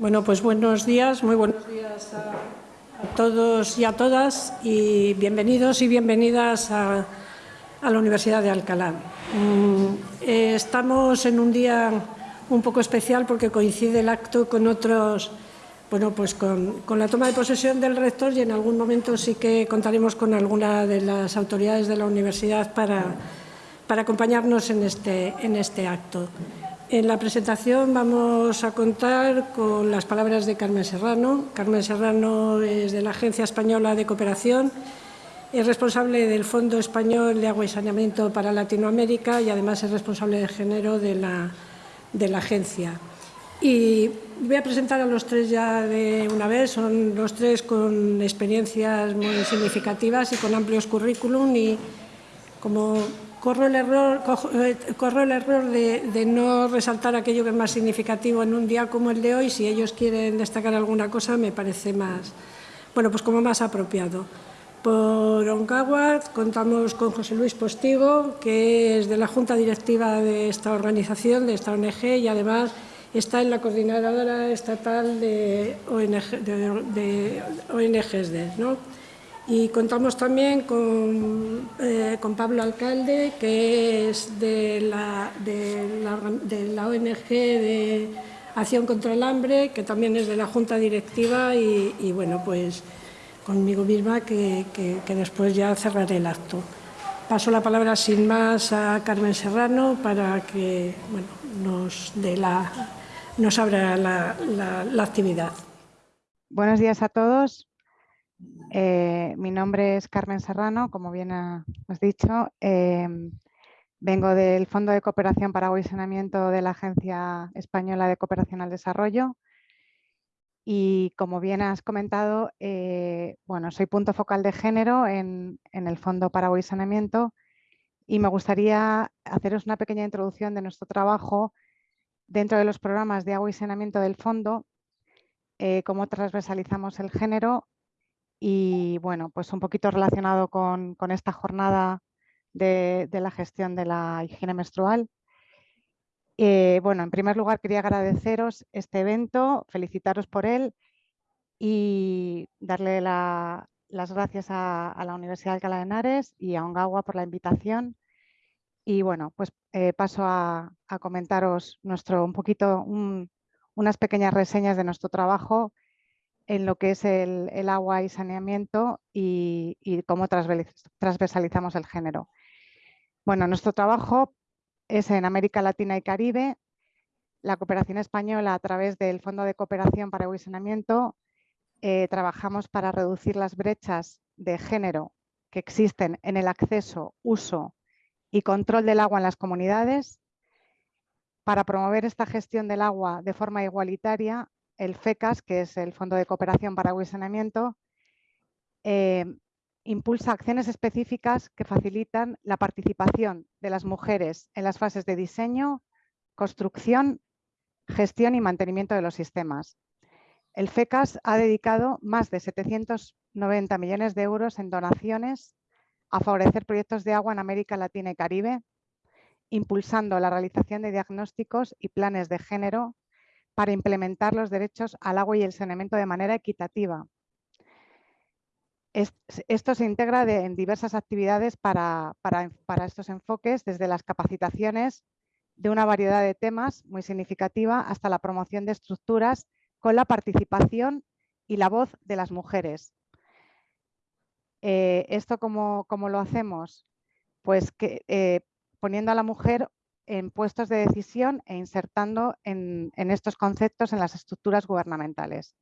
Bueno, pues buenos días, muy buenos días a, todos y a todas y bienvenidos y bienvenidas a, la Universidad de Alcalá. Mm, eh, estamos en un día un poco especial porque coincide el acto con otros, bueno, pues con, la toma de posesión del rector y en algún momento sí que contaremos con alguna de las autoridades de la universidad para, para acompañarnos en este, en este acto. En la presentación vamos a contar con las palabras de Carmen Serrano. Carmen Serrano es de la Agencia Española de Cooperación, es responsable del Fondo Español de Agua y Saneamiento para Latinoamérica y además es responsable de género de la, de la agencia. Y voy a presentar a los tres ya de una vez, son los tres con experiencias muy significativas y con amplios currículum y como corro el error, eh, corro el error de, no resaltar aquello que es más significativo en un día como el de hoy. Si ellos quieren destacar alguna cosa, me parece más, bueno, pues como más apropiado. Por Oncaguas contamos con José Luis Postigo, que es de la Junta Directiva de esta organización, de esta ONG, y además está en la Coordinadora Estatal de, ONG, de. ¿no? Y contamos también eh, con, Pablo Alcalde, que es de la, de la, ONG de Acción contra el Hambre, que también es de la Junta Directiva y, bueno, pues conmigo misma que, después ya cerraré el acto. Paso la palabra sin más a Carmen Serrano para que bueno, nos, de la, nos abra la actividad. Buenos días a todos. Eh, mi nombre es Carmen Serrano, como bien has dicho. Em, vengo del Fondo de Cooperación para Saneamiento de la Agencia Española de Cooperación al Desarrollo. Y como bien has comentado, eh, bueno, soy punto focal de género en, el Fondo para Agua y Saneamiento y me gustaría haceros una pequeña introducción de nuestro trabajo dentro de los programas de agua y saneamiento del fondo, eh, cómo transversalizamos el género y bueno, pues un poquito relacionado con, esta jornada de, la gestión de la higiene menstrual. Eh, bueno, en primer lugar quería agradeceros este evento, felicitaros por él y darle las gracias a, la Universidad de Alcalá de Henares y a Ongawa por la invitación. Y bueno, pues eh, paso a, comentaros nuestro, un poquito, unas pequeñas reseñas de nuestro trabajo en lo que es el, agua y saneamiento y, cómo transversalizamos el género. Bueno, nuestro trabajo es en América Latina y Caribe. La cooperación española a través del Fondo de Cooperación para Agua y Saneamiento eh, trabajamos para reducir las brechas de género que existen en el acceso, uso y control del agua en las comunidades. Para promover esta gestión del agua de forma igualitaria, el FECAS, que es el Fondo de Cooperación para Agua eh, impulsa acciones específicas que facilitan la participación de las mujeres en las fases de diseño, construcción, gestión y mantenimiento de los sistemas. El FECAS ha dedicado más de 790 millones de euros en donaciones a favorecer proyectos de agua en América Latina y Caribe, impulsando la realización de diagnósticos y planes de género para implementar los derechos al agua y el saneamiento de manera equitativa. Esto se integra en diversas actividades para, estos enfoques, desde las capacitaciones de una variedad de temas muy significativa hasta la promoción de estructuras con la participación y la voz de las mujeres. Eh, ¿Esto cómo, lo hacemos? Pues que, eh, poniendo a la mujer en puestos de decisión e insertando en, estos conceptos en las estructuras gubernamentales.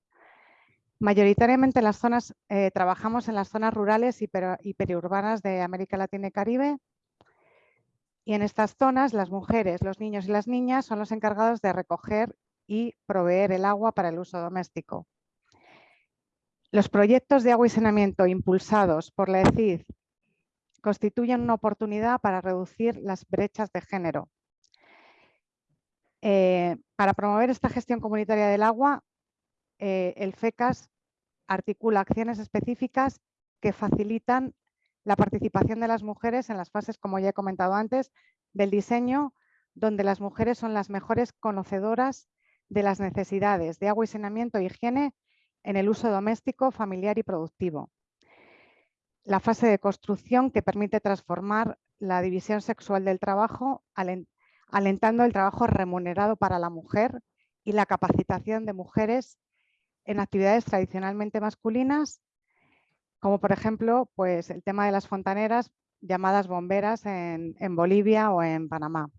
Mayoritariamente las zonas, eh, trabajamos en las zonas rurales y, periurbanas de América Latina y Caribe y en estas zonas las mujeres, los niños y las niñas son los encargados de recoger y proveer el agua para el uso doméstico. Los proyectos de agua y saneamiento impulsados por la ECID constituyen una oportunidad para reducir las brechas de género eh, para promover esta gestión comunitaria del agua, eh, el FECAS articula acciones específicas que facilitan la participación de las mujeres en las fases, como ya he comentado antes, del diseño, donde las mujeres son las mejores conocedoras de las necesidades de agua y saneamiento e higiene en el uso doméstico, familiar y productivo. La fase de construcción que permite transformar la división sexual del trabajo, alentando el trabajo remunerado para la mujer y la capacitación de mujeres en actividades tradicionalmente masculinas, como por ejemplo pues, el tema de las fontaneras llamadas bomberas en, en Bolivia o en Panamá.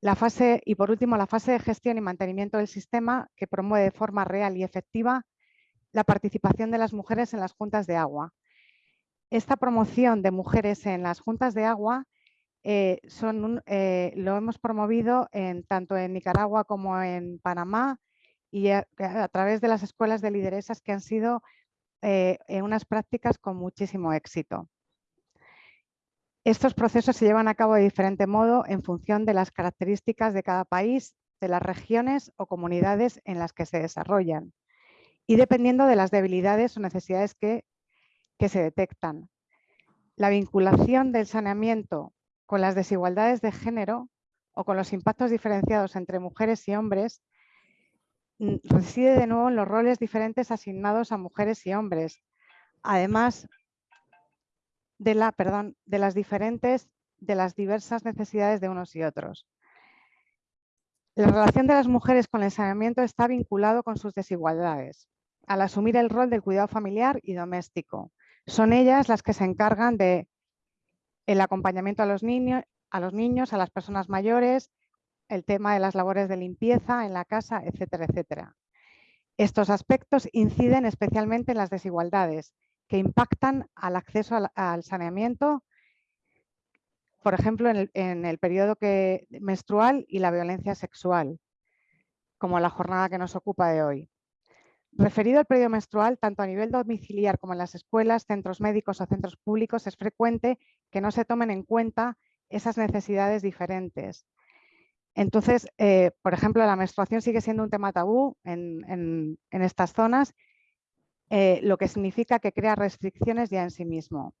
La fase, y por último, la fase de gestión y mantenimiento del sistema que promueve de forma real y efectiva la participación de las mujeres en las juntas de agua. Esta promoción de mujeres en las juntas de agua eh, son eh, lo hemos promovido tanto en Nicaragua como en Panamá y a, través de las escuelas de lideresas que han sido eh, unas prácticas con muchísimo éxito. Estos procesos se llevan a cabo de diferente modo en función de las características de cada país, de las regiones o comunidades en las que se desarrollan y dependiendo de las debilidades o necesidades que, que se detectan. La vinculación del saneamiento con las desigualdades de género o con los impactos diferenciados entre mujeres y hombres mm, reside de nuevo en los roles diferentes asignados a mujeres y hombres. Además, de, la, perdón, de las diferentes, de las diversas necesidades de unos y otros. La relación de las mujeres con el saneamiento está vinculado con sus desigualdades, al asumir el rol del cuidado familiar y doméstico. Son ellas las que se encargan de el acompañamiento a los niños, a los niños, a las personas mayores, el tema de las labores de limpieza en la casa, etcétera, etcétera. Estos aspectos inciden especialmente en las desigualdades que impactan al acceso al, saneamiento, por ejemplo, en el, periodo que, menstrual y la violencia sexual, como la jornada que nos ocupa de hoy. Referido al periodo menstrual, tanto a nivel domiciliar como en las escuelas, centros médicos o centros públicos, es frecuente que no se tomen en cuenta esas necesidades diferentes. Entonces, eh, por ejemplo, la menstruación sigue siendo un tema tabú en estas zonas eh, lo que significa que crea restricciones ya en sí mismo.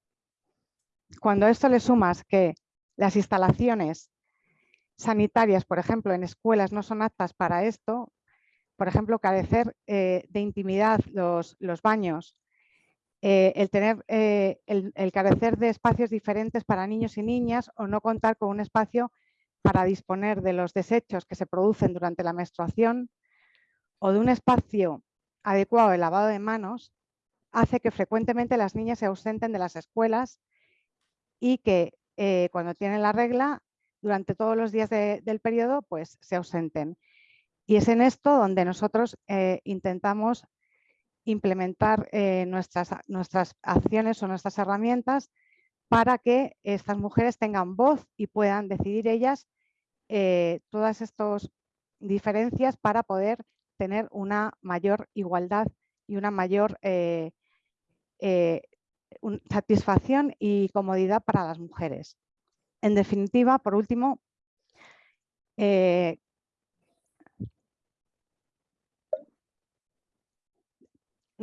Cuando a esto le sumas que las instalaciones sanitarias, por ejemplo, en escuelas no son aptas para esto, por ejemplo, carecer eh, de intimidad los, baños, eh, el, tener, el, carecer de espacios diferentes para niños y niñas o no contar con un espacio para disponer de los desechos que se producen durante la menstruación o de un espacio adecuado de lavado de manos hace que frecuentemente las niñas se ausenten de las escuelas y que eh, cuando tienen la regla, durante todos los días del periodo, pues se ausenten. Y es en esto donde nosotros eh, intentamos implementar eh, nuestras, nuestras acciones o nuestras herramientas para que estas mujeres tengan voz y puedan decidir ellas todas estas diferencias para poder tener una mayor igualdad y una mayor eh, eh, satisfacción y comodidad para las mujeres. En definitiva, por último, eh,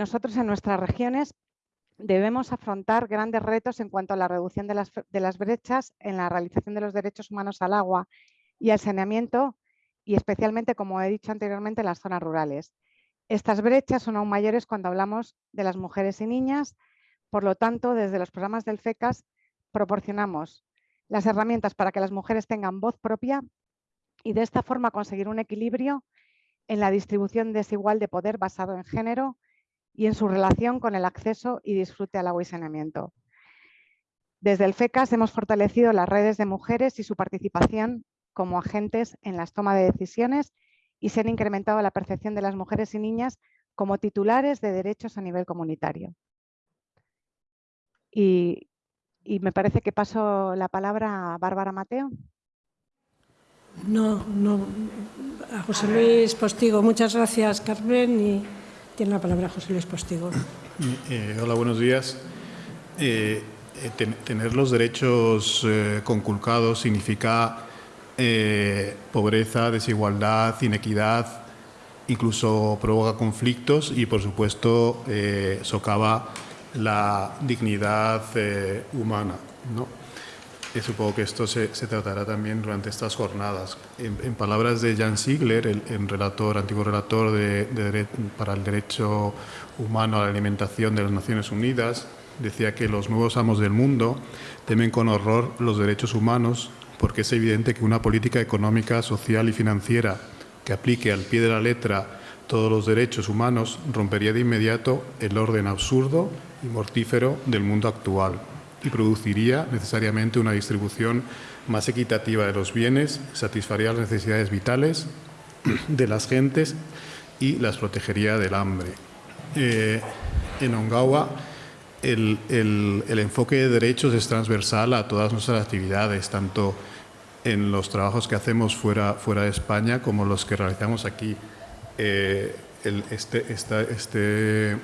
nosotros en nuestras regiones debemos afrontar grandes retos en cuanto a la reducción de las, brechas en la realización de los derechos humanos al agua y al saneamiento y especialmente, como he dicho anteriormente, en las zonas rurales. Estas brechas son aún mayores cuando hablamos de las mujeres y niñas, por lo tanto, desde los programas del FECAS proporcionamos las herramientas para que las mujeres tengan voz propia y de esta forma conseguir un equilibrio en la distribución desigual de poder basado en género y en su relación con el acceso y disfrute al agua y saneamiento. Desde el FECAS hemos fortalecido las redes de mujeres y su participación como agentes en las tomas de decisiones y se han incrementado la percepción de las mujeres y niñas como titulares de derechos a nivel comunitario. Y, me parece que paso la palabra a Bárbara Mateo. No, no, a José Luis Postigo. Muchas gracias, Carmen, y tiene la palabra José Luis Postigo. Eh, hola, buenos días. Eh, eh, tener los derechos conculcados significa eh, pobreza, desigualdad, inequidad, incluso provoca conflictos y, por supuesto, eh, socava la dignidad eh, humana. Y supongo que esto se, tratará también durante estas jornadas. En, palabras de Jan Ziegler, el, relator, antiguo relator para el derecho humano a la alimentación de las Naciones Unidas, decía que los nuevos amos del mundo temen con horror los derechos humanos porque es evidente que una política económica, social y financiera que aplique al pie de la letra todos los derechos humanos rompería de inmediato el orden absurdo y mortífero del mundo actual y produciría necesariamente una distribución más equitativa de los bienes, satisfaría las necesidades vitales de las gentes y las protegería del hambre. Eh, en Ongawa, el, enfoque de derechos es transversal a todas nuestras actividades, tanto en los trabajos que hacemos fuera, fuera de España como los que realizamos aquí. Eh, este, este,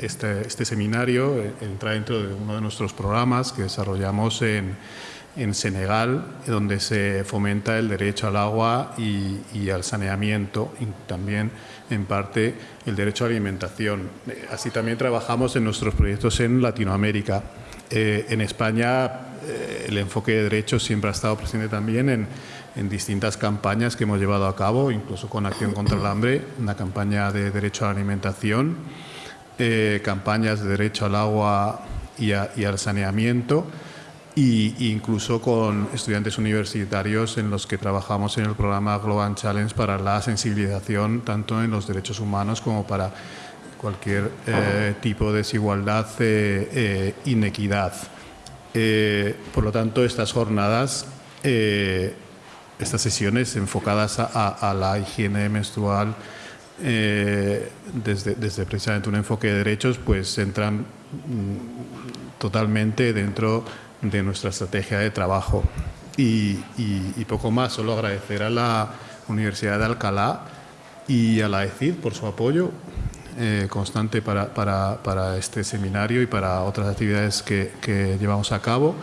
este, este, seminario eh, entra dentro de uno de nuestros programas que desarrollamos en, en Senegal, donde se fomenta el derecho al agua y, al saneamiento y también en parte el derecho a alimentación. Eh, así también trabajamos en nuestros proyectos en Latinoamérica. en España el enfoque de derechos siempre ha estado presente también en, en distintas campañas que hemos llevado a cabo, incluso con Acción contra el Hambre, una campaña de derecho a la alimentación, eh, campañas de derecho al agua y, al saneamiento, e incluso con estudiantes universitarios en los que trabajamos en el programa Global Challenge para la sensibilización tanto en los derechos humanos como para cualquier eh, tipo de desigualdad e eh, inequidad. por lo tanto, estas jornadas estas sesiones enfocadas a, la higiene menstrual eh, desde, precisamente un enfoque de derechos, pues entran mm, totalmente dentro de nuestra estrategia de trabajo. Y, poco más, solo agradecer a la Universidad de Alcalá y a la ECID por su apoyo eh, constante para, este seminario y para otras actividades que, que llevamos a cabo,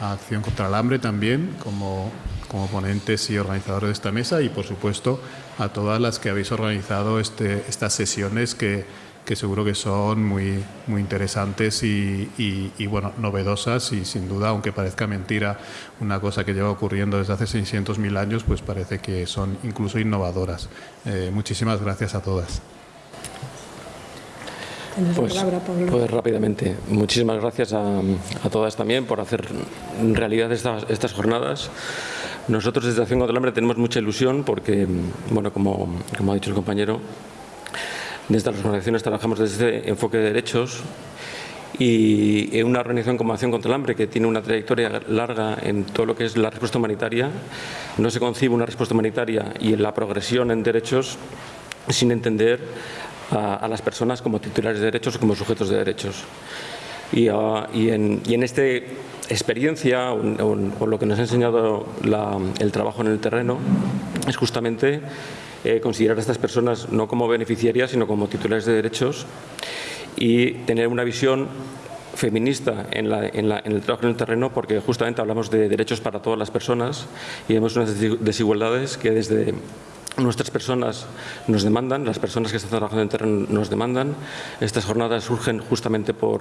Acción contra el Hambre también, como como ponentes y organizadores de esta mesa y, por supuesto, a todas las que habéis organizado este, estas sesiones que, que, seguro que son muy, muy interesantes y, y, bueno, novedosas y sin duda, aunque parezca mentira, una cosa que lleva ocurriendo desde hace 600.000 años, pues parece que son incluso innovadoras. Eh, muchísimas gracias a todas. Pues, pues, rápidamente, muchísimas gracias a, a, todas también por hacer realidad estas, estas jornadas. Nosotros desde Acción contra el Hambre tenemos mucha ilusión porque, bueno, como, como ha dicho el compañero, desde las organizaciones trabajamos desde este enfoque de derechos y en una organización como Acción contra el Hambre, que tiene una trayectoria larga en todo lo que es la respuesta humanitaria, no se concibe una respuesta humanitaria y en la progresión en derechos sin entender a, las personas como titulares de derechos o como sujetos de derechos. Y, y, en, y en este experiencia o, lo que nos ha enseñado el trabajo en el terreno es justamente eh, considerar a estas personas no como beneficiarias, sino como titulares de derechos y tener una visión feminista en, el trabajo en el terreno porque justamente hablamos de derechos para todas las personas y vemos unas desigualdades que desde Nuestras personas nos demandan, las personas que están trabajando en terreno nos demandan. Estas jornadas surgen justamente por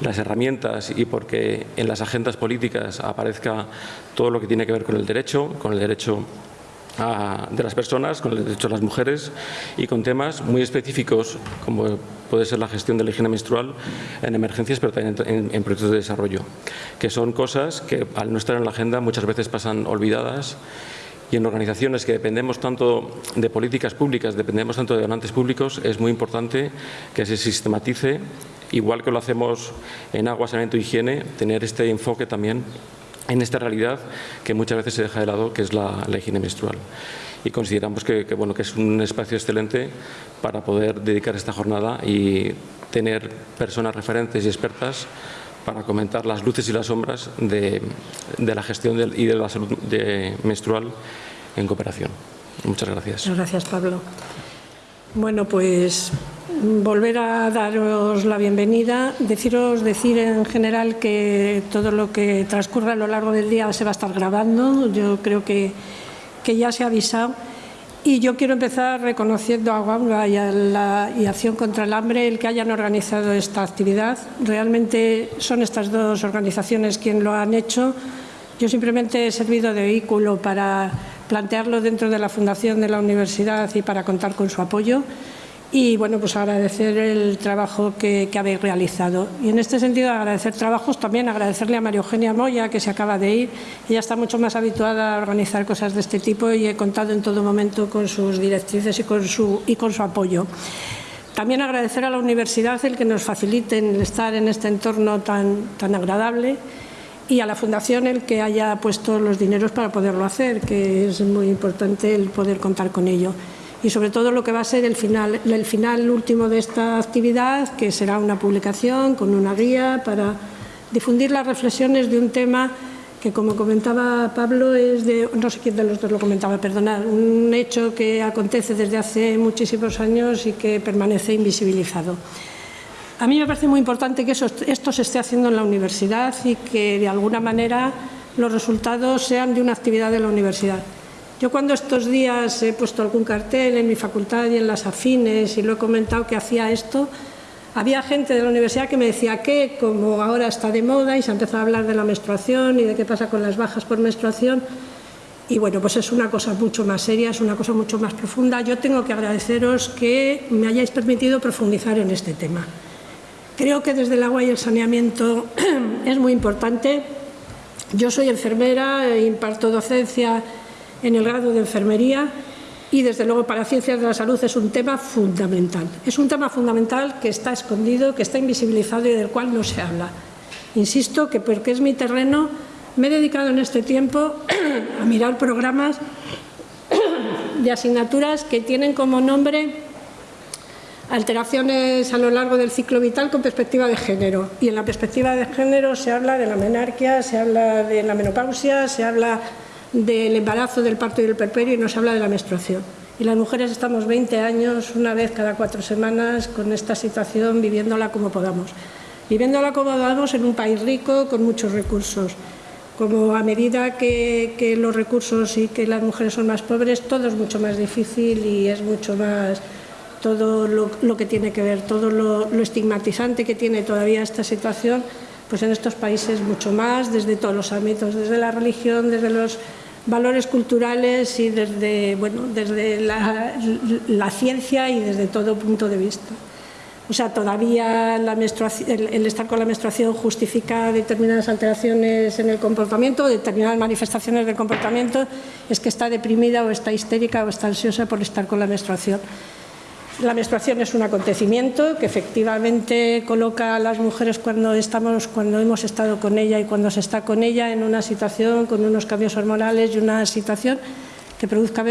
las herramientas y porque en las agendas políticas aparezca todo lo que tiene que ver con el derecho, con el derecho de las personas, con el derecho de las mujeres y con temas muy específicos como puede ser la gestión de la higiene menstrual en emergencias pero también en, en proyectos de desarrollo, que son cosas que al no estar en la agenda muchas veces pasan olvidadas y en organizaciones que dependemos tanto de políticas públicas, dependemos tanto de donantes públicos, es muy importante que se sistematice, igual que lo hacemos en agua, saneamiento higiene, tener este enfoque también en esta realidad que muchas veces se deja de lado, que es la, higiene menstrual. Y consideramos que, bueno, que es un espacio excelente para poder dedicar esta jornada y tener personas referentes y expertas para comentar las luces y las sombras de, la gestión y de la salud menstrual en cooperación. Muchas gracias. Muchas gracias, Pablo. Bueno, pues volver a daros la bienvenida, deciros, decir en general que todo lo que transcurra a lo largo del día se va a estar grabando. Yo creo que, que ya se ha avisado y yo quiero empezar reconociendo a Guanga y a la y Acción contra el Hambre el que hayan organizado esta actividad. Realmente son estas dos organizaciones quienes lo han hecho. Yo simplemente he servido de vehículo para plantearlo dentro de la fundación de la universidad y para contar con su apoyo y bueno, pues agradecer el trabajo que, habéis realizado. Y en este sentido agradecer trabajos, también agradecerle a María Eugenia Moya que se acaba de ir. Ella está mucho más habituada a organizar cosas de este tipo y he contado en todo momento con sus directrices y con su, y con su apoyo. También agradecer a la universidad el que nos faciliten estar en este entorno tan, tan agradable y a la Fundación el que haya puesto los dineros para poderlo hacer, que es muy importante el poder contar con ello y sobre todo lo que va a ser el final, el final último de esta actividad, que será una publicación con una guía para difundir las reflexiones de un tema que, como comentaba Pablo, es de, no sé quién de los dos lo comentaba, perdonad, un hecho que acontece desde hace muchísimos años y que permanece invisibilizado. A mí me parece muy importante que esto se esté haciendo en la universidad y que, de alguna manera, los resultados sean de una actividad de la universidad. Yo cuando estos días he puesto algún cartel en mi facultad y en las afines y lo he comentado que hacía esto, había gente de la universidad que me decía que, como ahora está de moda y se ha empezado a hablar de la menstruación y de qué pasa con las bajas por menstruación, y bueno, pues es una cosa mucho más seria, es una cosa mucho más profunda. Yo tengo que agradeceros que me hayáis permitido profundizar en este tema. Creo que desde el agua y el saneamiento es muy importante. Yo soy enfermera, imparto docencia en el grado de enfermería y desde luego para ciencias de la salud es un tema fundamental. Es un tema fundamental que está escondido, que está invisibilizado y del cual no se habla. Insisto que porque es mi terreno me he dedicado en este tiempo a mirar programas de asignaturas que tienen como nombre alteraciones a lo largo del ciclo vital con perspectiva de género. Y en la perspectiva de género se habla de la menarquia, se habla de la menopausia, se habla del embarazo, del parto y del perperio y nos habla de la menstruación. Y las mujeres estamos 20 años, una vez cada cuatro semanas, con esta situación, viviéndola como podamos. Viviéndola como podamos en un país rico, con muchos recursos. Como a medida que, los recursos y que las mujeres son más pobres, todo es mucho más difícil y es mucho más todo lo, que tiene que ver, todo lo, lo estigmatizante que tiene todavía esta situación, pues en estos países mucho más, desde todos los ámbitos, desde la religión, desde los valores culturales y desde, bueno, desde la, ciencia y desde todo punto de vista. O sea, todavía la el, el, estar con la menstruación justifica determinadas alteraciones en el comportamiento, determinadas manifestaciones del comportamiento, es que está deprimida o está histérica o está ansiosa por estar con la menstruación. La menstruación es un acontecimiento que efectivamente coloca a las mujeres cuando, estamos, cuando hemos estado con ella y cuando se está con ella en una situación con unos cambios hormonales y una situación que produzca,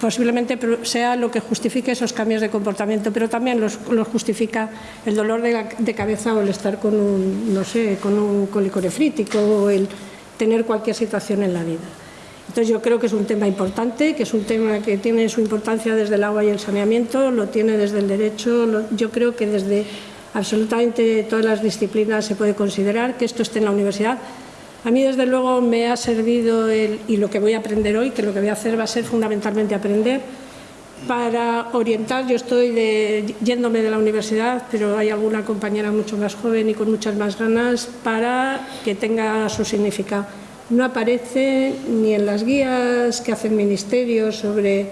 posiblemente sea lo que justifique esos cambios de comportamiento, pero también los, justifica el dolor de, de, cabeza o el estar con un, no sé, con un cólico nefrítico o el tener cualquier situación en la vida. Entonces yo creo que es un tema importante, que es un tema que tiene su importancia desde el agua y el saneamiento, lo tiene desde el derecho, yo creo que desde absolutamente todas las disciplinas se puede considerar que esto esté en la universidad. A mí desde luego me ha servido el, y lo que voy a aprender hoy, que lo que voy a hacer va a ser fundamentalmente aprender para orientar, yo estoy yéndome de la universidad, pero hay alguna compañera mucho más joven y con muchas más ganas para que tenga su significado no aparece ni en las guías que hace el Ministerio sobre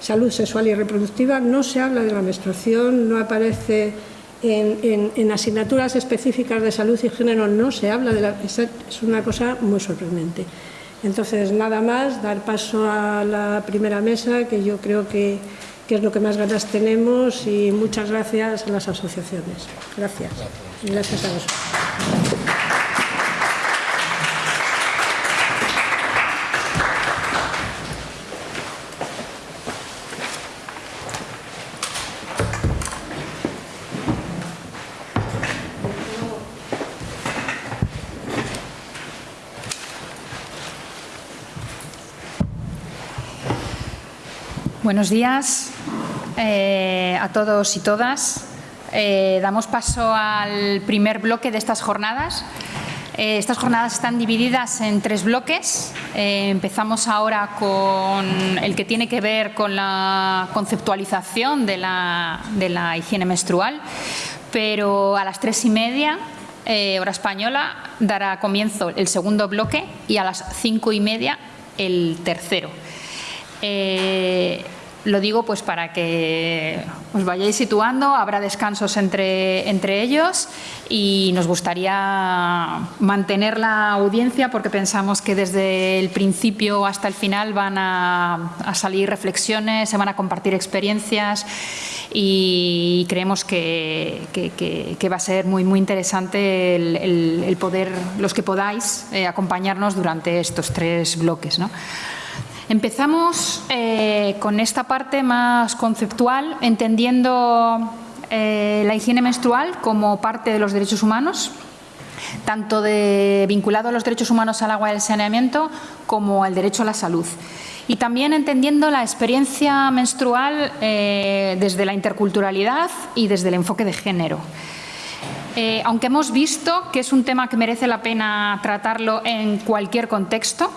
salud sexual y reproductiva, no se habla de la menstruación, no aparece en, asignaturas específicas de salud y género, no se habla de la... Es una cosa muy sorprendente. Entonces, nada más, dar paso a la primera mesa, que yo creo que, que es lo que más ganas tenemos, y muchas gracias a las asociaciones. Gracias. Gracias a vosotros. Buenos días eh, a todos y todas. Eh, damos paso al primer bloque de estas jornadas. Eh, estas jornadas están divididas en tres bloques. empezamos ahora con el que tiene que ver con la conceptualización de la, de la higiene menstrual, pero a las tres y media hora española, dará comienzo el segundo bloque y a las cinco y media el tercero. Lo digo pues para que os vayáis situando, habrá descansos entre, entre ellos y nos gustaría mantener la audiencia porque pensamos que desde el principio hasta el final van a, salir reflexiones, se van a compartir experiencias y creemos que, va a ser muy, muy interesante el, poder, los que podáis, eh, acompañarnos durante estos tres bloques. ¿no? Empezamos eh, con esta parte más conceptual, entendiendo eh, la higiene menstrual como parte de los derechos humanos, tanto de, vinculado a los derechos humanos al agua y al saneamiento como al derecho a la salud. Y también entendiendo la experiencia menstrual eh, desde la interculturalidad y desde el enfoque de género. aunque hemos visto que es un tema que merece la pena tratarlo en cualquier contexto,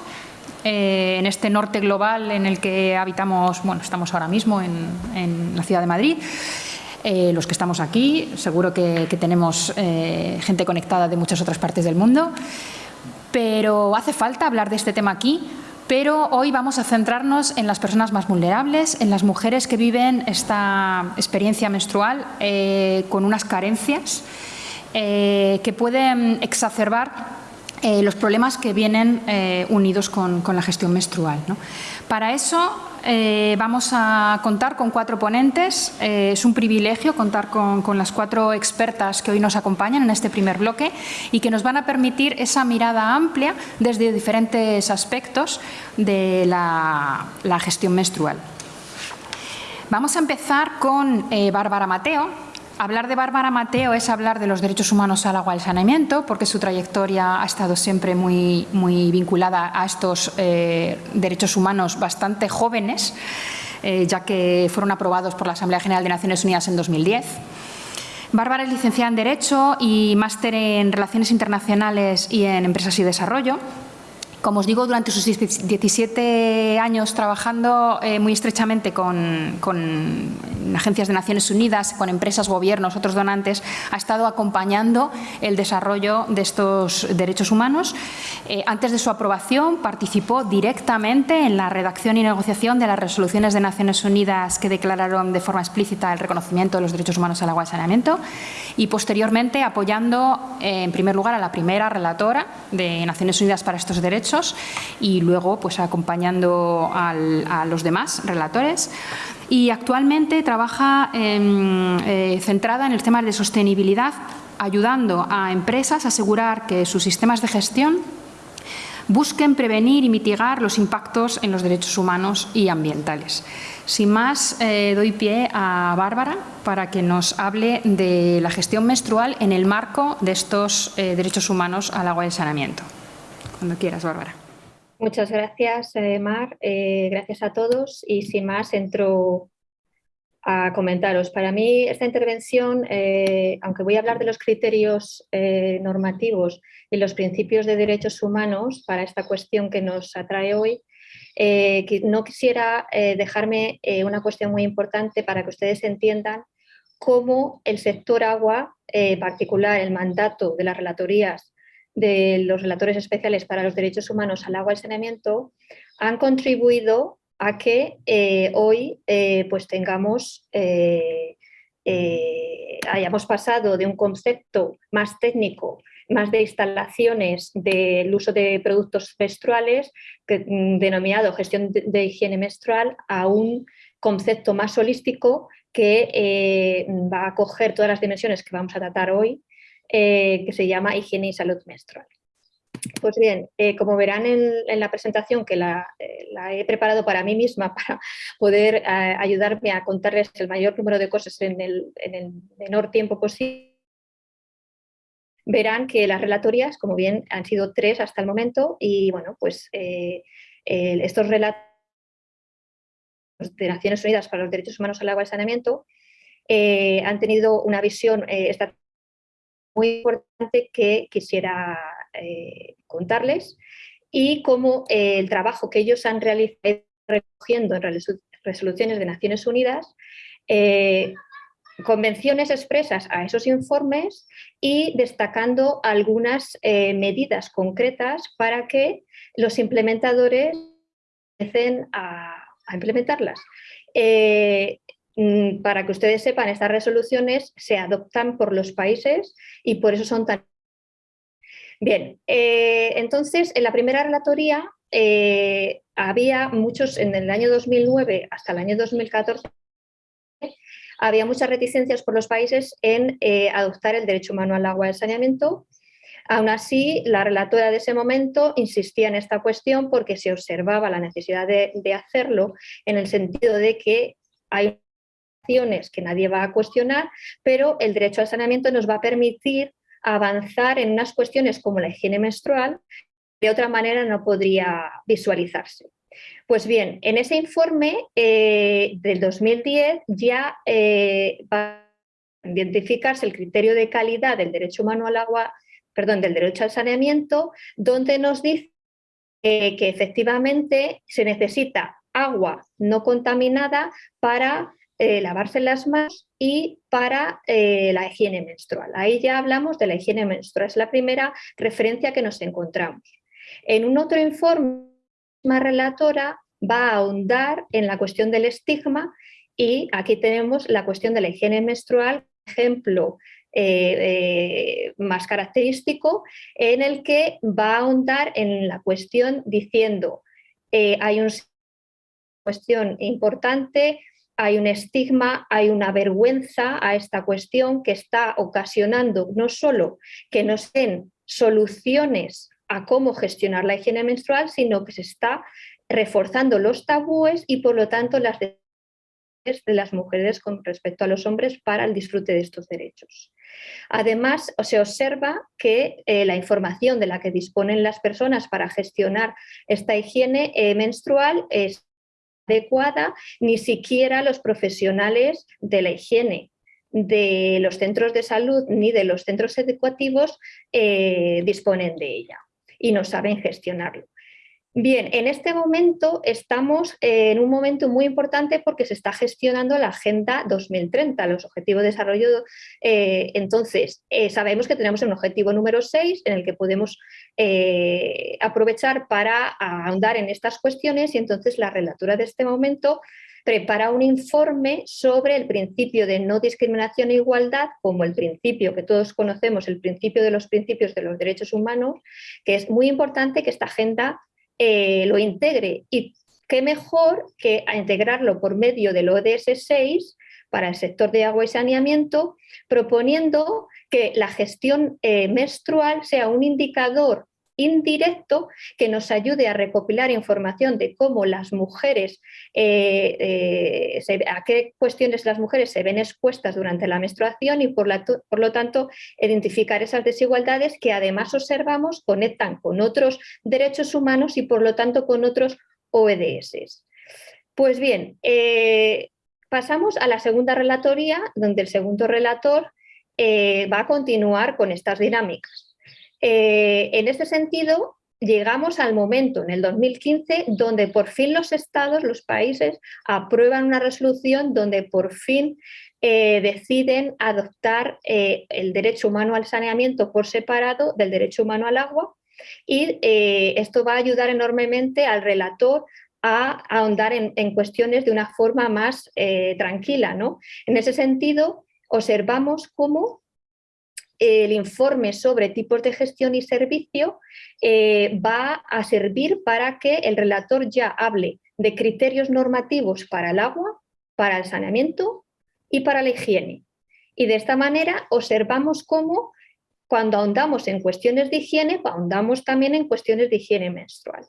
eh, en este norte global en el que habitamos, bueno, estamos ahora mismo en, la ciudad de Madrid. Eh, los que estamos aquí, seguro que, tenemos eh, gente conectada de muchas otras partes del mundo, pero hace falta hablar de este tema aquí, pero hoy vamos a centrarnos en las personas más vulnerables, en las mujeres que viven esta experiencia menstrual con unas carencias que pueden exacerbar eh, los problemas que vienen eh, unidos con, la gestión menstrual. Para eso eh, vamos a contar con cuatro ponentes. es un privilegio contar con, las cuatro expertas que hoy nos acompañan en este primer bloque y que nos van a permitir esa mirada amplia desde diferentes aspectos de la, la gestión menstrual. Vamos a empezar con Bárbara Mateo, Hablar de Bárbara Mateo es hablar de los derechos humanos al agua y al saneamiento, porque su trayectoria ha estado siempre muy, muy vinculada a estos eh, derechos humanos bastante jóvenes, eh, ya que fueron aprobados por la Asamblea General de Naciones Unidas en 2010. Bárbara es licenciada en Derecho y máster en Relaciones Internacionales y en Empresas y Desarrollo. Como os digo, durante sus 17 años trabajando eh, muy estrechamente con, agencias de Naciones Unidas, con empresas, gobiernos, otros donantes, ha estado acompañando el desarrollo de estos derechos humanos. Eh, antes de su aprobación participó directamente en la redacción y negociación de las resoluciones de Naciones Unidas que declararon de forma explícita el reconocimiento de los derechos humanos al agua y saneamiento y posteriormente apoyando eh, en primer lugar a la primera relatora de Naciones Unidas para estos derechos y luego pues acompañando a los demás relatores. Y actualmente trabaja eh, centrada en el tema de sostenibilidad, ayudando a empresas a asegurar que sus sistemas de gestión busquen prevenir y mitigar los impactos en los derechos humanos y ambientales. Sin más, eh, doy pie a Bárbara para que nos hable de la gestión menstrual en el marco de estos eh, derechos humanos al agua y al saneamiento. Cuando quieras, Bárbara. Muchas gracias, eh, Mar. Eh, gracias a todos y sin más entro a comentaros. Para mí esta intervención, eh, aunque voy a hablar de los criterios normativos y los principios de derechos humanos para esta cuestión que nos atrae hoy, no quisiera dejarme una cuestión muy importante para que ustedes entiendan cómo el sector agua, en particular el mandato de las relatorías de los relatores especiales para los derechos humanos al agua y saneamiento han contribuido a que eh, hoy eh, pues tengamos, eh, hayamos pasado de un concepto más técnico, más de instalaciones del uso de productos menstruales, mm, denominado gestión de, higiene menstrual, a un concepto más holístico que va a coger todas las dimensiones que vamos a tratar hoy eh, que se llama Higiene y Salud Menstrual. Pues bien, eh, como verán en, la presentación que la, eh, he preparado para mí misma para poder ayudarme a contarles el mayor número de cosas en el, menor tiempo posible, verán que las relatorias, como bien han sido tres hasta el momento, y bueno, pues estos relatos de Naciones Unidas para los Derechos Humanos al Agua y Saneamiento han tenido una visión estratégica muy importante que quisiera eh, contarles y cómo el trabajo que ellos han realizado recogiendo en resoluciones de Naciones Unidas eh, convenciones expresas a esos informes y destacando algunas eh, medidas concretas para que los implementadores empiecen a, implementarlas. Para que ustedes sepan, estas resoluciones se adoptan por los países y por eso son tan... Bien, eh, entonces en la primera relatoría había muchos, en el año 2009 hasta el año 2014, había muchas reticencias por los países en eh, adoptar el derecho humano al agua y al saneamiento. Aún así, la relatora de ese momento insistía en esta cuestión porque se observaba la necesidad de, hacerlo en el sentido de que hay acciones que nadie va a cuestionar, pero el derecho al saneamiento nos va a permitir avanzar en unas cuestiones como la higiene menstrual, de otra manera no podría visualizarse. Pues bien, en ese informe eh, del 2010 ya eh, va a identificarse el criterio de calidad del derecho humano al agua, perdón, del derecho al saneamiento, donde nos dice eh, que efectivamente se necesita agua no contaminada para lavarse las manos y para la higiene menstrual. Ahí ya hablamos de la higiene menstrual, es la primera referencia que nos encontramos. En un otro informe relatora va a ahondar en la cuestión del estigma y aquí tenemos la cuestión de la higiene menstrual, ejemplo eh, eh, más característico, en el que va a ahondar en la cuestión diciendo eh, hay una cuestión importante, hay un estigma, hay una vergüenza a esta cuestión que está ocasionando no solo que no den soluciones a cómo gestionar la higiene menstrual, sino que se está reforzando los tabúes y por lo tanto las de las mujeres con respecto a los hombres para el disfrute de estos derechos. Además, se observa que eh, la información de la que disponen las personas para gestionar esta higiene eh, menstrual es adecuada, ni siquiera los profesionales de la higiene de los centros de salud ni de los centros educativos eh, disponen de ella y no saben gestionarlo. Bien, en este momento estamos en un momento muy importante porque se está gestionando la Agenda 2030, los Objetivos de Desarrollo. Eh, entonces, eh, sabemos que tenemos un objetivo número 6 en el que podemos eh, aprovechar para ahondar en estas cuestiones y entonces la relatura de este momento prepara un informe sobre el principio de no discriminación e igualdad como el principio que todos conocemos, el principio de los principios de los derechos humanos, que es muy importante que esta agenda eh, lo integre. Y qué mejor que integrarlo por medio del ODS 6 para el sector de agua y saneamiento, proponiendo que la gestión eh, menstrual sea un indicador indirecto que nos ayude a recopilar información de cómo las mujeres, eh, eh, a qué cuestiones las mujeres se ven expuestas durante la menstruación y por, por lo tanto identificar esas desigualdades que además observamos conectan con otros derechos humanos y por lo tanto con otros OEDS. Pues bien, eh, pasamos a la segunda relatoría, donde el segundo relator va a continuar con estas dinámicas. Eh, en este sentido, llegamos al momento, en el 2015, donde por fin los estados, los países, aprueban una resolución donde por fin eh, deciden adoptar eh, el derecho humano al saneamiento por separado del derecho humano al agua y esto va a ayudar enormemente al relator a, ahondar en, en, cuestiones de una forma más tranquila. ¿no? En ese sentido, observamos cómo el informe sobre tipos de gestión y servicio eh, va a servir para que el relator ya hable de criterios normativos para el agua, para el saneamiento y para la higiene. Y de esta manera observamos cómo cuando ahondamos en cuestiones de higiene, ahondamos también en cuestiones de higiene menstrual.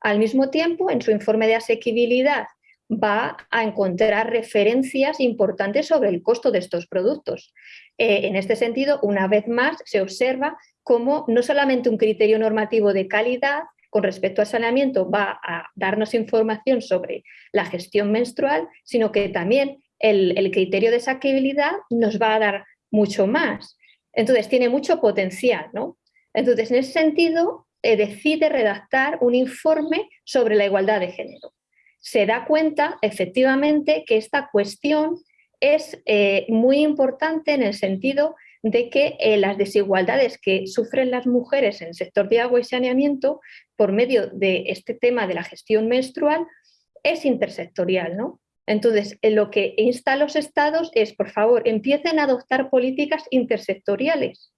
Al mismo tiempo, en su informe de asequibilidad va a encontrar referencias importantes sobre el costo de estos productos. Eh, en este sentido, una vez más, se observa cómo no solamente un criterio normativo de calidad con respecto al saneamiento va a darnos información sobre la gestión menstrual, sino que también el, criterio de saqueabilidad nos va a dar mucho más. Entonces, tiene mucho potencial. ¿no? Entonces, en ese sentido, eh, decide redactar un informe sobre la igualdad de género se da cuenta efectivamente que esta cuestión es eh, muy importante en el sentido de que eh, las desigualdades que sufren las mujeres en el sector de agua y saneamiento por medio de este tema de la gestión menstrual es intersectorial. ¿no? Entonces, lo que insta a los estados es, por favor, empiecen a adoptar políticas intersectoriales,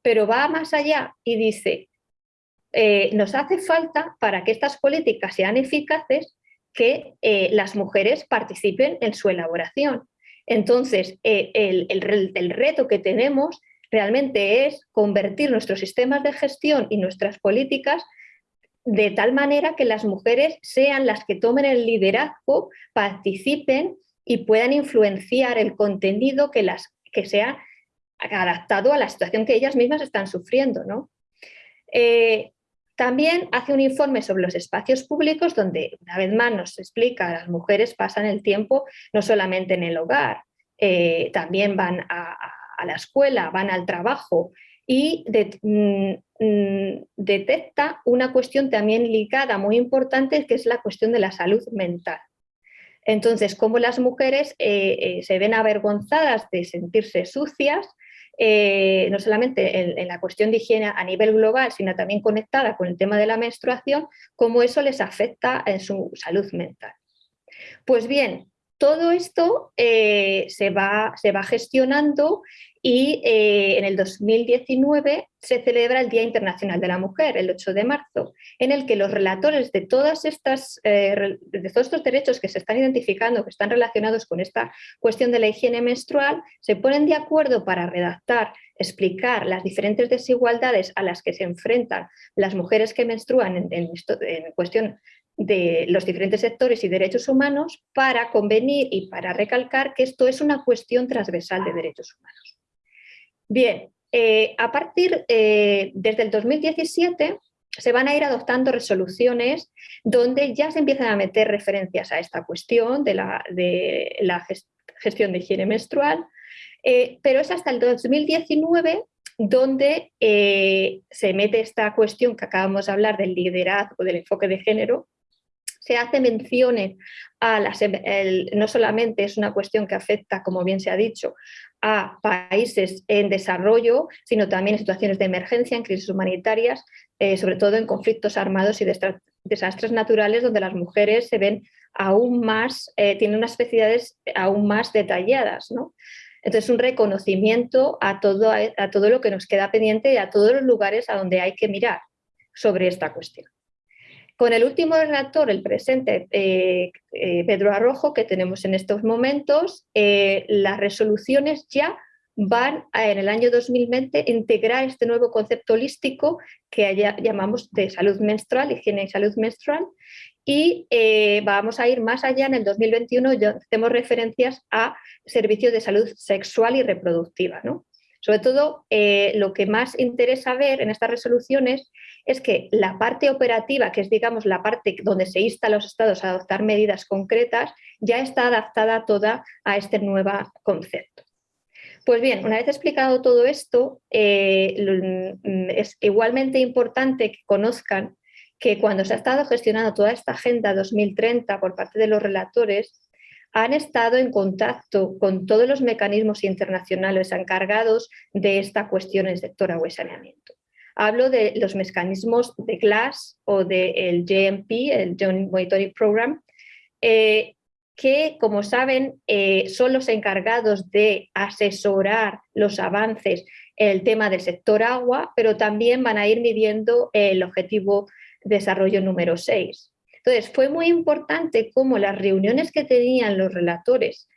pero va más allá y dice, eh, nos hace falta para que estas políticas sean eficaces que eh, las mujeres participen en su elaboración. Entonces, eh, el, reto que tenemos realmente es convertir nuestros sistemas de gestión y nuestras políticas de tal manera que las mujeres sean las que tomen el liderazgo, participen y puedan influenciar el contenido que, las, que sea adaptado a la situación que ellas mismas están sufriendo. ¿no? También hace un informe sobre los espacios públicos donde una vez más nos explica las mujeres pasan el tiempo no solamente en el hogar, eh, también van a, la escuela, van al trabajo y mm, mm, detecta una cuestión también ligada muy importante que es la cuestión de la salud mental. Entonces, cómo las mujeres eh, eh, se ven avergonzadas de sentirse sucias, eh, no solamente en, la cuestión de higiene a nivel global, sino también conectada con el tema de la menstruación, cómo eso les afecta en su salud mental. Pues bien, todo esto eh, se, va, gestionando y eh, en el 2019 se celebra el Día Internacional de la Mujer, el 8 de marzo, en el que los relatores de, todas estas, eh, de todos estos derechos que se están identificando, que están relacionados con esta cuestión de la higiene menstrual, se ponen de acuerdo para redactar, explicar las diferentes desigualdades a las que se enfrentan las mujeres que menstruan en, en, en cuestión de los diferentes sectores y derechos humanos para convenir y para recalcar que esto es una cuestión transversal de derechos humanos. Bien, eh, a partir, eh, desde el 2017, se van a ir adoptando resoluciones donde ya se empiezan a meter referencias a esta cuestión de la, de la gestión de higiene menstrual, eh, pero es hasta el 2019 donde se mete esta cuestión que acabamos de hablar del liderazgo, del enfoque de género, se hace menciones a las, no solamente es una cuestión que afecta, como bien se ha dicho, a países en desarrollo, sino también en situaciones de emergencia, en crisis humanitarias, eh, sobre todo en conflictos armados y desastres naturales, donde las mujeres se ven aún más, eh, tienen unas especialidades aún más detalladas. ¿no? Entonces, un reconocimiento a todo, a todo lo que nos queda pendiente y a todos los lugares a donde hay que mirar sobre esta cuestión. Con el último relator, el presente, eh, eh, Pedro Arrojo, que tenemos en estos momentos, eh, las resoluciones ya van en el año 2020 a integrar este nuevo concepto holístico que llamamos de salud menstrual, higiene y salud menstrual, y vamos a ir más allá en el 2021, ya hacemos referencias a servicios de salud sexual y reproductiva. ¿no? Sobre todo, lo que más interesa ver en estas resoluciones es que la parte operativa, que es digamos la parte donde se insta a los estados a adoptar medidas concretas, ya está adaptada toda a este nuevo concepto. Pues bien, una vez explicado todo esto, eh, es igualmente importante que conozcan que cuando se ha estado gestionando toda esta Agenda 2030 por parte de los relatores, han estado en contacto con todos los mecanismos internacionales encargados de esta cuestión en sector agua y saneamiento. Hablo de los mecanismos de GLASS o del JMP, el Joint Monitoring Program, eh, que, como saben, eh, son los encargados de asesorar los avances en el tema del sector agua, pero también van a ir midiendo el objetivo de desarrollo número 6. Entonces, fue muy importante cómo las reuniones que tenían los relatores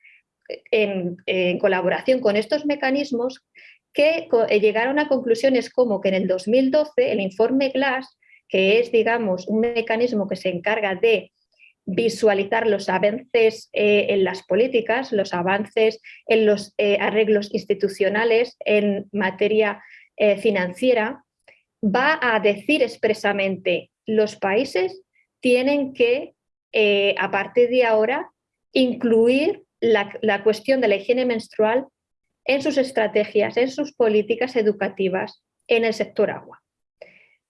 en, en colaboración con estos mecanismos que eh, llegaron a conclusiones como que en el 2012 el informe GLASS, que es digamos un mecanismo que se encarga de visualizar los avances eh, en las políticas, los avances en los eh, arreglos institucionales en materia financiera, va a decir expresamente los países tienen que, a partir de ahora, incluir la, cuestión de la higiene menstrual en sus estrategias, en sus políticas educativas en el sector agua.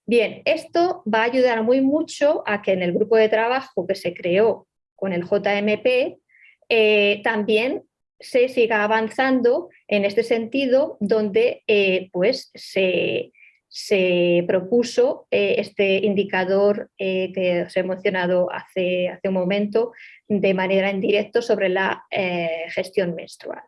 Bien, esto va a ayudar muy mucho a que en el grupo de trabajo que se creó con el JMP eh, también se siga avanzando en este sentido, donde pues se, se propuso este indicador que os he mencionado hace, hace un momento de manera en directo sobre la gestión menstrual.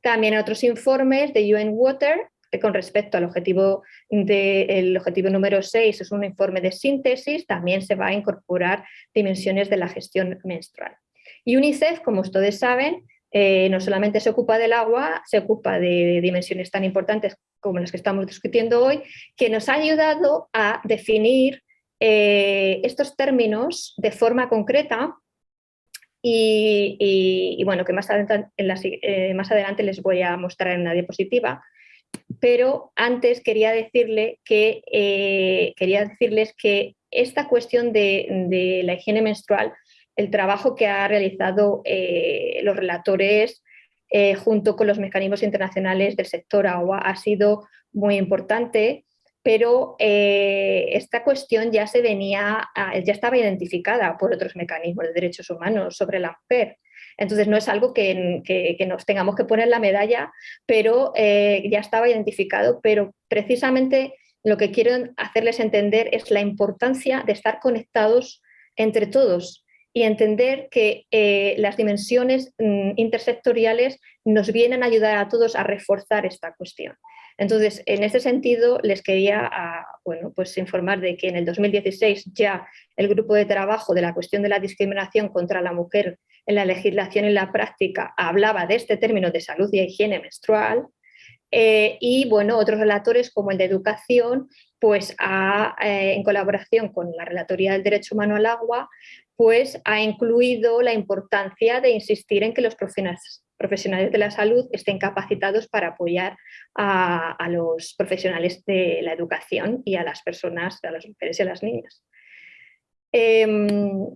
También otros informes de UN Water con respecto al objetivo, de, objetivo número 6, es un informe de síntesis, también se va a incorporar dimensiones de la gestión menstrual. Y UNICEF, como ustedes saben, eh, no solamente se ocupa del agua, se ocupa de dimensiones tan importantes como las que estamos discutiendo hoy, que nos ha ayudado a definir eh, estos términos de forma concreta y, bueno, que más adelante, eh, más adelante les voy a mostrar en una diapositiva, pero antes quería, decirle que, eh, quería decirles que esta cuestión de, la higiene menstrual, el trabajo que ha realizado los relatores eh, junto con los mecanismos internacionales del sector agua ha sido muy importante, pero esta cuestión ya se venía, ya estaba identificada por otros mecanismos de derechos humanos sobre la mujer. Entonces no es algo que, nos tengamos que poner la medalla, pero eh, ya estaba identificado, pero precisamente lo que quiero hacerles entender es la importancia de estar conectados entre todos y entender que eh, las dimensiones mm, intersectoriales nos vienen a ayudar a todos a reforzar esta cuestión. Entonces, en ese sentido, les quería ah, bueno, pues informar de que en el 2016 ya el grupo de trabajo de la cuestión de la discriminación contra la mujer en la legislación y la práctica hablaba de este término de salud y higiene menstrual, eh, y bueno, otros relatores como el de educación, pues eh, en colaboración con la Relatoría del Derecho Humano al Agua, pues ha incluido la importancia de insistir en que los profesionales, de la salud estén capacitados para apoyar a, los profesionales de la educación y a las personas, a las mujeres y a las niñas. Em,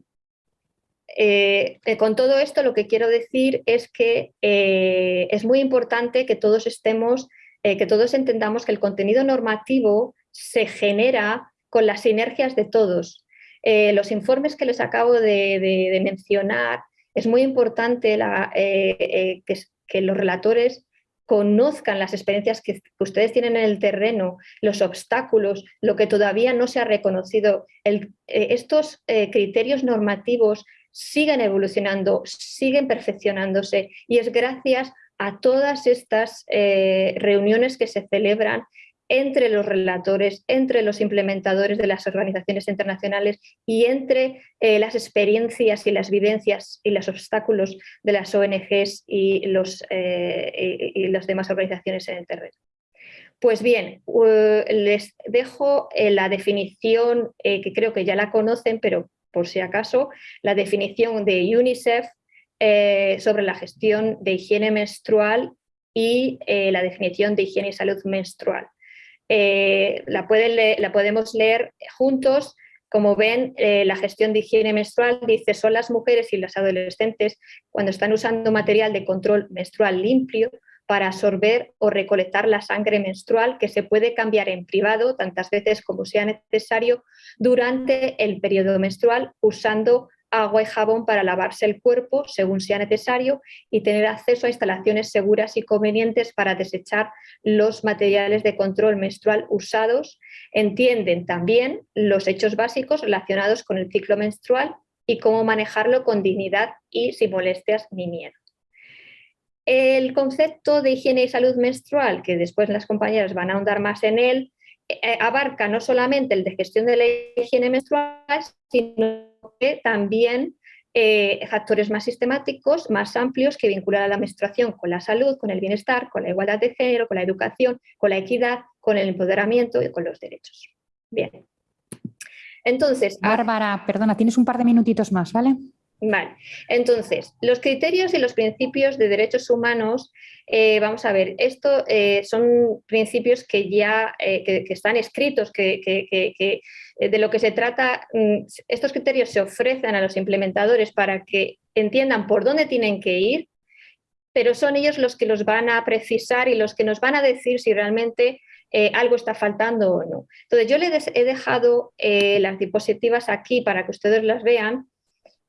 eh, eh, con todo esto lo que quiero decir es que eh, es muy importante que todos estemos, que todos entendamos que el contenido normativo se genera con las sinergias de todos. Los informes que les acabo de, mencionar, es muy importante que, los relatores conozcan las experiencias que, ustedes tienen en el terreno, los obstáculos, lo que todavía no se ha reconocido. estos criterios normativos siguen evolucionando, siguen perfeccionándose y es gracias a todas estas eh, reuniones que se celebran entre los relatores, entre los implementadores de las organizaciones internacionales y entre eh, las experiencias y las vivencias y los obstáculos de las ONGs eh, y las demás organizaciones en el terreno. Pues bien, les dejo la definición que creo que ya la conocen, pero por si acaso, la definición de UNICEF eh, sobre la gestión de higiene menstrual y eh, la definición de higiene y salud menstrual. Eh, la, la, podemos leer juntos. Como ven, la gestión de higiene menstrual dice son las mujeres y las adolescentes cuando están usando material de control menstrual limpio para absorber o recolectar la sangre menstrual que se puede cambiar en privado tantas veces como sea necesario durante el periodo menstrual usando agua y jabón para lavarse el cuerpo según sea necesario y tener acceso a instalaciones seguras y convenientes para desechar los materiales de control menstrual usados. Entienden también los hechos básicos relacionados con el ciclo menstrual y cómo manejarlo con dignidad y sin molestias ni miedo. El concepto de higiene y salud menstrual, que después las compañeras van a ahondar más en él, eh, abarca no solamente el de gestión de la higiene menstrual, sino que también eh, factores más sistemáticos, más amplios, que vinculan a la menstruación con la salud, con el bienestar, con la igualdad de género, con la educación, con la equidad, con el empoderamiento y con los derechos. Bien. Entonces... Bárbara, perdona, tienes un par de minutitos más, ¿vale? Vale, entonces, los criterios y los principios de derechos humanos, eh, vamos a ver, esto eh, son principios que ya eh, que, están escritos, que, de lo que se trata, mm, estos criterios se ofrecen a los implementadores para que entiendan por dónde tienen que ir, pero son ellos los que los van a precisar y los que nos van a decir si realmente algo está faltando o no. Entonces, yo les he dejado las diapositivas aquí para que ustedes las vean,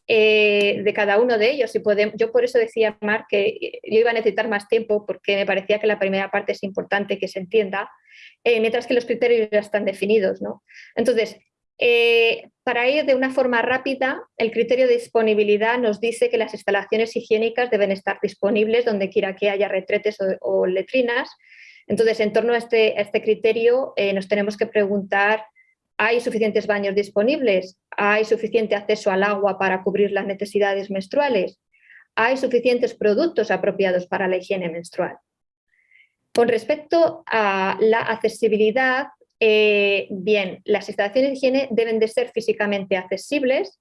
eh, de cada uno de ellos. Y yo por eso decía, Mar, que yo iba a necesitar más tiempo porque me parecía que la primera parte es importante que se entienda, eh, mientras que los criterios ya están definidos. ¿no? Entonces, eh, para ir de una forma rápida, el criterio de disponibilidad nos dice que las instalaciones higiénicas deben estar disponibles donde quiera que haya retretes o, letrinas. Entonces, en torno a este, este criterio, nos tenemos que preguntar ¿Hay suficientes baños disponibles? ¿Hay suficiente acceso al agua para cubrir las necesidades menstruales? ¿Hay suficientes productos apropiados para la higiene menstrual? Con respecto a la accesibilidad, eh, bien, las instalaciones de higiene deben de ser físicamente accesibles,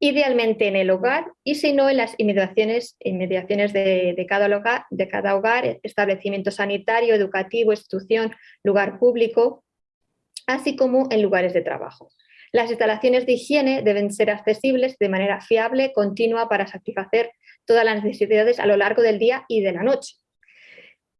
idealmente en el hogar y si no en las inmediaciones, de, cada hogar, de cada hogar, establecimiento sanitario, educativo, institución, lugar público, así como en lugares de trabajo. Las instalaciones de higiene deben ser accesibles de manera fiable, continua, para satisfacer todas las necesidades a lo largo del día y de la noche.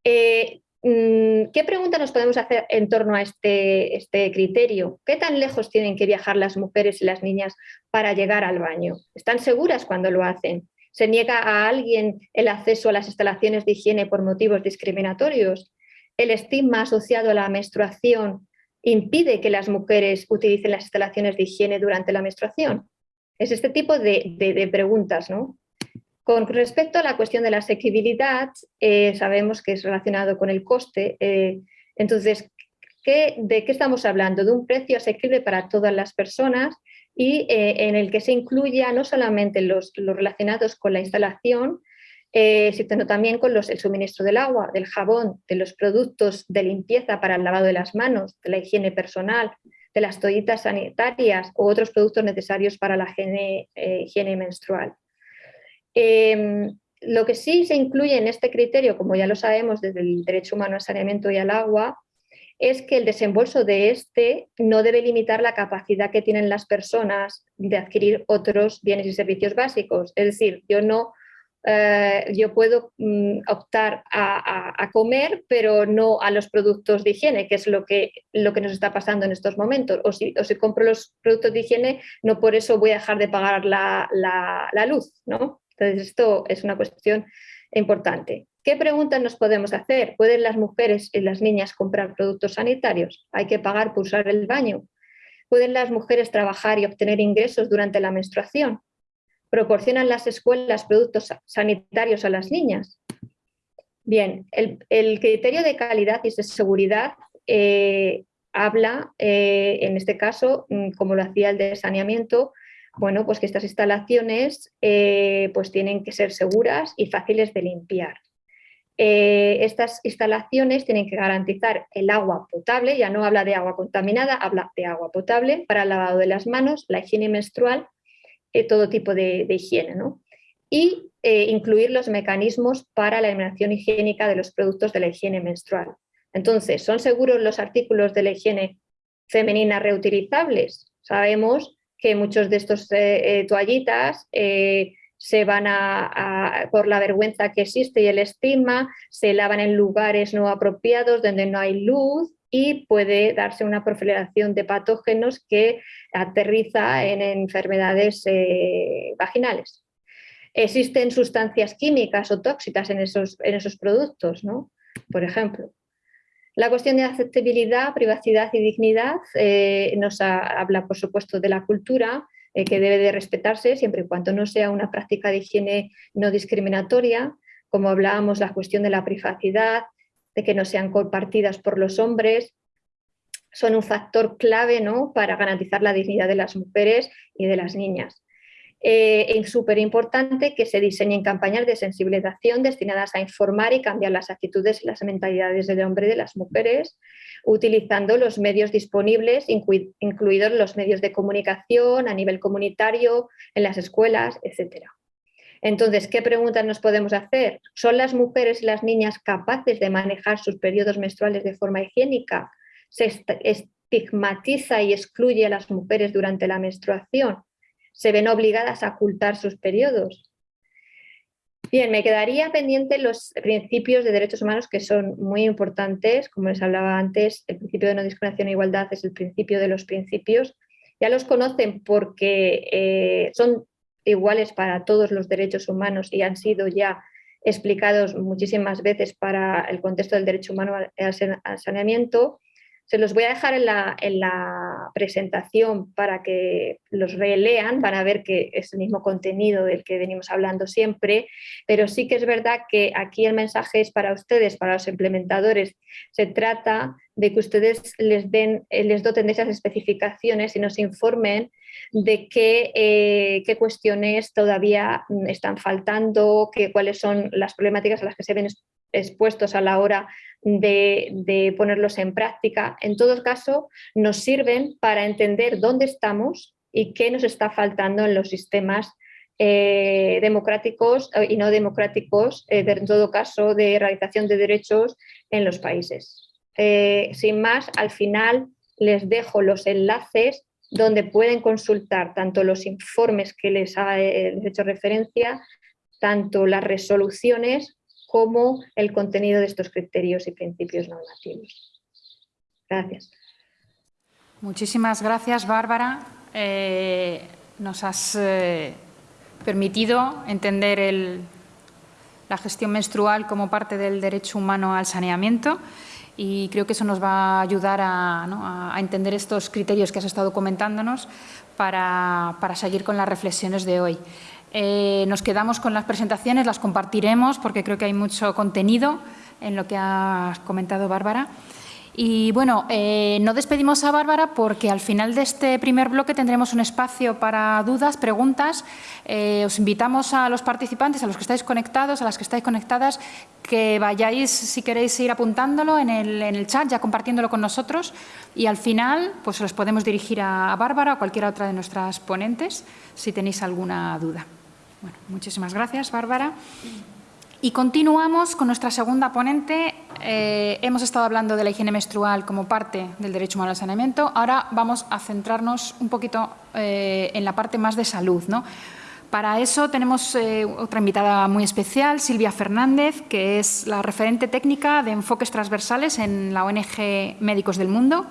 Eh, mm, ¿Qué preguntas nos podemos hacer en torno a este, este, criterio? ¿Qué tan lejos tienen que viajar las mujeres y las niñas para llegar al baño? ¿Están seguras cuando lo hacen? ¿Se niega a alguien el acceso a las instalaciones de higiene por motivos discriminatorios? ¿El estigma asociado a la menstruación impide que las mujeres utilicen las instalaciones de higiene durante la menstruación? Es este tipo de, preguntas. ¿no? Con respecto a la cuestión de la asequibilidad, eh, sabemos que es relacionado con el coste. Eh, entonces, ¿de qué estamos hablando? De un precio asequible para todas las personas y eh, en el que se incluya no solamente los, los relacionados con la instalación, eh, también con los, el suministro del agua, del jabón, de los productos de limpieza para el lavado de las manos, de la higiene personal, de las toallitas sanitarias u otros productos necesarios para la higiene, eh, menstrual. Em, lo que sí se incluye en este criterio, como ya lo sabemos desde el derecho humano al saneamiento y al agua, es que el desembolso de este no debe limitar la capacidad que tienen las personas de adquirir otros bienes y servicios básicos. Es decir, yo no eh, yo puedo mm, optar a, comer, pero no a los productos de higiene, que es lo que, lo que nos está pasando en estos momentos. O si, si compro los productos de higiene, no por eso voy a dejar de pagar la, la, luz. ¿no? Entonces, esto es una cuestión importante. ¿Qué preguntas nos podemos hacer? ¿Pueden las mujeres y las niñas comprar productos sanitarios? ¿Hay que pagar por usar el baño? ¿Pueden las mujeres trabajar y obtener ingresos durante la menstruación? ¿Proporcionan las escuelas productos sanitarios a las niñas? Bien, el, criterio de calidad y de seguridad eh, habla, eh, en este caso, mm, como lo hacía el de saneamiento, bueno, pues que estas instalaciones eh, pues tienen que ser seguras y fáciles de limpiar. estas instalaciones tienen que garantizar el agua potable, ya no habla de agua contaminada, habla de agua potable para el lavado de las manos, la higiene menstrual eh, todo tipo de, higiene. ¿no? Y eh, incluir los mecanismos para la eliminación higiénica de los productos de la higiene menstrual. Entonces, ¿son seguros los artículos de la higiene femenina reutilizables? Sabemos que muchos de estos eh, toallitas se van a, por la vergüenza que existe y el estigma, se lavan en lugares no apropiados donde no hay luz y puede darse una proliferación de patógenos que aterriza en enfermedades eh, vaginales. Existen sustancias químicas o tóxicas en esos, en esos productos, ¿no? por ejemplo. La cuestión de aceptabilidad, privacidad y dignidad eh, nos habla, por supuesto, de la cultura, eh, que debe de respetarse siempre y cuando no sea una práctica de higiene no discriminatoria, como hablábamos, la cuestión de la privacidad, de que no sean compartidas por los hombres, son un factor clave ¿no? para garantizar la dignidad de las mujeres y de las niñas. Eh, es súper importante que se diseñen campañas de sensibilización destinadas a informar y cambiar las actitudes y las mentalidades del hombre y de las mujeres, utilizando los medios disponibles, incluidos los medios de comunicación a nivel comunitario, en las escuelas, etcétera. Entonces, ¿qué preguntas nos podemos hacer? ¿Son las mujeres y las niñas capaces de manejar sus periodos menstruales de forma higiénica? ¿Se estigmatiza y excluye a las mujeres durante la menstruación? ¿Se ven obligadas a ocultar sus periodos? Bien, me quedaría pendiente los principios de derechos humanos que son muy importantes, como les hablaba antes, el principio de no discriminación e igualdad es el principio de los principios. Ya los conocen porque eh, son iguales para todos los derechos humanos y han sido ya explicados muchísimas veces para el contexto del derecho humano al saneamiento. Se los voy a dejar en la, en la presentación para que los relean, van a ver que es el mismo contenido del que venimos hablando siempre, pero sí que es verdad que aquí el mensaje es para ustedes, para los implementadores. Se trata de que ustedes les, den, eh, les doten de esas especificaciones y nos informen de qué, eh, qué cuestiones todavía están faltando, qué, cuáles son las problemáticas a las que se ven expuestos a la hora de, ponerlos en práctica. En todo caso, nos sirven para entender dónde estamos y qué nos está faltando en los sistemas eh, democráticos eh, y no democráticos, en todo caso, de realización de derechos en los países. sin más, al final les dejo los enlaces donde pueden consultar tanto los informes que les he hecho referencia, tanto las resoluciones como el contenido de estos criterios y principios normativos. Gracias. Muchísimas gracias, Bárbara. Eh, nos has eh, permitido entender la gestión menstrual como parte del derecho humano al saneamiento y creo que eso nos va a ayudar a, entender estos criterios que has estado comentándonos para, para seguir con las reflexiones de hoy. Eh, nos quedamos con las presentaciones, las compartiremos porque creo que hay mucho contenido en lo que ha comentado Bárbara. Y bueno, eh, no despedimos a Bárbara porque al final de este primer bloque tendremos un espacio para dudas, preguntas. Eh, os invitamos a los participantes, a los que estáis conectados, a las que estáis conectadas, que vayáis, si queréis ir apuntándolo en el, chat, ya compartiéndolo con nosotros. Y al final, pues los podemos dirigir a Bárbara o a cualquier otra de nuestras ponentes, si tenéis alguna duda. Bueno, muchísimas gracias, Bárbara. Y continuamos con nuestra segunda ponente. Eh, hemos estado hablando de la higiene menstrual como parte del derecho humano al saneamiento. Ahora vamos a centrarnos un poquito eh, en la parte más de salud. ¿no? Para eso tenemos eh, otra invitada muy especial, Silvia Fernández, que es la referente técnica de enfoques transversales en la ONG Médicos del Mundo,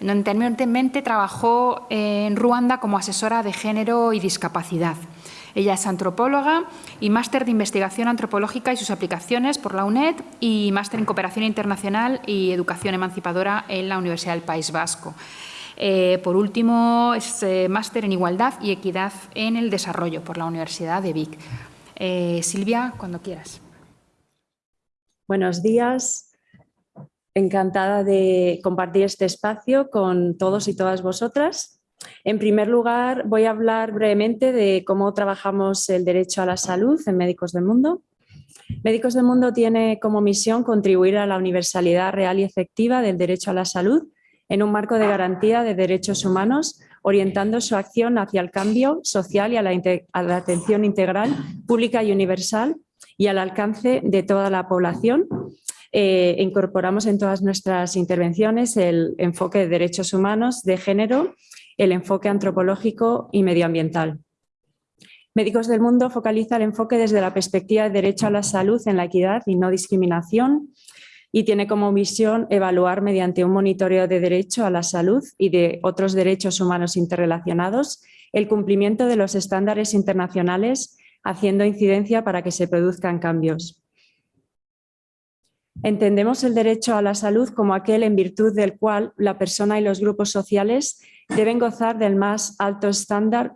donde anteriormente trabajó en Ruanda como asesora de género y discapacidad. Ella es antropóloga y máster de investigación antropológica y sus aplicaciones por la UNED y máster en cooperación internacional y educación emancipadora en la Universidad del País Vasco. Eh, por último, es eh, máster en igualdad y equidad en el desarrollo por la Universidad de Vic. Eh, Silvia, cuando quieras. Buenos días. Encantada de compartir este espacio con todos y todas vosotras. En primer lugar, voy a hablar brevemente de cómo trabajamos el derecho a la salud en Médicos del Mundo. Médicos del Mundo tiene como misión contribuir a la universalidad real y efectiva del derecho a la salud en un marco de garantía de derechos humanos, orientando su acción hacia el cambio social y a la, atención integral, pública y universal y al alcance de toda la población. Eh, incorporamos en todas nuestras intervenciones el enfoque de derechos humanos, de género el enfoque antropológico y medioambiental. Médicos del Mundo focaliza el enfoque desde la perspectiva de derecho a la salud en la equidad y no discriminación y tiene como visión evaluar mediante un monitoreo de derecho a la salud y de otros derechos humanos interrelacionados el cumplimiento de los estándares internacionales haciendo incidencia para que se produzcan cambios. Entendemos el derecho a la salud como aquel en virtud del cual la persona y los grupos sociales deben gozar del más alto estándar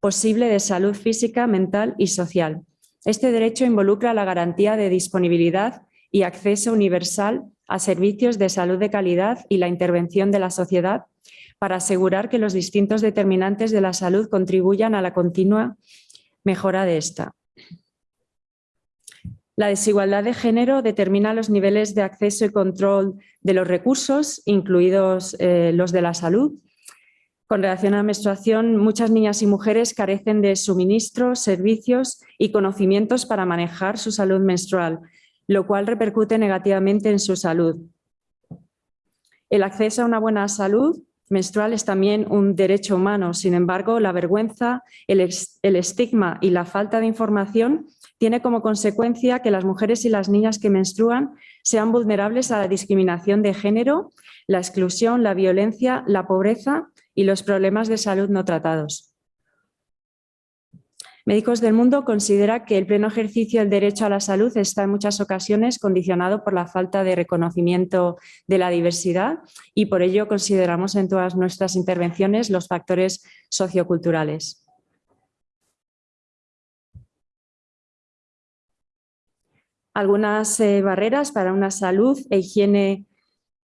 posible de salud física, mental y social. Este derecho involucra la garantía de disponibilidad y acceso universal a servicios de salud de calidad y la intervención de la sociedad para asegurar que los distintos determinantes de la salud contribuyan a la continua mejora de esta. La desigualdad de género determina los niveles de acceso y control de los recursos, incluidos eh, los de la salud, con relación a la menstruación, muchas niñas y mujeres carecen de suministros, servicios y conocimientos para manejar su salud menstrual, lo cual repercute negativamente en su salud. El acceso a una buena salud menstrual es también un derecho humano. Sin embargo, la vergüenza, el, estigma y la falta de información tiene como consecuencia que las mujeres y las niñas que menstruan sean vulnerables a la discriminación de género, la exclusión, la violencia, la pobreza y los problemas de salud no tratados. Médicos del Mundo considera que el pleno ejercicio del derecho a la salud está en muchas ocasiones condicionado por la falta de reconocimiento de la diversidad y por ello consideramos en todas nuestras intervenciones los factores socioculturales. Algunas eh, barreras para una salud e higiene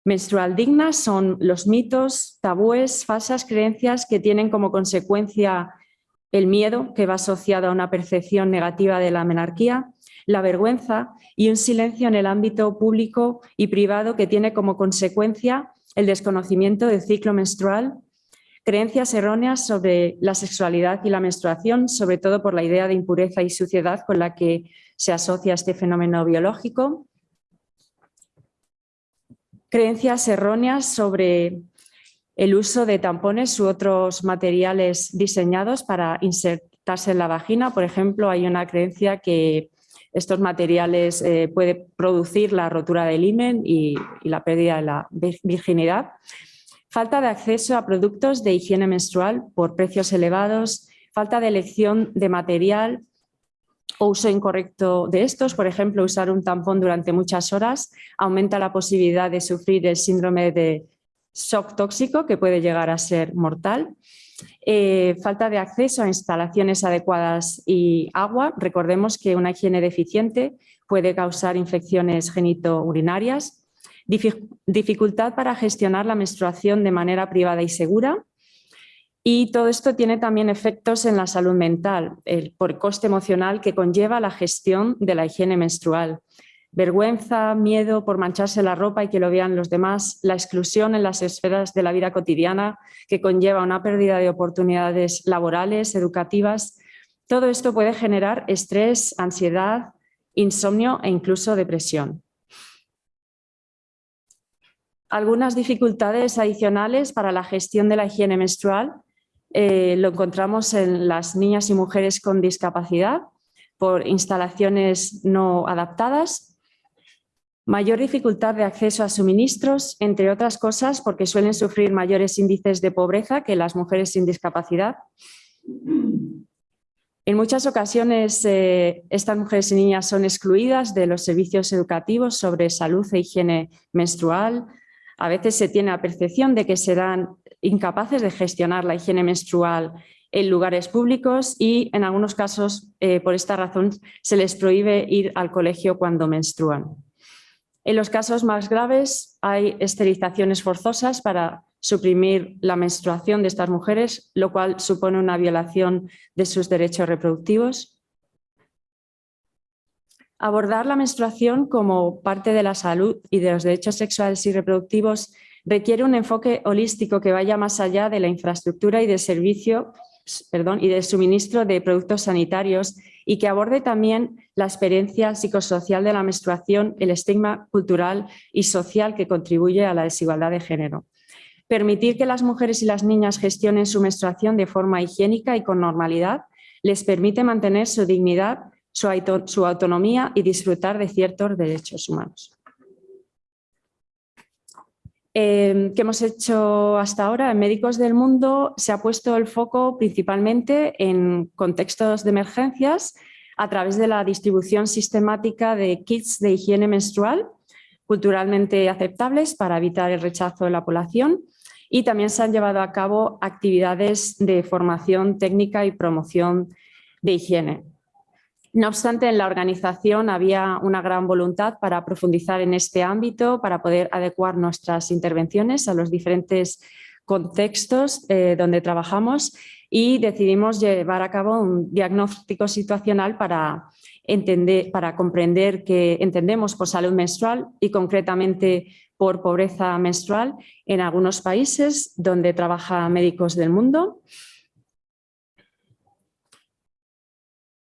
menstrual digna son los mitos, tabúes, falsas creencias que tienen como consecuencia el miedo que va asociado a una percepción negativa de la menarquía, la vergüenza y un silencio en el ámbito público y privado que tiene como consecuencia el desconocimiento del ciclo menstrual, creencias erróneas sobre la sexualidad y la menstruación, sobre todo por la idea de impureza y suciedad con la que se asocia este fenómeno biológico, creencias erróneas sobre el uso de tampones u otros materiales diseñados para insertarse en la vagina. Por ejemplo, hay una creencia que estos materiales eh, pueden producir la rotura del himen y, y la pérdida de la virginidad. Falta de acceso a productos de higiene menstrual por precios elevados, falta de elección de material o uso incorrecto de estos, por ejemplo, usar un tampón durante muchas horas aumenta la posibilidad de sufrir el síndrome de shock tóxico que puede llegar a ser mortal. Eh, falta de acceso a instalaciones adecuadas y agua. Recordemos que una higiene deficiente puede causar infecciones genitourinarias. Dificultad para gestionar la menstruación de manera privada y segura. Y todo esto tiene también efectos en la salud mental, el, por coste emocional que conlleva la gestión de la higiene menstrual vergüenza, miedo por mancharse la ropa y que lo vean los demás, la exclusión en las esferas de la vida cotidiana que conlleva una pérdida de oportunidades laborales, educativas. Todo esto puede generar estrés, ansiedad, insomnio e incluso depresión. Algunas dificultades adicionales para la gestión de la higiene menstrual eh, lo encontramos en las niñas y mujeres con discapacidad por instalaciones no adaptadas, Mayor dificultad de acceso a suministros, entre otras cosas porque suelen sufrir mayores índices de pobreza que las mujeres sin discapacidad. En muchas ocasiones eh, estas mujeres y niñas son excluidas de los servicios educativos sobre salud e higiene menstrual. A veces se tiene la percepción de que serán incapaces de gestionar la higiene menstrual en lugares públicos y en algunos casos eh, por esta razón se les prohíbe ir al colegio cuando menstruan. En los casos más graves hay esterilizaciones forzosas para suprimir la menstruación de estas mujeres, lo cual supone una violación de sus derechos reproductivos. Abordar la menstruación como parte de la salud y de los derechos sexuales y reproductivos requiere un enfoque holístico que vaya más allá de la infraestructura y de servicio y del suministro de productos sanitarios y que aborde también la experiencia psicosocial de la menstruación, el estigma cultural y social que contribuye a la desigualdad de género. Permitir que las mujeres y las niñas gestionen su menstruación de forma higiénica y con normalidad les permite mantener su dignidad, su autonomía y disfrutar de ciertos derechos humanos. Em, que hemos hecho hasta ahora en Médicos del Mundo se ha puesto el foco principalmente en contextos de emergencias a través de la distribución sistemática de kits de higiene menstrual culturalmente aceptables para evitar el rechazo de la población y también se han llevado a cabo actividades de formación técnica y promoción de higiene. No obstante, en la organización había una gran voluntad para profundizar en este ámbito, para poder adecuar nuestras intervenciones a los diferentes contextos eh, donde trabajamos y decidimos llevar a cabo un diagnóstico situacional para, entender, para comprender que entendemos por salud menstrual y concretamente por pobreza menstrual en algunos países donde trabaja médicos del mundo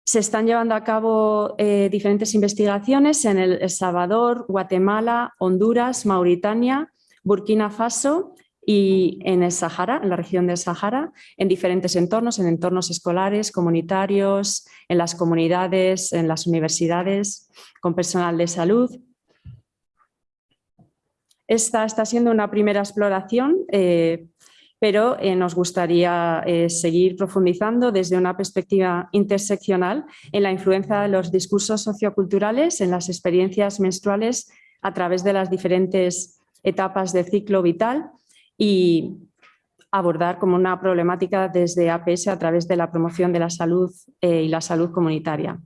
Se están llevando a cabo eh, diferentes investigaciones en El Salvador, Guatemala, Honduras, Mauritania, Burkina Faso y en el Sahara, en la región del Sahara, en diferentes entornos, en entornos escolares, comunitarios, en las comunidades, en las universidades, con personal de salud. Esta está siendo una primera exploración eh, pero eh, nos gustaría eh, seguir profundizando desde una perspectiva interseccional en la influencia de los discursos socioculturales en las experiencias menstruales a través de las diferentes etapas del ciclo vital y abordar como una problemática desde APS a través de la promoción de la salud eh, y la salud comunitaria.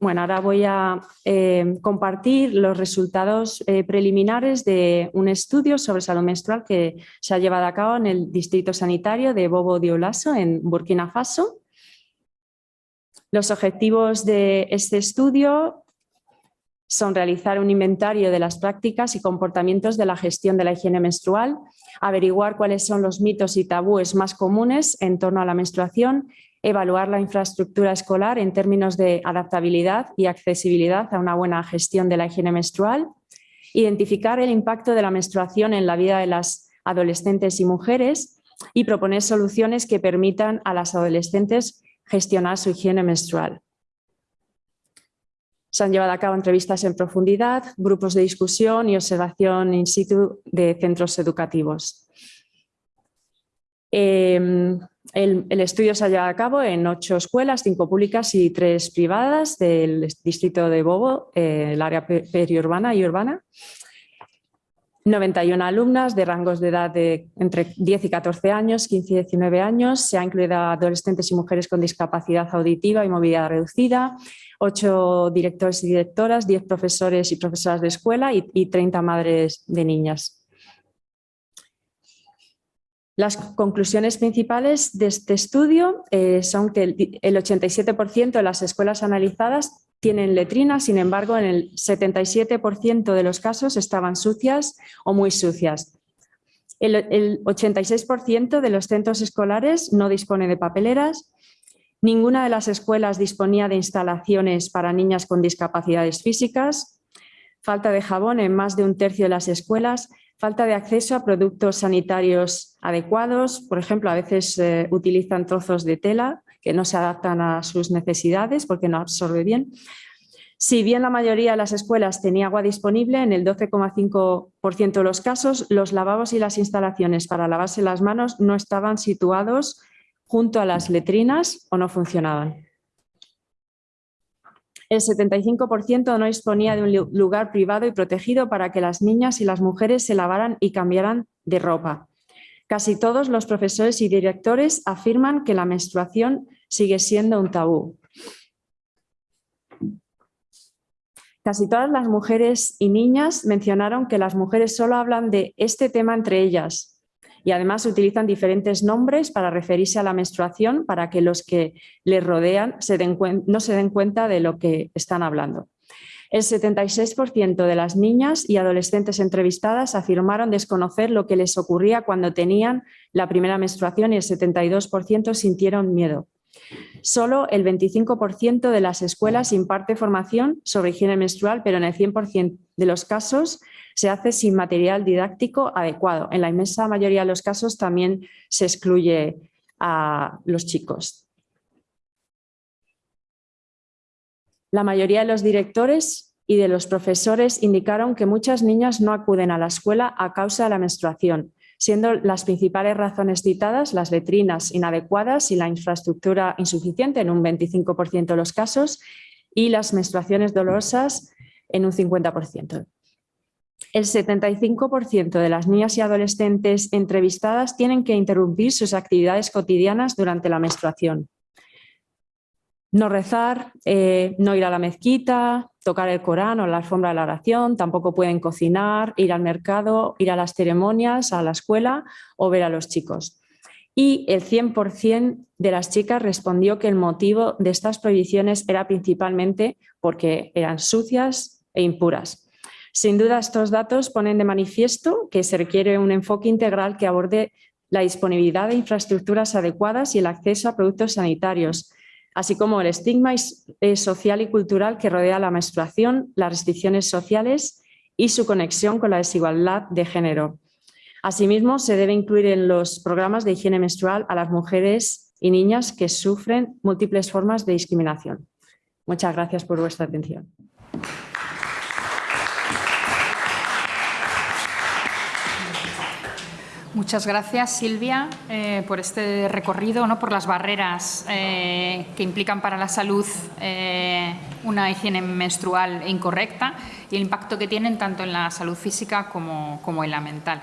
Bueno, ahora voy a eh, compartir los resultados eh, preliminares de un estudio sobre salud menstrual que se ha llevado a cabo en el Distrito Sanitario de Bobo Dioulasso en Burkina Faso. Los objetivos de este estudio son realizar un inventario de las prácticas y comportamientos de la gestión de la higiene menstrual, averiguar cuáles son los mitos y tabúes más comunes en torno a la menstruación evaluar la infraestructura escolar en términos de adaptabilidad y accesibilidad a una buena gestión de la higiene menstrual, identificar el impacto de la menstruación en la vida de las adolescentes y mujeres y proponer soluciones que permitan a las adolescentes gestionar su higiene menstrual. Se han llevado a cabo entrevistas en profundidad, grupos de discusión y observación in situ de centros educativos. Em, el, estudio se ha llevado a cabo en ocho escuelas, cinco públicas y tres privadas del distrito de Bobo, eh, el área periurbana y urbana. 91 alumnas de rangos de edad de entre 10 y 14 años, 15 y 19 años. Se ha incluido a adolescentes y mujeres con discapacidad auditiva y movilidad reducida, ocho directores y directoras, 10 profesores y profesoras de escuela y, y 30 madres de niñas. Las conclusiones principales de este estudio eh, son que el, 87% de las escuelas analizadas tienen letrinas, sin embargo, en el 77% de los casos estaban sucias o muy sucias. El, el 86% de los centros escolares no dispone de papeleras, ninguna de las escuelas disponía de instalaciones para niñas con discapacidades físicas, falta de jabón en más de un tercio de las escuelas, falta de acceso a productos sanitarios adecuados, por ejemplo, a veces eh, utilizan trozos de tela que no se adaptan a sus necesidades porque no absorbe bien. Si bien la mayoría de las escuelas tenía agua disponible, en el 12,5% de los casos los lavabos y las instalaciones para lavarse las manos no estaban situados junto a las letrinas o no funcionaban el 75% no disponía de un lugar privado y protegido para que las niñas y las mujeres se lavaran y cambiaran de ropa. Casi todos los profesores y directores afirman que la menstruación sigue siendo un tabú. Casi todas las mujeres y niñas mencionaron que las mujeres solo hablan de este tema entre ellas, y además utilizan diferentes nombres para referirse a la menstruación para que los que les rodean no se den cuenta de lo que están hablando. El 76% de las niñas y adolescentes entrevistadas afirmaron desconocer lo que les ocurría cuando tenían la primera menstruación y el 72% sintieron miedo. Solo el 25% de las escuelas imparte formación sobre higiene menstrual, pero en el 100% de los casos se hace sin material didáctico adecuado. En la inmensa mayoría de los casos también se excluye a los chicos. La mayoría de los directores y de los profesores indicaron que muchas niñas no acuden a la escuela a causa de la menstruación, siendo las principales razones citadas las letrinas inadecuadas y la infraestructura insuficiente en un 25% de los casos y las menstruaciones dolorosas en un 50% el 75% de las niñas y adolescentes entrevistadas tienen que interrumpir sus actividades cotidianas durante la menstruación. No rezar, eh, no ir a la mezquita, tocar el Corán o la alfombra de la oración, tampoco pueden cocinar, ir al mercado, ir a las ceremonias, a la escuela o ver a los chicos. Y el 100% de las chicas respondió que el motivo de estas prohibiciones era principalmente porque eran sucias e impuras. Sin duda, estos datos ponen de manifiesto que se requiere un enfoque integral que aborde la disponibilidad de infraestructuras adecuadas y el acceso a productos sanitarios, así como el estigma eh, social y cultural que rodea la menstruación, las restricciones sociales y su conexión con la desigualdad de género. Asimismo, se debe incluir en los programas de higiene menstrual a las mujeres y niñas que sufren múltiples formas de discriminación. Muchas gracias por vuestra atención. Muchas gracias, Silvia, eh, por este recorrido, ¿no? por las barreras eh, que implican para la salud eh, una higiene menstrual incorrecta y el impacto que tienen tanto en la salud física como, como en la mental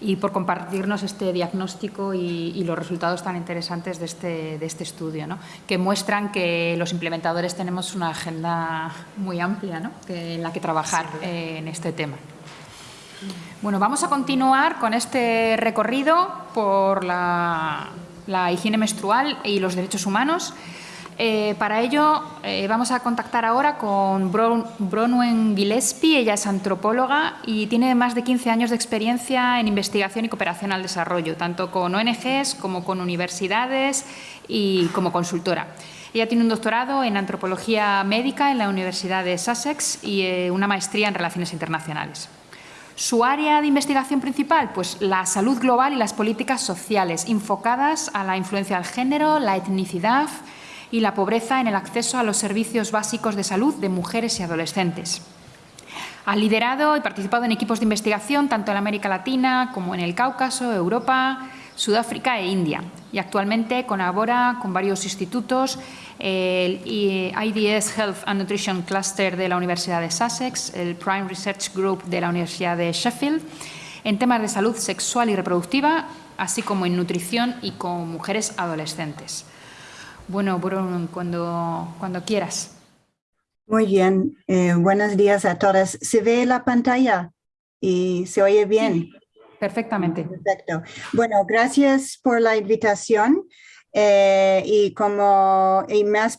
y por compartirnos este diagnóstico y, los resultados tan interesantes de este, de este estudio, ¿no? que muestran que los implementadores tenemos una agenda muy amplia ¿no? en la que trabajar en este tema. Bueno, vamos a continuar con este recorrido por la, higiene menstrual y los derechos humanos. Eh, para ello eh, vamos a contactar ahora con Bronwen Gillespie, ella es antropóloga y tiene más de 15 años de experiencia en investigación y cooperación al desarrollo, tanto con ONGs como con universidades y como consultora. Ella tiene un doctorado en antropología médica en la Universidad de Sussex y eh, una maestría en relaciones internacionales. Su área de investigación principal, pues la salud global y las políticas sociales, enfocadas a la influencia del género, la etnicidad y la pobreza en el acceso a los servicios básicos de salud de mujeres y adolescentes. Ha liderado y participado en equipos de investigación tanto en América Latina como en el Cáucaso, Europa, Sudáfrica e India. Y actualmente colabora con varios institutos el IDS Health and Nutrition Cluster de la Universidad de Sussex, el Prime Research Group de la Universidad de Sheffield, en temas de salud sexual y reproductiva, así como en nutrición y con mujeres adolescentes. Bueno, Bruno, cuando, cuando quieras. Muy bien, eh, buenos días a todas. ¿Se ve la pantalla y se oye bien? Perfectamente. Perfecto. Bueno, gracias por la invitación. Eh, y como y me has,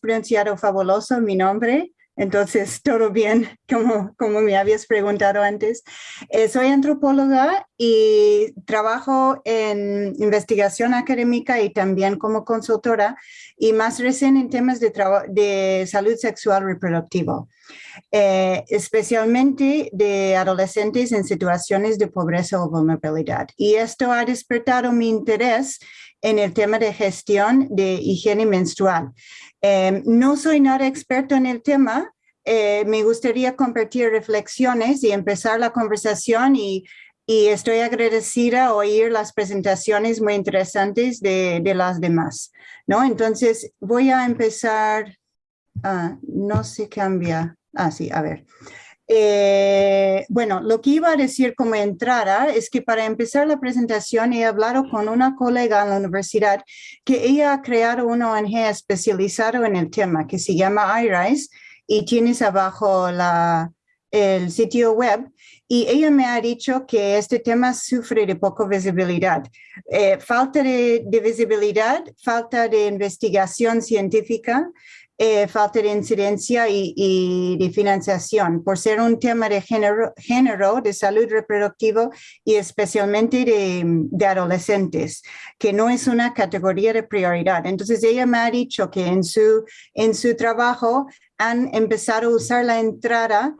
pronunciado fabuloso mi nombre, entonces todo bien, como, como me habías preguntado antes. Eh, soy antropóloga y trabajo en investigación académica y también como consultora y más recién en temas de, de salud sexual reproductiva. Eh, especialmente de adolescentes en situaciones de pobreza o vulnerabilidad. Y esto ha despertado mi interés en el tema de gestión de higiene menstrual. Em, no soy nada experto en el tema, eh, me gustaría compartir reflexiones y empezar la conversación y, estoy agradecida oír las presentaciones muy interesantes de, las demás. ¿no? Entonces voy a empezar, ah, no se cambia, ah sí, a ver. Eh, bueno, lo que iba a decir como entrada es que para empezar la presentación he hablado con una colega en la universidad que ella ha creado una ONG especializada en el tema que se llama iRise y tienes abajo la, el sitio web y ella me ha dicho que este tema sufre de poca visibilidad. Eh, falta de, de, visibilidad, falta de investigación científica, eh, falta de incidencia y, de financiación por ser un tema de género, de salud reproductiva y especialmente de, de, adolescentes, que no es una categoría de prioridad. Entonces ella me ha dicho que en su, en su trabajo han empezado a usar la entrada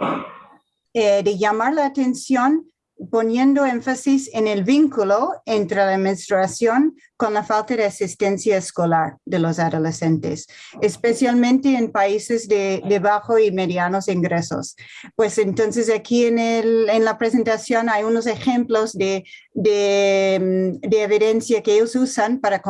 eh, de llamar la atención poniendo énfasis en el vínculo entre la menstruación con la falta de asistencia escolar de los adolescentes, especialmente en países de, de bajo y medianos ingresos. Pues entonces aquí en, el, en la presentación hay unos ejemplos de, de, de evidencia que ellos usan para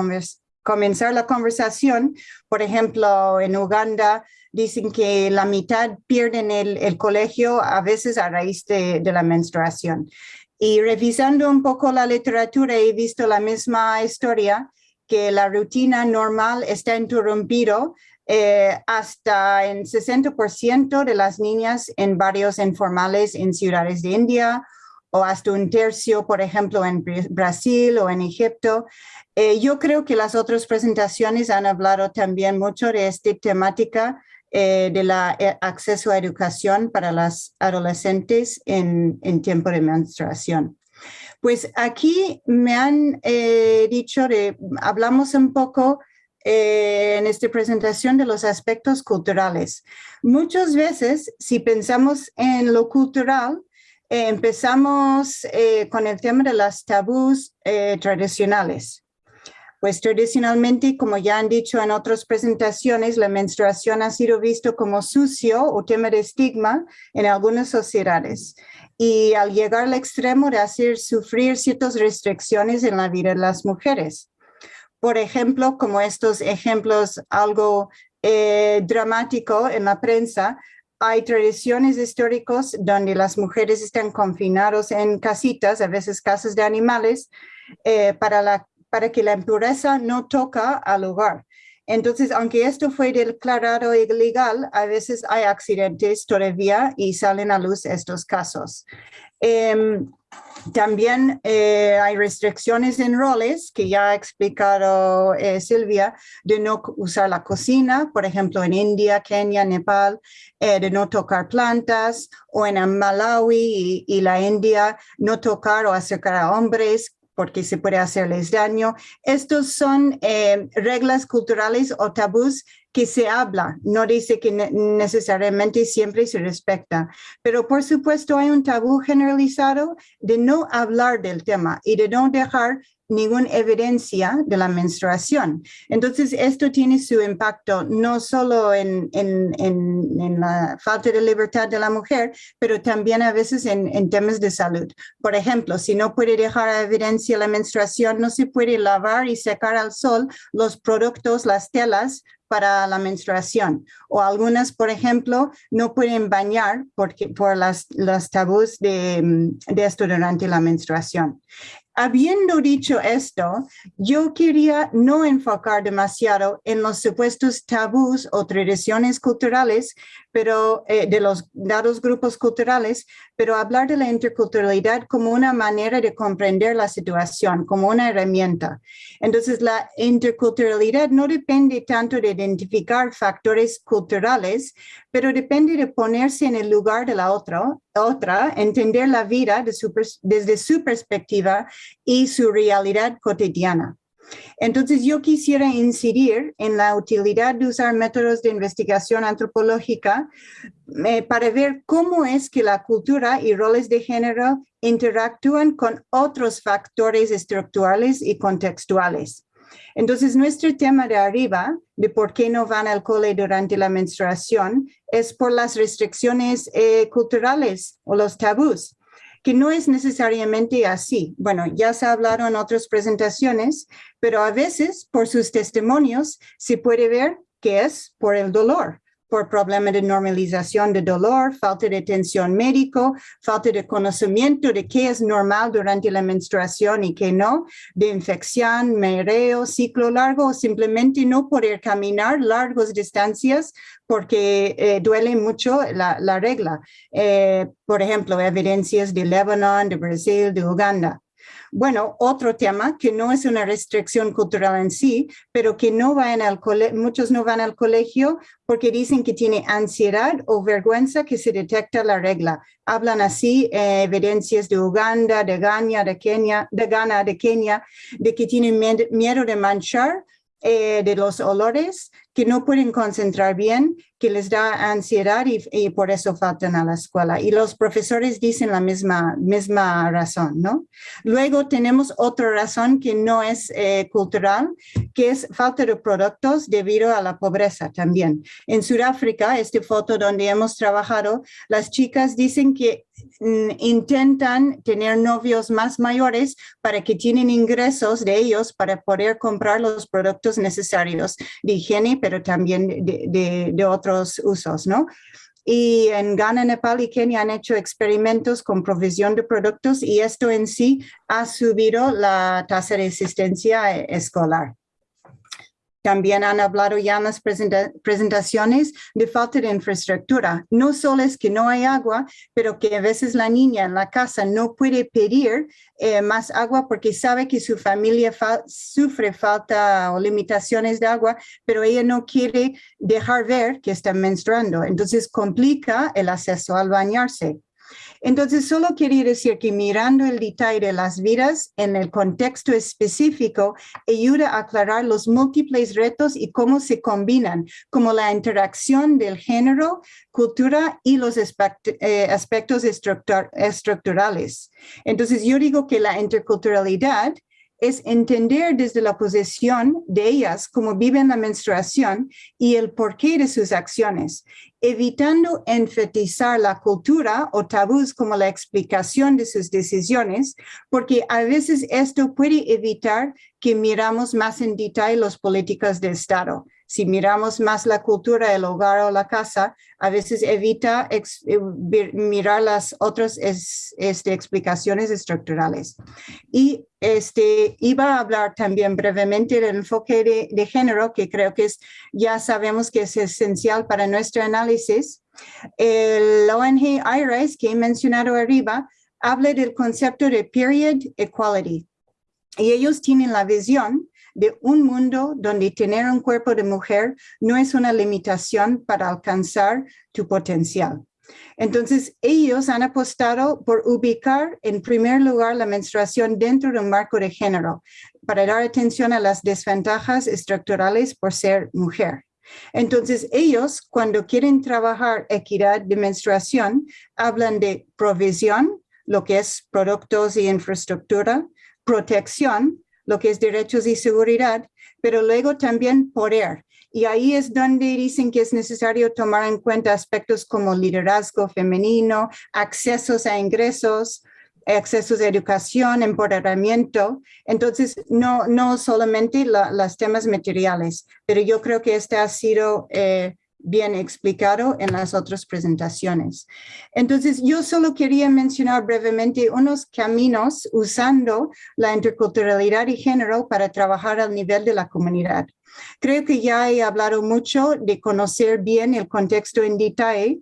comenzar la conversación. Por ejemplo, en Uganda dicen que la mitad pierden el, colegio a veces a raíz de, la menstruación. Y revisando un poco la literatura he visto la misma historia, que la rutina normal está interrumpido eh, hasta en 60% de las niñas en barrios informales en ciudades de India o hasta un tercio, por ejemplo, en Brasil o en Egipto. Eh, yo creo que las otras presentaciones han hablado también mucho de esta temática eh, de la eh, acceso a educación para las adolescentes en, en tiempo de menstruación. Pues aquí me han eh, dicho, de, hablamos un poco en esta presentación de los aspectos culturales. Muchas veces, si pensamos en lo cultural, empezamos con el tema de las tabús tradicionales. Pues tradicionalmente, como ya han dicho en otras presentaciones, la menstruación ha sido visto como sucio o tema de estigma en algunas sociedades. Y al llegar al extremo de hacer sufrir ciertas restricciones en la vida de las mujeres. Por ejemplo, como estos ejemplos algo eh, dramático en la prensa, hay tradiciones históricas donde las mujeres están confinadas en casitas, a veces casas de animales, eh, para, la, para que la impureza no toca al hogar. Entonces, aunque esto fue declarado ilegal, a veces hay accidentes todavía y salen a luz estos casos. Em, también eh, hay restricciones en roles que ya ha explicado eh, Silvia, de no usar la cocina, por ejemplo, en India, Kenia, Nepal, eh, de no tocar plantas, o en Malawi y, y, la India, no tocar o acercar a hombres porque se puede hacerles daño. Estos son reglas culturales o tabús que se habla, no dice que necesariamente siempre se respecta, pero por supuesto hay un tabú generalizado de no hablar del tema y de no dejar ninguna evidencia de la menstruación. Entonces, esto tiene su impacto no solo en, en, en, la falta de libertad de la mujer, pero también a veces en, temas de salud. Por ejemplo, si no puede dejar evidencia la menstruación, no se puede lavar y secar al sol los productos, las telas para la menstruación o algunas, por ejemplo, no pueden bañar porque, por las, los tabús de, de esto durante la menstruación habiendo dicho esto, yo quería no enfocar demasiado en los supuestos tabús o tradiciones culturales, pero eh, de los dados grupos culturales, pero hablar de la interculturalidad como una manera de comprender la situación, como una herramienta. Entonces, la interculturalidad no depende tanto de identificar factores culturales, pero depende de ponerse en el lugar de la otra, otra entender la vida desde su perspectiva y su realidad cotidiana. Entonces yo quisiera incidir en la utilidad de usar métodos de investigación antropológica eh, para ver cómo es que la cultura y roles de género interactúan con otros factores estructurales y contextuales. Entonces, nuestro tema de arriba, de por qué no van al cole durante la menstruación, es por las restricciones eh, culturales o los tabús que no es necesariamente así. Bueno, ya se hablaron en otras presentaciones, pero a veces por sus testimonios se puede ver que es por el dolor por problemas de normalización de dolor, falta de atención médico, falta de conocimiento de qué es normal durante la menstruación y qué no, de infección, mereo, ciclo largo simplemente no poder caminar largas distancias porque eh, duele mucho la, regla. Eh, por ejemplo, evidencias de Lebanon, de Brasil, de Uganda. Bueno, otro tema que no es una restricción cultural en sí, pero que no van al muchos no van al colegio porque dicen que tiene ansiedad o vergüenza que se detecta la regla. Hablan así eh, evidencias de Uganda, de Ghana, de Kenia, de Ghana, de Kenia, de que tienen miedo de manchar eh, de los olores, que no pueden concentrar bien, que les da ansiedad y, por eso faltan a la escuela. Y los profesores dicen la misma, misma razón, ¿no? Luego tenemos otra razón que no es eh, cultural, que es falta de productos debido a la pobreza también. En Sudáfrica, esta foto donde hemos trabajado, las chicas dicen que mm, intentan tener novios más mayores para que tienen ingresos de ellos para poder comprar los productos necesarios de higiene, pero también de, otros usos, ¿no? Y en Ghana, Nepal y Kenia han hecho experimentos con provisión de productos y esto en sí ha subido la tasa de asistencia escolar. También han hablado ya en las presentaciones de falta de infraestructura. No solo es que no hay agua, pero que a veces la niña en la casa no puede pedir eh, más agua porque sabe que su familia sufre falta o limitaciones de agua, pero ella no quiere dejar ver que está menstruando. Entonces complica el acceso al bañarse. Entonces, solo quería decir que mirando el detalle de las vidas en el contexto específico ayuda a aclarar los múltiples retos y cómo se combinan, como la interacción del género, cultura y los eh, aspectos estructurales. Entonces, yo digo que la interculturalidad es entender desde la posición de ellas cómo viven la menstruación y el porqué de sus acciones, evitando enfatizar la cultura o tabús como la explicación de sus decisiones, porque a veces esto puede evitar que miramos más en detalle las políticas de Estado si miramos más la cultura del hogar o la casa, a veces evita eh, mirar las otras este, explicaciones estructurales. Y este, iba a hablar también brevemente del enfoque de, género, que creo que es, ya sabemos que es esencial para nuestro análisis. El ONG IRIS, que he mencionado arriba, habla del concepto de period equality. Y ellos tienen la visión de un mundo donde tener un cuerpo de mujer no es una limitación para alcanzar tu potencial. Entonces, ellos han apostado por ubicar en primer lugar la menstruación dentro de un marco de género, para dar atención a las desventajas estructurales por ser mujer. Entonces, ellos, cuando quieren trabajar equidad de menstruación, hablan de provisión, lo que es productos y infraestructura, protección, lo que es derechos y seguridad, pero luego también poder. Y ahí es donde dicen que es necesario tomar en cuenta aspectos como liderazgo femenino, accesos a ingresos, accesos a educación, empoderamiento. Entonces, no, no solamente los temas materiales, pero yo creo que este ha sido eh, bien explicado en las otras presentaciones. Entonces, yo solo quería mencionar brevemente unos caminos usando la interculturalidad y género para trabajar al nivel de la comunidad. Creo que ya he hablado mucho de conocer bien el contexto en detalle.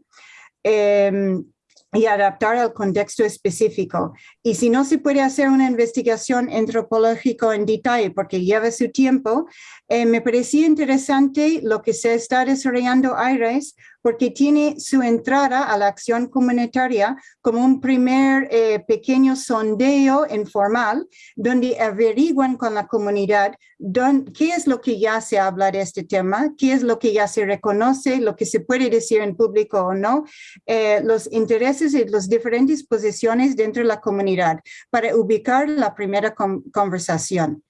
Em, y adaptar al contexto específico. Y si no se puede hacer una investigación antropológica en detalle porque lleva su tiempo, eh, me parecía interesante lo que se está desarrollando AIRES porque tiene su entrada a la acción comunitaria como un primer eh, pequeño sondeo informal donde averiguan con la comunidad qué es lo que ya se habla de este tema, qué es lo que ya se reconoce, lo que se puede decir en público o no, eh, los intereses y las diferentes posiciones dentro de la comunidad para ubicar la primera conversación.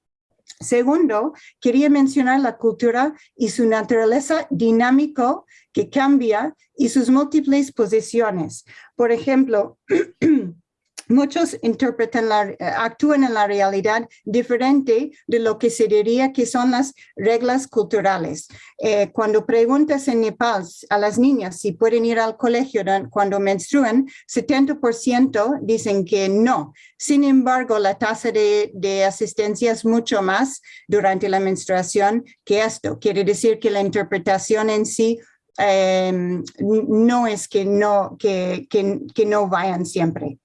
Segundo, quería mencionar la cultura y su naturaleza dinámico que cambia y sus múltiples posiciones. Por ejemplo, muchos interpretan la, eh, actúan en la realidad diferente de lo que se diría que son las reglas culturales. Eh, cuando preguntas en Nepal a las niñas si pueden ir al colegio cuando menstruan, 70% dicen que no. Sin embargo, la tasa de, de asistencia es mucho más durante la menstruación que esto. Quiere decir que la interpretación en sí em, no es que no, que no vayan siempre.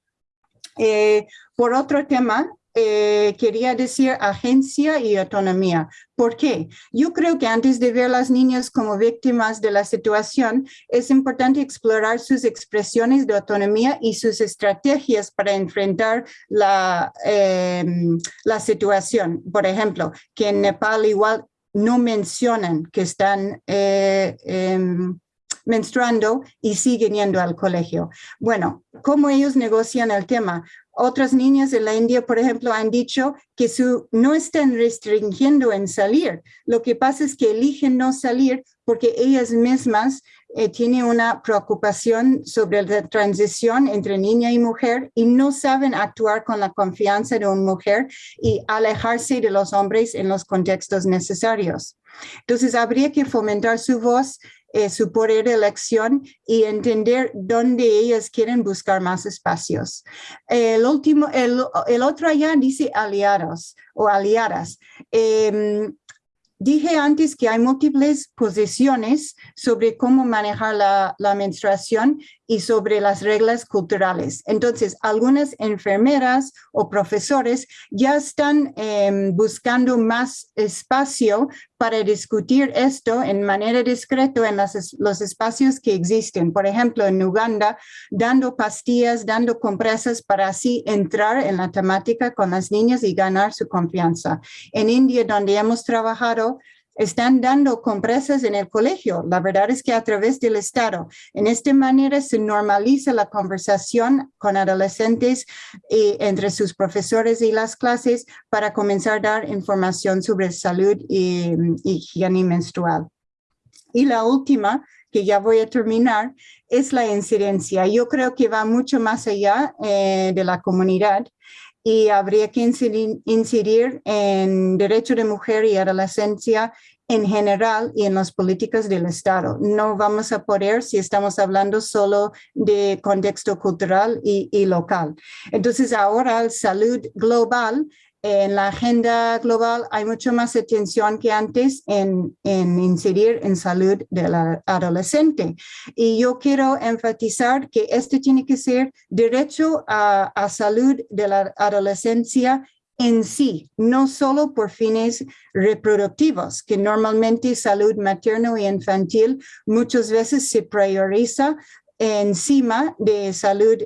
Eh, por otro tema, eh, quería decir agencia y autonomía. ¿Por qué? Yo creo que antes de ver a las niñas como víctimas de la situación, es importante explorar sus expresiones de autonomía y sus estrategias para enfrentar la, em, situación. Por ejemplo, que en Nepal igual no mencionan que están eh, em, menstruando y siguen yendo al colegio. Bueno, ¿cómo ellos negocian el tema? Otras niñas de la India, por ejemplo, han dicho que su, no están restringiendo en salir. Lo que pasa es que eligen no salir porque ellas mismas eh, tienen una preocupación sobre la transición entre niña y mujer y no saben actuar con la confianza de una mujer y alejarse de los hombres en los contextos necesarios. Entonces, habría que fomentar su voz eh, su poder de elección y entender dónde ellas quieren buscar más espacios. El, último, el, otro allá dice aliados o aliadas. Em, Dije antes que hay múltiples posiciones sobre cómo manejar la, menstruación y sobre las reglas culturales. Entonces, algunas enfermeras o profesores ya están em, buscando más espacio para discutir esto en manera discreta en los espacios que existen. Por ejemplo, en Uganda, dando pastillas, dando compresas para así entrar en la temática con las niñas y ganar su confianza. En India, donde hemos trabajado, están dando compresas en el colegio. La verdad es que a través del Estado. En esta manera se normaliza la conversación con adolescentes y entre sus profesores y las clases para comenzar a dar información sobre salud y, higiene menstrual. Y la última, que ya voy a terminar, es la incidencia. Yo creo que va mucho más allá eh, de la comunidad y habría que incidir, en derecho de mujer y adolescencia en general y en las políticas del Estado. No vamos a poder si estamos hablando solo de contexto cultural y, y local. Entonces ahora salud global en la agenda global hay mucho más atención que antes en, incidir en salud del adolescente. Y yo quiero enfatizar que este tiene que ser derecho a, a salud de la adolescencia en sí, no solo por fines reproductivos, que normalmente salud materno y infantil muchas veces se prioriza encima de salud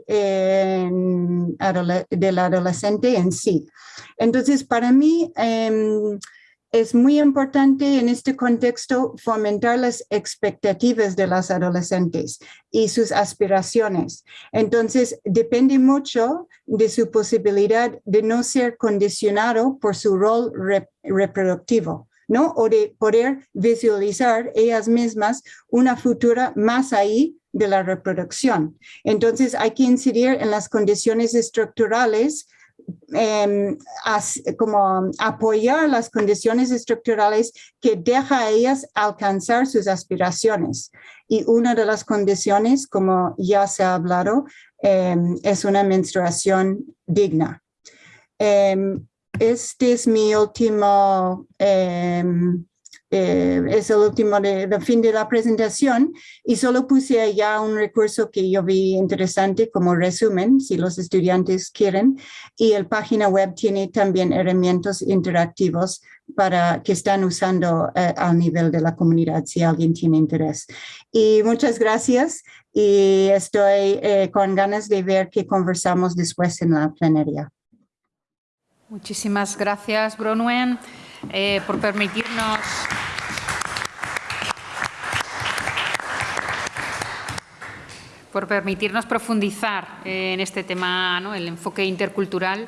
del adolescente en sí. Entonces, para mí em, es muy importante en este contexto fomentar las expectativas de las adolescentes y sus aspiraciones. Entonces, depende mucho de su posibilidad de no ser condicionado por su rol reproductivo. ¿no? O de poder visualizar ellas mismas una futura más ahí de la reproducción. Entonces hay que incidir en las condiciones estructurales em, como apoyar las condiciones estructurales que deja a ellas alcanzar sus aspiraciones. Y una de las condiciones, como ya se ha hablado, em, es una menstruación digna. Em, este es mi último eh, es el último de, fin de la presentación y solo puse allá un recurso que yo vi interesante como resumen, si los estudiantes quieren, y el página web tiene también herramientas interactivos para que están usando eh, al nivel de la comunidad si alguien tiene interés. Y muchas gracias y estoy eh, con ganas de ver qué conversamos después en la plenaria. Muchísimas gracias, Bronwen, por permitirnos por permitirnos profundizar en este tema, el enfoque intercultural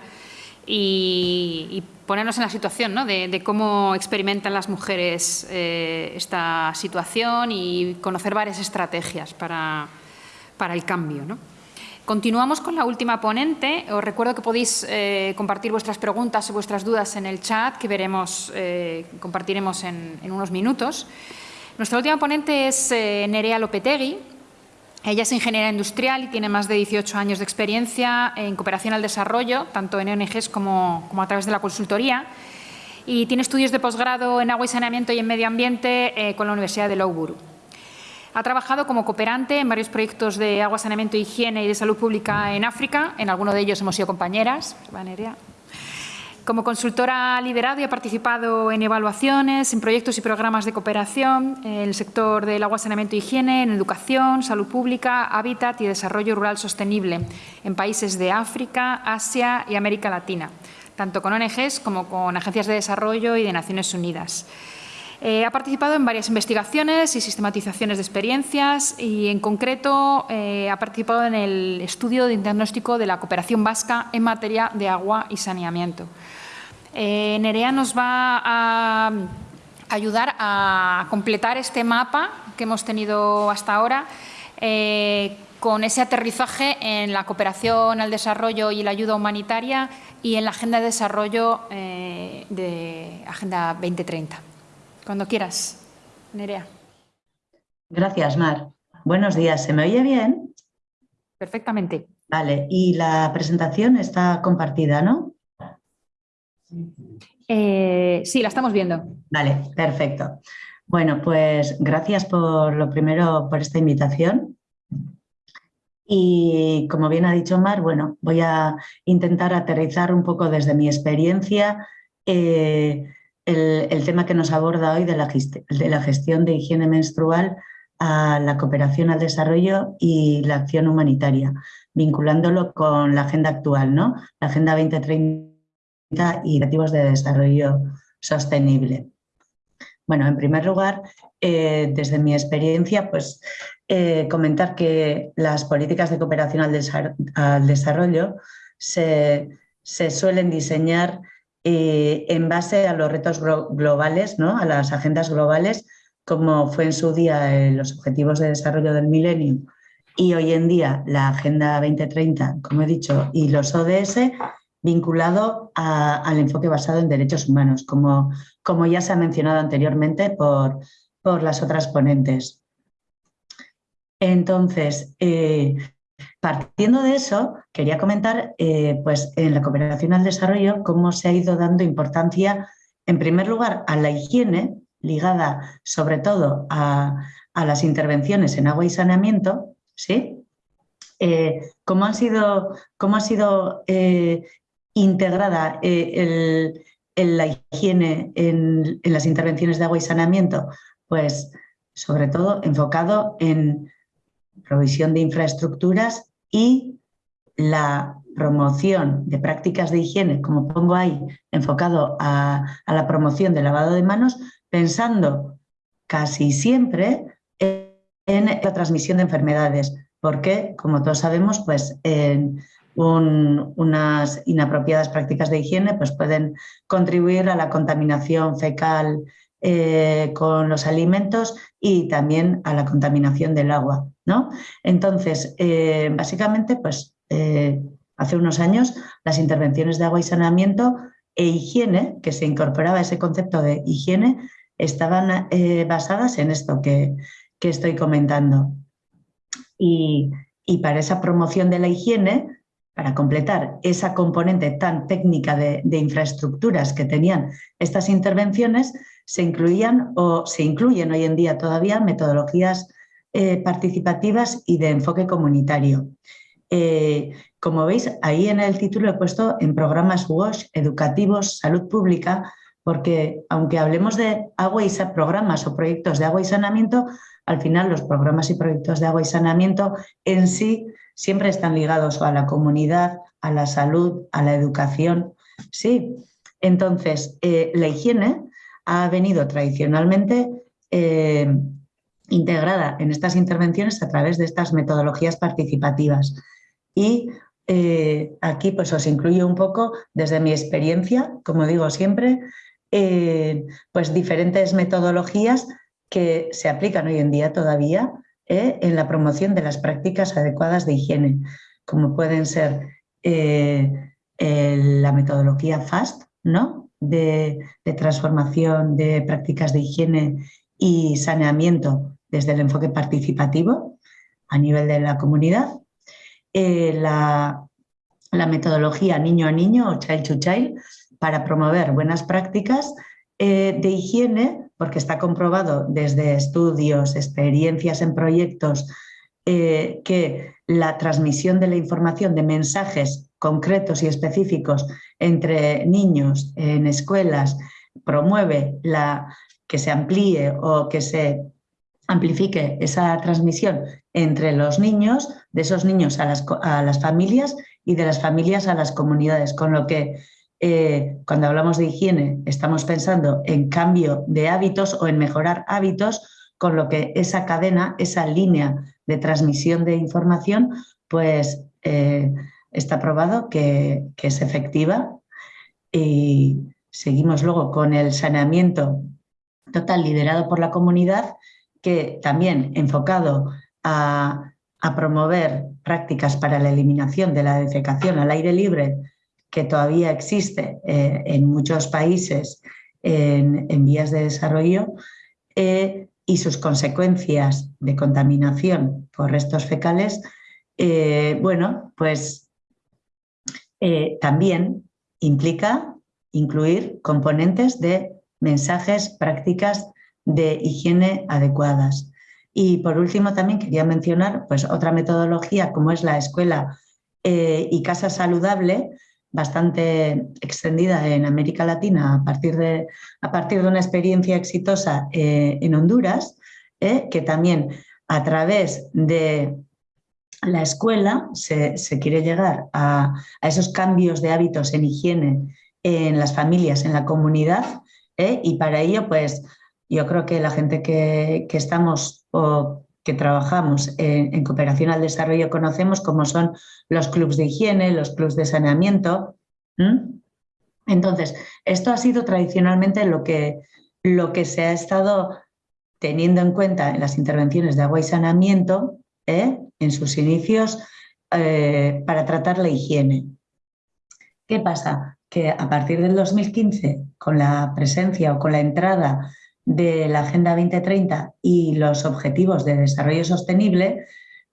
y, ponernos en la situación de, cómo experimentan las mujeres eh, esta situación y conocer varias estrategias para, el cambio. Continuamos con la última ponente. Os recuerdo que podéis eh, compartir vuestras preguntas o vuestras dudas en el chat que veremos, eh, compartiremos en, unos minutos. Nuestra última ponente es Nerea Lopetegui, ella es ingeniera industrial y tiene más de 18 años de experiencia en cooperación al desarrollo, tanto en ONGs como, a través de la consultoría. Y tiene estudios de posgrado en agua y saneamiento y en medio ambiente eh, con la Universidad de Loughborough. Ha trabajado como cooperante en varios proyectos de agua, saneamiento, higiene y de salud pública en África. En alguno de ellos hemos sido compañeras. Como consultora ha liderado y ha participado en evaluaciones, en proyectos y programas de cooperación en el sector del agua, saneamiento y higiene, en educación, salud pública, hábitat y desarrollo rural sostenible en países de África, Asia y América Latina, tanto con ONGs como con agencias de desarrollo y de Naciones Unidas. Eh, ha participado en varias investigaciones y sistematizaciones de experiencias y, en concreto, eh, ha participado en el estudio de diagnóstico de la cooperación vasca en materia de agua y saneamiento. Eh, Nerea nos va a ayudar a completar este mapa que hemos tenido hasta ahora con ese aterrizaje en la cooperación al desarrollo y la ayuda humanitaria y en la Agenda de Desarrollo eh, de Agenda 2030. Cuando quieras, Nerea. Gracias, Mar. Buenos días. ¿Se me oye bien? Perfectamente. Vale, y la presentación está compartida, ¿no? Eh, sí, la estamos viendo. Vale, perfecto. Bueno, pues gracias por lo primero por esta invitación. Y como bien ha dicho Mar, bueno, voy a intentar aterrizar un poco desde mi experiencia eh, el, tema que nos aborda hoy de la, gestión de higiene menstrual a la cooperación al desarrollo y la acción humanitaria, vinculándolo con la agenda actual, ¿no? La Agenda 2030 y objetivos de desarrollo sostenible. Bueno, en primer lugar, eh, desde mi experiencia, pues eh, comentar que las políticas de cooperación al, desarrollo se, suelen diseñar eh, en base a los retos globales, ¿no? a las agendas globales, como fue en su día los Objetivos de Desarrollo del Milenio y hoy en día la Agenda 2030, como he dicho, y los ODS, vinculado al enfoque basado en derechos humanos, como, como ya se ha mencionado anteriormente por, por las otras ponentes. Entonces, eh, partiendo de eso, quería comentar eh, pues, en la cooperación al desarrollo cómo se ha ido dando importancia, en primer lugar, a la higiene, ligada sobre todo a, las intervenciones en agua y saneamiento, ¿sí? Eh, cómo han sido, cómo ha sido integrada eh, la higiene en, las intervenciones de agua y saneamiento? Pues sobre todo enfocado en provisión de infraestructuras y la promoción de prácticas de higiene, como pongo ahí, enfocado a, la promoción del lavado de manos, pensando casi siempre en, la transmisión de enfermedades, porque, como todos sabemos, pues en, unas inapropiadas prácticas de higiene pues pueden contribuir a la contaminación fecal eh, con los alimentos y también a la contaminación del agua. ¿no? Entonces, eh, básicamente, pues eh, hace unos años las intervenciones de agua y saneamiento e higiene, que se incorporaba ese concepto de higiene, estaban basadas en esto que, estoy comentando. Y, y para esa promoción de la higiene, para completar esa componente tan técnica de, infraestructuras que tenían estas intervenciones, se incluían o se incluyen hoy en día todavía metodologías eh, participativas y de enfoque comunitario. Eh, como veis, ahí en el título he puesto en programas WASH, educativos, salud pública, porque aunque hablemos de agua y programas o proyectos de agua y saneamiento, al final los programas y proyectos de agua y saneamiento en sí siempre están ligados a la comunidad, a la salud, a la educación. Sí, entonces eh, la higiene ha venido tradicionalmente eh, integrada en estas intervenciones a través de estas metodologías participativas. Y eh, aquí pues os incluyo un poco desde mi experiencia, como digo siempre, pues diferentes metodologías que se aplican hoy en día todavía ¿eh? en la promoción de las prácticas adecuadas de higiene, como pueden ser eh, la metodología FAST, ¿no? De, transformación de prácticas de higiene y saneamiento desde el enfoque participativo a nivel de la comunidad, eh, la, metodología niño a niño o child to child para promover buenas prácticas de higiene porque está comprobado desde estudios, experiencias en proyectos, eh, que la transmisión de la información, de mensajes concretos y específicos entre niños en escuelas, promueve la, que se amplíe o que se amplifique esa transmisión entre los niños, de esos niños a las, a las familias y de las familias a las comunidades, con lo que eh, cuando hablamos de higiene estamos pensando en cambio de hábitos o en mejorar hábitos, con lo que esa cadena, esa línea de transmisión de información, pues eh, está probado que, es efectiva y seguimos luego con el saneamiento total liderado por la comunidad, que también enfocado a, a promover prácticas para la eliminación de la defecación al aire libre que todavía existe eh, en muchos países en, vías de desarrollo eh, y sus consecuencias de contaminación por restos fecales, eh, bueno, pues también implica incluir componentes de mensajes, prácticas de higiene adecuadas. Y por último también quería mencionar pues, otra metodología como es la escuela y casa saludable, bastante extendida en América Latina a partir de, a partir de una experiencia exitosa eh, en Honduras, eh, que también a través de la escuela se, quiere llegar a, esos cambios de hábitos en higiene en las familias, en la comunidad, eh, y para ello pues yo creo que la gente que, estamos o que trabajamos en, cooperación al desarrollo conocemos como son los clubes de higiene, los clubes de saneamiento. Entonces, esto ha sido tradicionalmente lo que, lo que se ha estado teniendo en cuenta en las intervenciones de agua y saneamiento ¿eh? en sus inicios eh, para tratar la higiene. ¿Qué pasa? Que a partir del 2015, con la presencia o con la entrada de la Agenda 2030 y los Objetivos de Desarrollo Sostenible,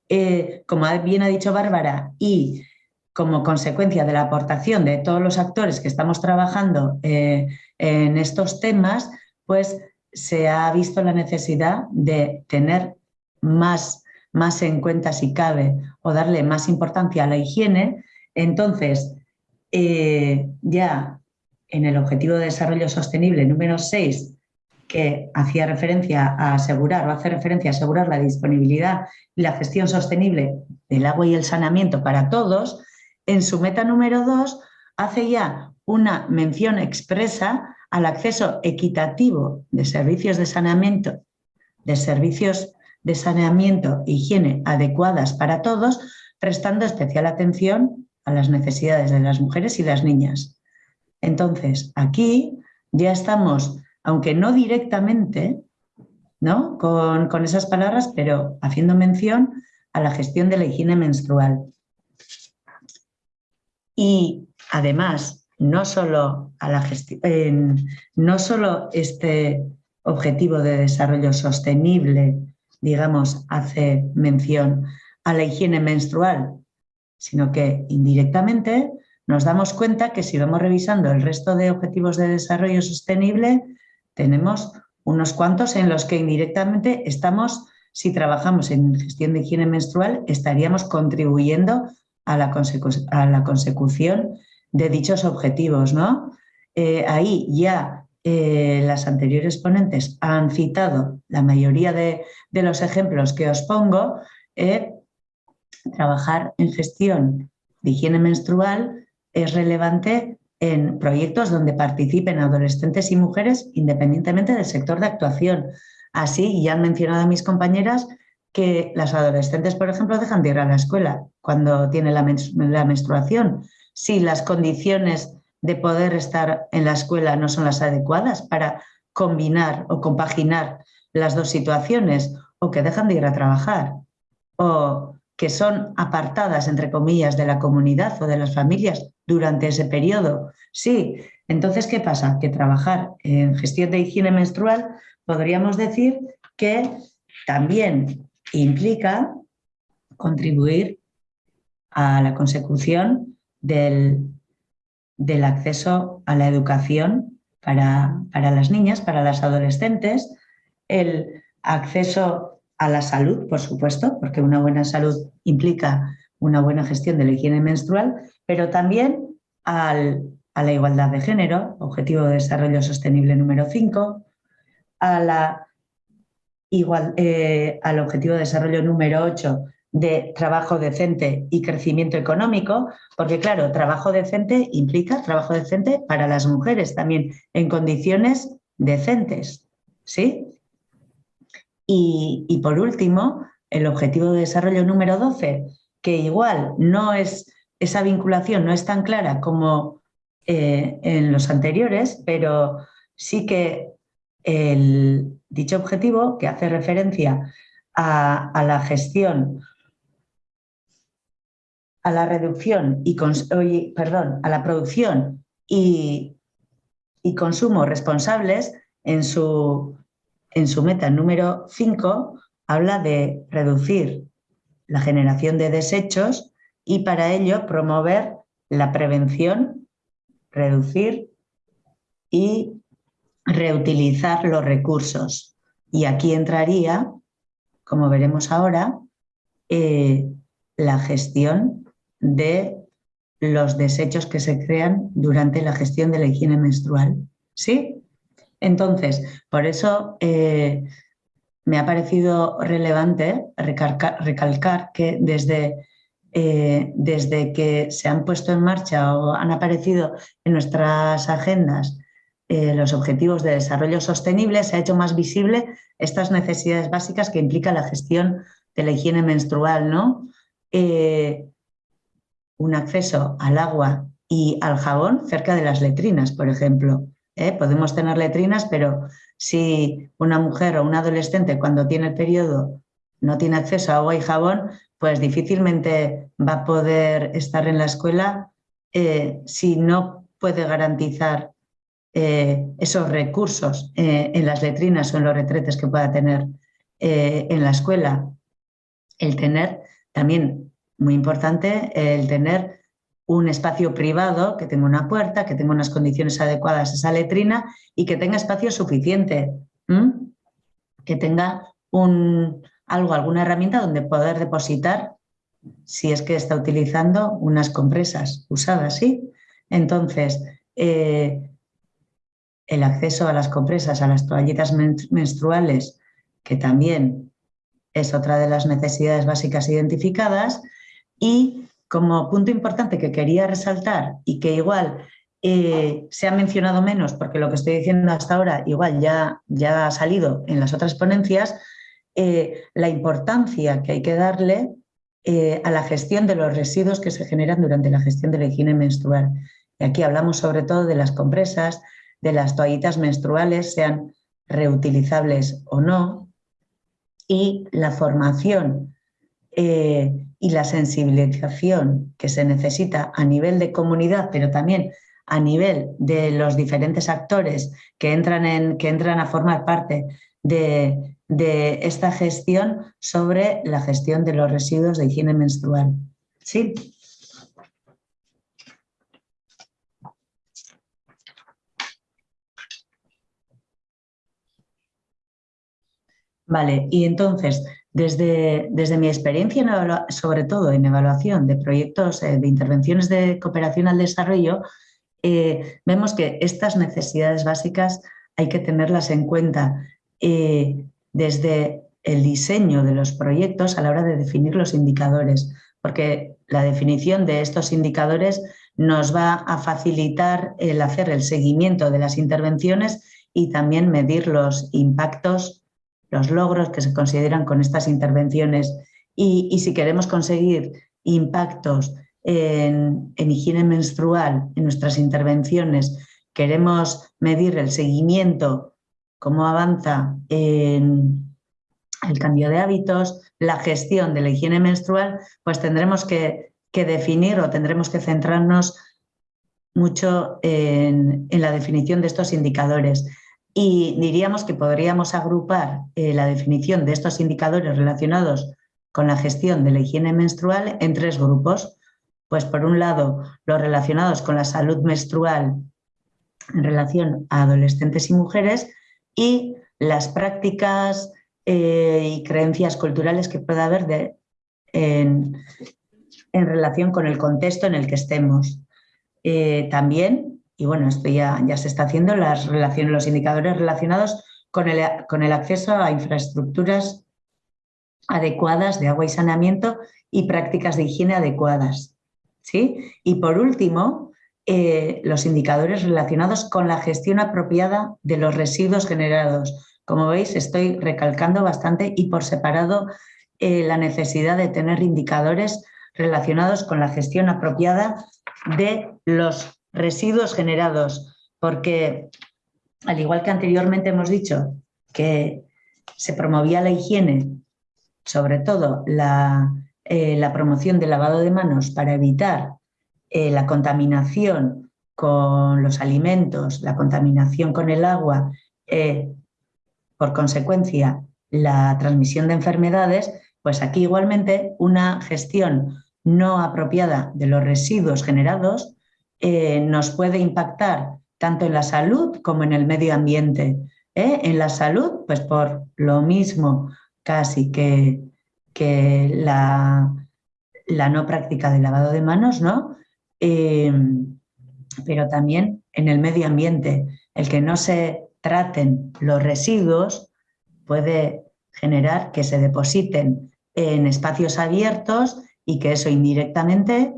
eh, como bien ha dicho Bárbara, y como consecuencia de la aportación de todos los actores que estamos trabajando en estos temas, pues se ha visto la necesidad de tener más más en cuenta si cabe o darle más importancia a la higiene, entonces eh, ya en el Objetivo de Desarrollo Sostenible número 6, que hacía referencia a asegurar o hace referencia a asegurar la disponibilidad y la gestión sostenible del agua y el saneamiento para todos, en su meta número 2 hace ya una mención expresa al acceso equitativo de servicios de saneamiento, de servicios de saneamiento e higiene adecuadas para todos, prestando especial atención a las necesidades de las mujeres y las niñas. Entonces, aquí ya estamos, aunque no directamente, ¿no? Con, esas palabras, pero haciendo mención a la gestión de la higiene menstrual. Y además, no solo, a la no solo este objetivo de desarrollo sostenible digamos, hace mención a la higiene menstrual, sino que indirectamente nos damos cuenta que si vamos revisando el resto de objetivos de desarrollo sostenible, tenemos unos cuantos en los que indirectamente estamos, si trabajamos en gestión de higiene menstrual, estaríamos contribuyendo a la, consecución de dichos objetivos. ¿no? Eh, ahí ya eh, las anteriores ponentes han citado la mayoría de, los ejemplos que os pongo, eh, trabajar en gestión de higiene menstrual es relevante en proyectos donde participen adolescentes y mujeres independientemente del sector de actuación. Así, ya han mencionado mis compañeras que las adolescentes, por ejemplo, dejan de ir a la escuela cuando tiene la menstruación. Si las condiciones de poder estar en la escuela no son las adecuadas para combinar o compaginar las dos situaciones o que dejan de ir a trabajar o que son apartadas, entre comillas, de la comunidad o de las familias durante ese periodo. Sí, entonces, ¿qué pasa? Que trabajar en gestión de higiene menstrual podríamos decir que también implica contribuir a la consecución del del acceso a la educación para, las niñas, para las adolescentes, el acceso a la salud, por supuesto, porque una buena salud implica una buena gestión de la higiene menstrual, pero también a la igualdad de género, Objetivo de Desarrollo Sostenible número 5, a la igual, eh, al Objetivo de Desarrollo número 8 de trabajo decente y crecimiento económico, porque claro, trabajo decente implica trabajo decente para las mujeres también en condiciones decentes, ¿sí? Y, por último, el objetivo de desarrollo número 12, que igual no es, esa vinculación no es tan clara como eh, en los anteriores, pero sí que el, dicho objetivo, que hace referencia a la gestión a la reducción y perdón, a la producción y, consumo responsables en su, en su meta número 5 habla de reducir la generación de desechos y para ello promover la prevención, reducir y reutilizar los recursos. Y aquí entraría, como veremos ahora, eh, la gestión de los desechos que se crean durante la gestión de la higiene menstrual. ¿Sí? Entonces, por eso eh, me ha parecido relevante recalcar, que desde, eh, desde, que se han puesto en marcha o han aparecido en nuestras agendas eh, los Objetivos de Desarrollo Sostenible se ha hecho más visible estas necesidades básicas que implica la gestión de la higiene menstrual, ¿no? Un acceso al agua y al jabón cerca de las letrinas, por ejemplo. ¿eh? Podemos tener letrinas, pero si una mujer o un adolescente cuando tiene el periodo no tiene acceso a agua y jabón, pues difícilmente va a poder estar en la escuela si no puede garantizar eh, esos recursos eh, en las letrinas o en los retretes que pueda tener eh, en la escuela. El tener, también muy importante, el tener un espacio privado, que tenga una puerta, que tenga unas condiciones adecuadas a esa letrina y que tenga espacio suficiente, que tenga un, algo, alguna herramienta donde poder depositar si es que está utilizando unas compresas usadas, ¿sí? Entonces, el acceso a las compresas, a las toallitas menstruales, que también es otra de las necesidades básicas identificadas. Y como punto importante que quería resaltar y que igual eh, se ha mencionado menos porque lo que estoy diciendo hasta ahora igual ya, ya ha salido en las otras ponencias, eh, la importancia que hay que darle eh, a la gestión de los residuos que se generan durante la gestión de la higiene menstrual. Y aquí hablamos sobre todo de las compresas, de las toallitas menstruales, sean reutilizables o no, y la formación y la sensibilización que se necesita a nivel de comunidad, pero también a nivel de los diferentes actores que entran, en, que entran a formar parte de, de esta gestión sobre la gestión de los residuos de higiene menstrual. ¿Sí? Vale, y entonces, desde, desde mi experiencia, sobre todo en evaluación de proyectos eh, de intervenciones de cooperación al desarrollo, eh, vemos que estas necesidades básicas hay que tenerlas en cuenta eh, desde el diseño de los proyectos a la hora de definir los indicadores, porque la definición de estos indicadores nos va a facilitar el hacer el seguimiento de las intervenciones y también medir los impactos los logros que se consideran con estas intervenciones y, si queremos conseguir impactos en, higiene menstrual en nuestras intervenciones, queremos medir el seguimiento, cómo avanza en el cambio de hábitos, la gestión de la higiene menstrual, pues tendremos que, definir o tendremos que centrarnos mucho en, en la definición de estos indicadores y diríamos que podríamos agrupar eh, la definición de estos indicadores relacionados con la gestión de la higiene menstrual en tres grupos. Pues por un lado, los relacionados con la salud menstrual en relación a adolescentes y mujeres y las prácticas eh, y creencias culturales que pueda haber de, en, relación con el contexto en el que estemos. Eh, también y bueno, esto ya, ya se está haciendo, las los indicadores relacionados con el, con el acceso a infraestructuras adecuadas de agua y saneamiento y prácticas de higiene adecuadas. ¿sí? Y por último, eh, los indicadores relacionados con la gestión apropiada de los residuos generados. Como veis, estoy recalcando bastante y por separado eh, la necesidad de tener indicadores relacionados con la gestión apropiada de los residuos generados, porque al igual que anteriormente hemos dicho que se promovía la higiene, sobre todo la, eh, promoción del lavado de manos para evitar eh, la contaminación con los alimentos, la contaminación con el agua, eh, por consecuencia la transmisión de enfermedades, pues aquí igualmente una gestión no apropiada de los residuos generados eh, nos puede impactar tanto en la salud como en el medio ambiente. ¿eh? En la salud, pues por lo mismo casi que, que la, la, no práctica de lavado de manos, ¿no? Em, pero también en el medio ambiente. El que no se traten los residuos puede generar que se depositen en espacios abiertos y que eso indirectamente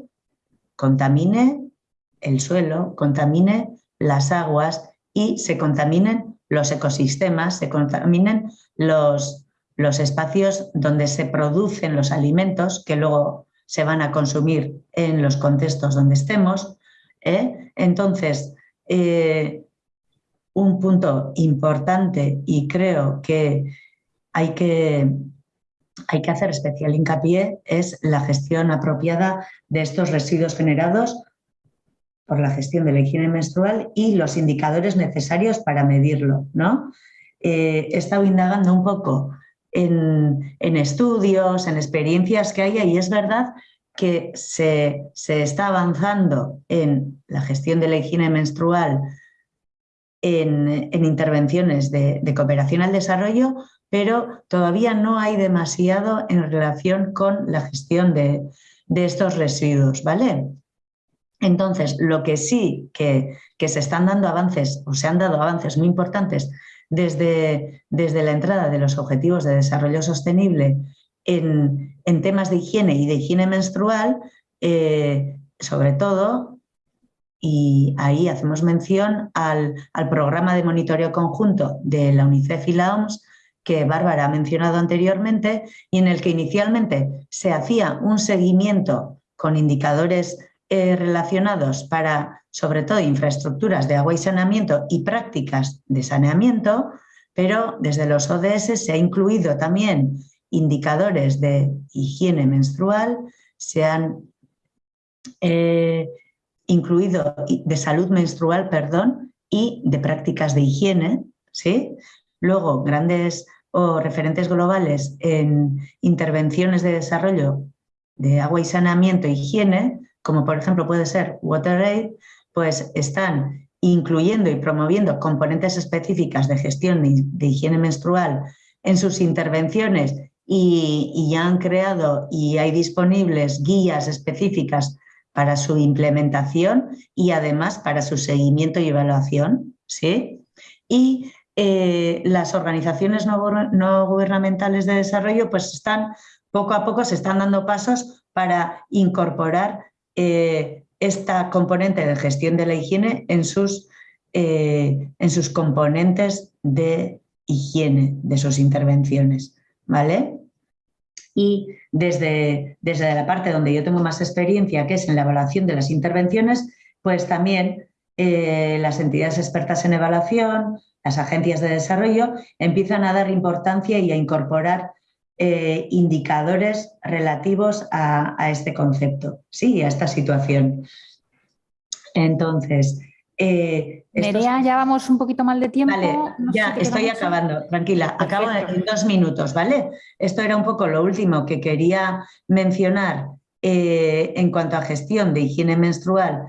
contamine el suelo, contamine las aguas y se contaminen los ecosistemas, se contaminen los, los espacios donde se producen los alimentos que luego se van a consumir en los contextos donde estemos. ¿eh? Entonces, eh, un punto importante y creo que hay que, hay que hacer especial hincapié es la gestión apropiada de estos residuos generados por la gestión de la higiene menstrual y los indicadores necesarios para medirlo. ¿no? Eh, he estado indagando un poco en, estudios, en experiencias que hay y es verdad que se, está avanzando en la gestión de la higiene menstrual en, intervenciones de, cooperación al desarrollo, pero todavía no hay demasiado en relación con la gestión de, de estos residuos, ¿vale? Entonces, lo que sí que, se están dando avances, o se han dado avances muy importantes desde, desde la entrada de los Objetivos de Desarrollo Sostenible en, temas de higiene y de higiene menstrual, eh, sobre todo, y ahí hacemos mención al, al, programa de monitoreo conjunto de la UNICEF y la OMS, que Bárbara ha mencionado anteriormente, y en el que inicialmente se hacía un seguimiento con indicadores eh, relacionados para, sobre todo, infraestructuras de agua y saneamiento y prácticas de saneamiento, pero desde los ODS se ha incluido también indicadores de higiene menstrual, se han eh, incluido de salud menstrual, perdón, y de prácticas de higiene, ¿sí? Luego, grandes o referentes globales en intervenciones de desarrollo de agua y saneamiento e higiene, como por ejemplo puede ser WaterAid, pues están incluyendo y promoviendo componentes específicas de gestión de higiene menstrual en sus intervenciones y, ya han creado y hay disponibles guías específicas para su implementación y además para su seguimiento y evaluación. ¿sí? Y eh, las organizaciones no, gubernamentales de desarrollo pues están poco a poco se están dando pasos para incorporar eh, esta componente de gestión de la higiene en sus, eh, en sus componentes de higiene de sus intervenciones. ¿vale? Y desde, desde la parte donde yo tengo más experiencia, que es en la evaluación de las intervenciones, pues también eh, las entidades expertas en evaluación, las agencias de desarrollo, empiezan a dar importancia y a incorporar eh, indicadores relativos a, este concepto, sí, a esta situación. Entonces... Eh, ya vamos un poquito mal de tiempo. Vale, ya estoy acabando, tranquila, acabo en dos minutos, ¿vale? Esto era un poco lo último que quería mencionar eh, en cuanto a gestión de higiene menstrual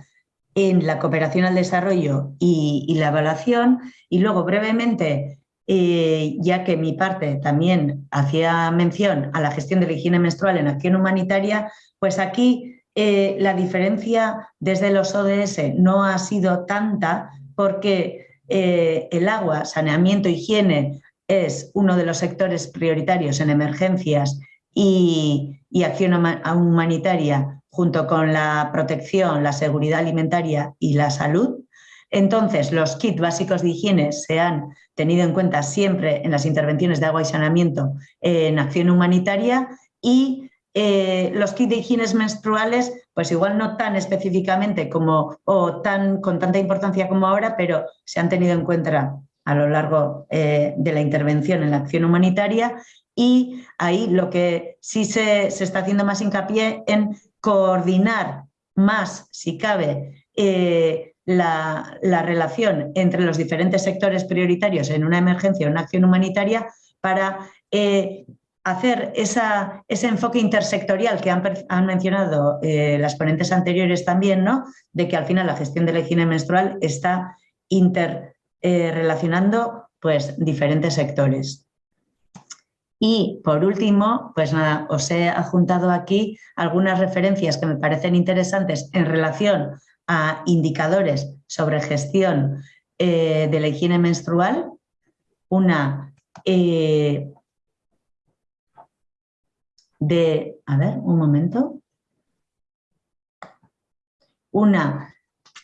en la cooperación al desarrollo y la evaluación y luego brevemente eh, ya que mi parte también hacía mención a la gestión de la higiene menstrual en acción humanitaria, pues aquí eh, la diferencia desde los ODS no ha sido tanta porque eh, el agua, saneamiento, higiene es uno de los sectores prioritarios en emergencias y, y acción humanitaria junto con la protección, la seguridad alimentaria y la salud. Entonces, los kits básicos de higiene se han tenido en cuenta siempre en las intervenciones de agua y saneamiento en acción humanitaria y eh, los kits de higiene menstruales, pues igual no tan específicamente como o tan, con tanta importancia como ahora, pero se han tenido en cuenta a lo largo eh, de la intervención en la acción humanitaria. Y ahí lo que sí se, está haciendo más hincapié en coordinar más, si cabe, eh, la, relación entre los diferentes sectores prioritarios en una emergencia o una acción humanitaria para eh, hacer ese enfoque intersectorial que han, mencionado eh, las ponentes anteriores también, ¿no? de que al final la gestión de la higiene menstrual está interrelacionando eh, pues, diferentes sectores. Y por último, pues nada, os he adjuntado aquí algunas referencias que me parecen interesantes en relación a indicadores sobre gestión eh, de la higiene menstrual, una eh, de, a ver, un momento, una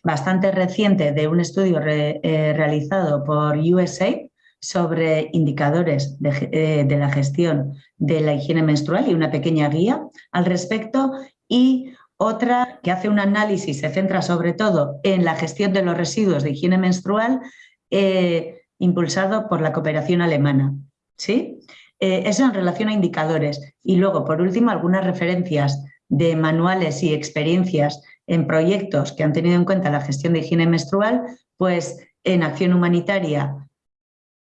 bastante reciente de un estudio eh, realizado por USA sobre indicadores de, de, la gestión de la higiene menstrual y una pequeña guía al respecto y otra que hace un análisis, se centra sobre todo en la gestión de los residuos de higiene menstrual eh, impulsado por la cooperación alemana. ¿sí? Eh, eso en relación a indicadores. Y luego, por último, algunas referencias de manuales y experiencias en proyectos que han tenido en cuenta la gestión de higiene menstrual, pues en acción humanitaria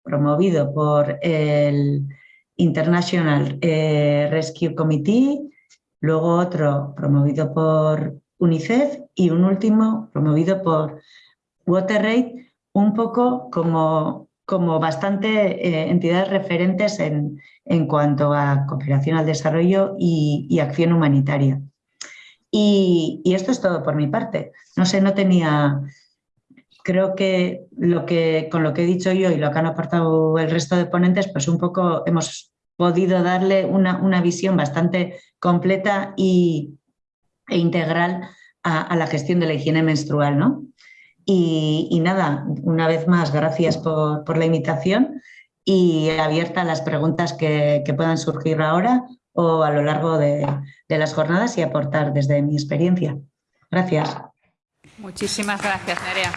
promovido por el International eh, Rescue Committee, luego otro promovido por UNICEF y un último promovido por WaterRate, un poco como, como bastante eh, entidades referentes en, en, cuanto a cooperación al desarrollo y, acción humanitaria. Y, y, esto es todo por mi parte. No sé, no tenía creo que, lo que con lo que he dicho yo y lo que han aportado el resto de ponentes, pues un poco hemos podido darle una, una visión bastante completa y, e integral a, la gestión de la higiene menstrual. ¿no? Y, nada, una vez más, gracias por, la invitación y abierta a las preguntas que, puedan surgir ahora o a lo largo de, de las jornadas y aportar desde mi experiencia. Gracias. Muchísimas gracias, Nerea.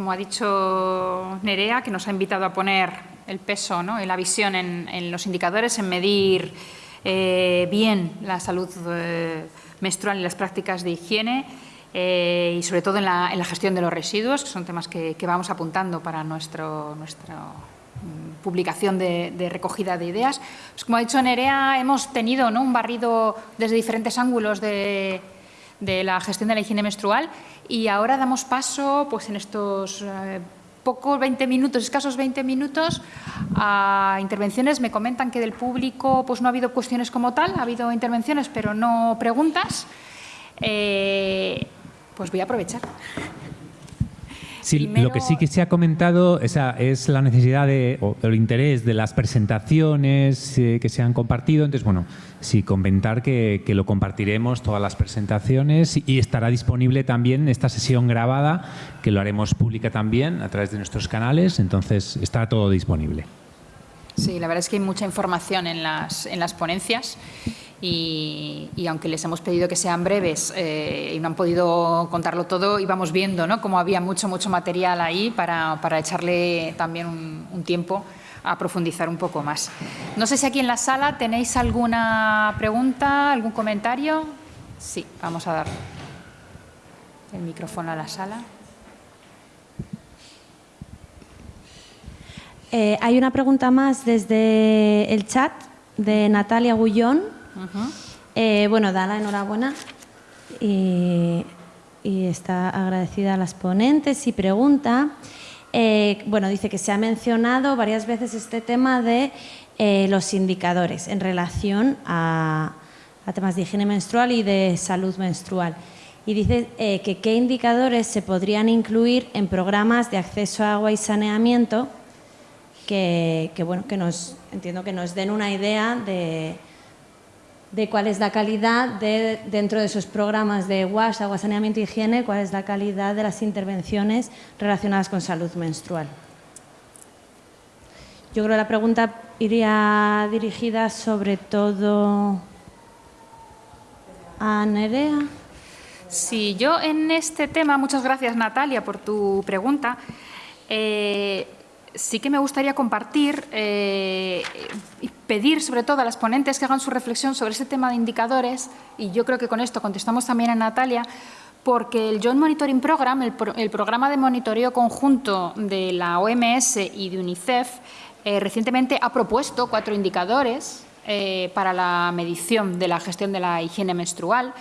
como ha dicho Nerea, que nos ha invitado a poner el peso ¿no? la visión en, los indicadores, en medir eh, bien la salud eh, menstrual y las prácticas de higiene eh, y sobre todo en la, gestión de los residuos, que son temas que, vamos apuntando para nuestro, nuestra mm, publicación de, recogida de ideas. Pues como ha dicho Nerea, hemos tenido ¿no? un barrido desde diferentes ángulos de, de la gestión de la higiene menstrual y ahora damos paso pues, en estos eh, pocos 20 minutos, escasos 20 minutos, a intervenciones. Me comentan que del público pues, no ha habido cuestiones como tal, ha habido intervenciones pero no preguntas. Eh, pues voy a aprovechar. Sí, lo que sí que se ha comentado esa es la necesidad de, o el interés de las presentaciones eh, que se han compartido. Entonces, bueno, sí, comentar que, que, lo compartiremos, todas las presentaciones, y estará disponible también esta sesión grabada, que lo haremos pública también a través de nuestros canales, entonces estará todo disponible. Sí, la verdad es que hay mucha información en las, en las ponencias y, aunque les hemos pedido que sean breves eh, y no han podido contarlo todo, íbamos viendo ¿no? cómo había mucho, mucho material ahí para, para echarle también un, tiempo a profundizar un poco más. No sé si aquí en la sala tenéis alguna pregunta, algún comentario. Sí, vamos a dar el micrófono a la sala. Eh, hay una pregunta más desde el chat de Natalia Gullón. Eh, bueno, da la enhorabuena y, está agradecida a las ponentes y pregunta. Eh, bueno, dice que se ha mencionado varias veces este tema de los indicadores en relación a, temas de higiene menstrual y de salud menstrual. Y dice que qué indicadores se podrían incluir en programas de acceso a agua y saneamiento que, bueno, que nos, entiendo que nos den una idea de, de cuál es la calidad de, dentro de esos programas de WASH, agua, saneamiento y higiene, cuál es la calidad de las intervenciones relacionadas con salud menstrual. Yo creo que la pregunta iría dirigida sobre todo a Nerea. Sí, yo en este tema, muchas gracias Natalia por tu pregunta. Eh, sí que me gustaría compartir eh, y pedir sobre todo a las ponentes que hagan su reflexión sobre este tema de indicadores y yo creo que con esto contestamos también a Natalia porque el Joint Monitoring Program, el, programa de monitoreo conjunto de la OMS y de UNICEF, eh, recientemente ha propuesto cuatro indicadores eh, para la medición de la gestión de la higiene menstrual.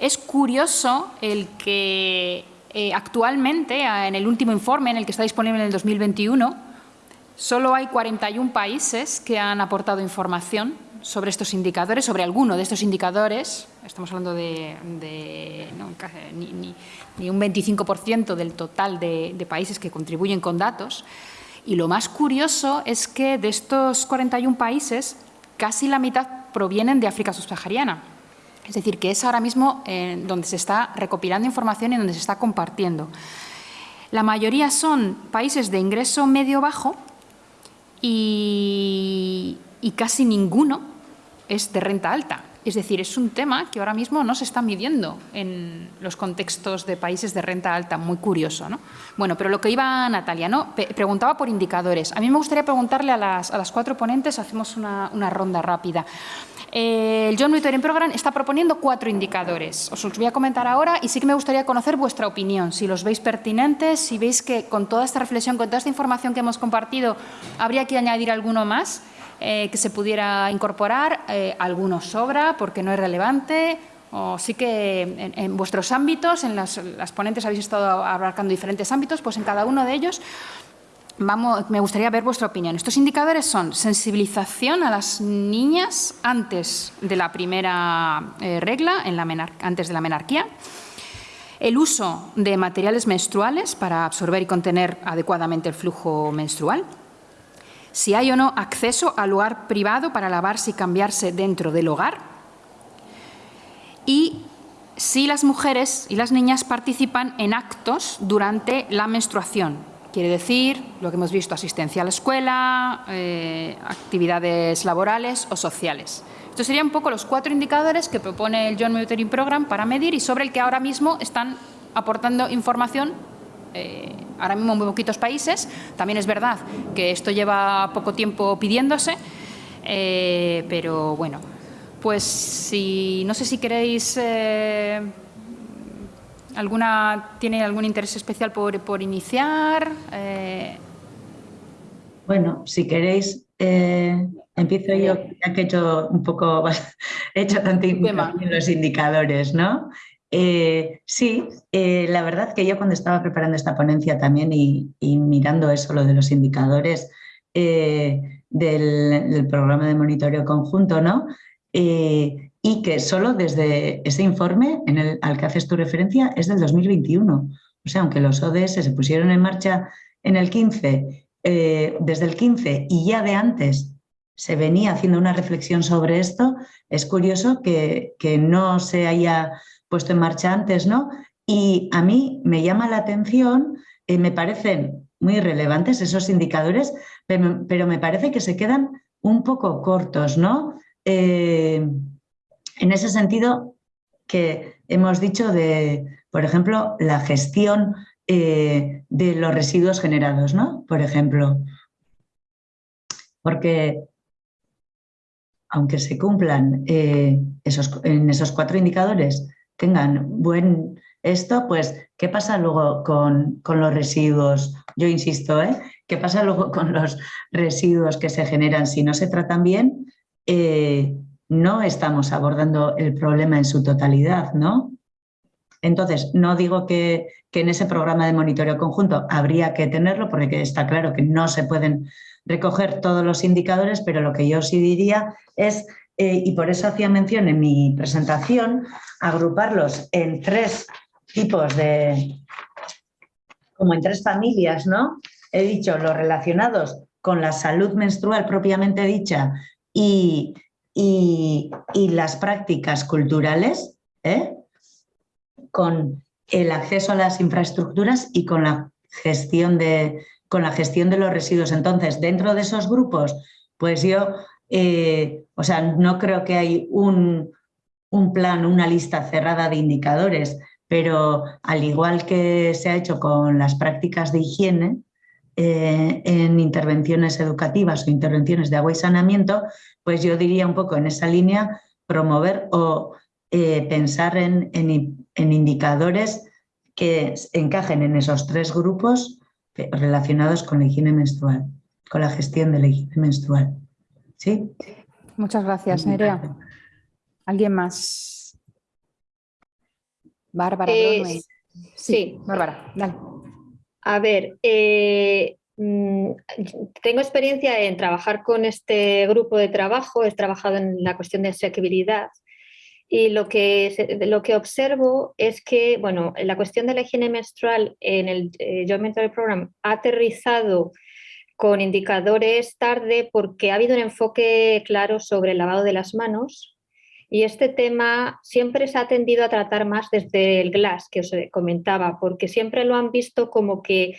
Es curioso el que actualmente, en el último informe en el que está disponible en el 2021, Solo hay 41 países que han aportado información sobre estos indicadores, sobre alguno de estos indicadores. Estamos hablando de, ni, un 25% del total de, países que contribuyen con datos. Y lo más curioso es que de estos 41 países, casi la mitad provienen de África subsahariana. Es decir, que es ahora mismo eh, donde se está recopilando información y donde se está compartiendo. La mayoría son países de ingreso medio-bajo y, casi ninguno es de renta alta. Es decir, es un tema que ahora mismo no se está midiendo en los contextos de países de renta alta, muy curioso. ¿no? Bueno, pero lo que iba Natalia, ¿no? preguntaba por indicadores. A mí me gustaría preguntarle a las, a las cuatro ponentes, hacemos una, una ronda rápida. El John Monitoring Program está proponiendo cuatro indicadores. Os los voy a comentar ahora y sí que me gustaría conocer vuestra opinión, si los veis pertinentes, si veis que con toda esta reflexión, con toda esta información que hemos compartido, habría que añadir alguno más. Eh, que se pudiera incorporar, eh, algunos sobra porque no es relevante, o sí que en, vuestros ámbitos, en las, ponentes habéis estado abarcando diferentes ámbitos, pues en cada uno de ellos Me gustaría ver vuestra opinión. Estos indicadores son sensibilización a las niñas antes de la primera eh, regla, antes de la menarquía, el uso de materiales menstruales para absorber y contener adecuadamente el flujo menstrual, si hay o no acceso al lugar privado para lavarse y cambiarse dentro del hogar y si las mujeres y las niñas participan en actos durante la menstruación. Quiere decir, lo que hemos visto, asistencia a la escuela, eh, actividades laborales o sociales. Estos serían un poco los cuatro indicadores que propone el John Monitoring Program para medir y sobre el que ahora mismo están aportando información eh, ahora mismo muy poquitos países. También es verdad que esto lleva poco tiempo pidiéndose, eh, pero bueno, pues si no sé si queréis eh, alguna tiene algún interés especial por, iniciar. Bueno, si queréis empiezo yo, ya que he hecho un poco, he hecho tanto en los indicadores, ¿no? Eh, sí, eh, la verdad que yo cuando estaba preparando esta ponencia también y, mirando eso, lo de los indicadores eh, del, programa de monitoreo conjunto, ¿no? Y que solo desde ese informe en el, al que haces tu referencia es del 2021. O sea, aunque los ODS se pusieron en marcha en el 15, desde el 15 y ya de antes se venía haciendo una reflexión sobre esto, es curioso que, que no se haya puesto en marcha antes, ¿no? Y a mí me llama la atención, eh, me parecen muy relevantes esos indicadores, pero, me parece que se quedan un poco cortos, ¿no? Eh, en ese sentido que hemos dicho de, por ejemplo, la gestión eh, de los residuos generados, ¿no? Por ejemplo, porque aunque se cumplan esos, en esos cuatro indicadores tengan buen esto, pues, ¿qué pasa luego con, los residuos? Yo insisto, ¿eh? ¿Qué pasa luego con los residuos que se generan? Si no se tratan bien, eh, no estamos abordando el problema en su totalidad, ¿no? Entonces, no digo que, que, en ese programa de monitoreo conjunto habría que tenerlo, porque está claro que no se pueden recoger todos los indicadores, pero lo que yo sí diría es eh, y por eso hacía mención en mi presentación, agruparlos en tres tipos de, como en tres familias, ¿no? He dicho los relacionados con la salud menstrual propiamente dicha y, las prácticas culturales, ¿eh? con el acceso a las infraestructuras y con la gestión de, con la gestión de los residuos. Entonces, dentro de esos grupos, pues yo eh, o sea, no creo que hay un, plan, una lista cerrada de indicadores, pero al igual que se ha hecho con las prácticas de higiene, eh, en intervenciones educativas o intervenciones de agua y saneamiento, pues yo diría un poco en esa línea promover o eh, pensar en, en, indicadores que encajen en esos tres grupos relacionados con la higiene menstrual, con la gestión de la higiene menstrual. Sí. Muchas gracias, Nerea. ¿Alguien más? Bárbara. Eh, sí, Bárbara, dale. A ver, eh, mm, tengo experiencia en trabajar con este grupo de trabajo, he trabajado en la cuestión de asequibilidad y lo que, lo que observo es que, bueno, la cuestión de la higiene menstrual en el eh, Joint Program ha aterrizado con indicadores tarde porque ha habido un enfoque claro sobre el lavado de las manos Y este tema siempre se ha tendido a tratar más desde el GLAS, que os comentaba, porque siempre lo han visto como que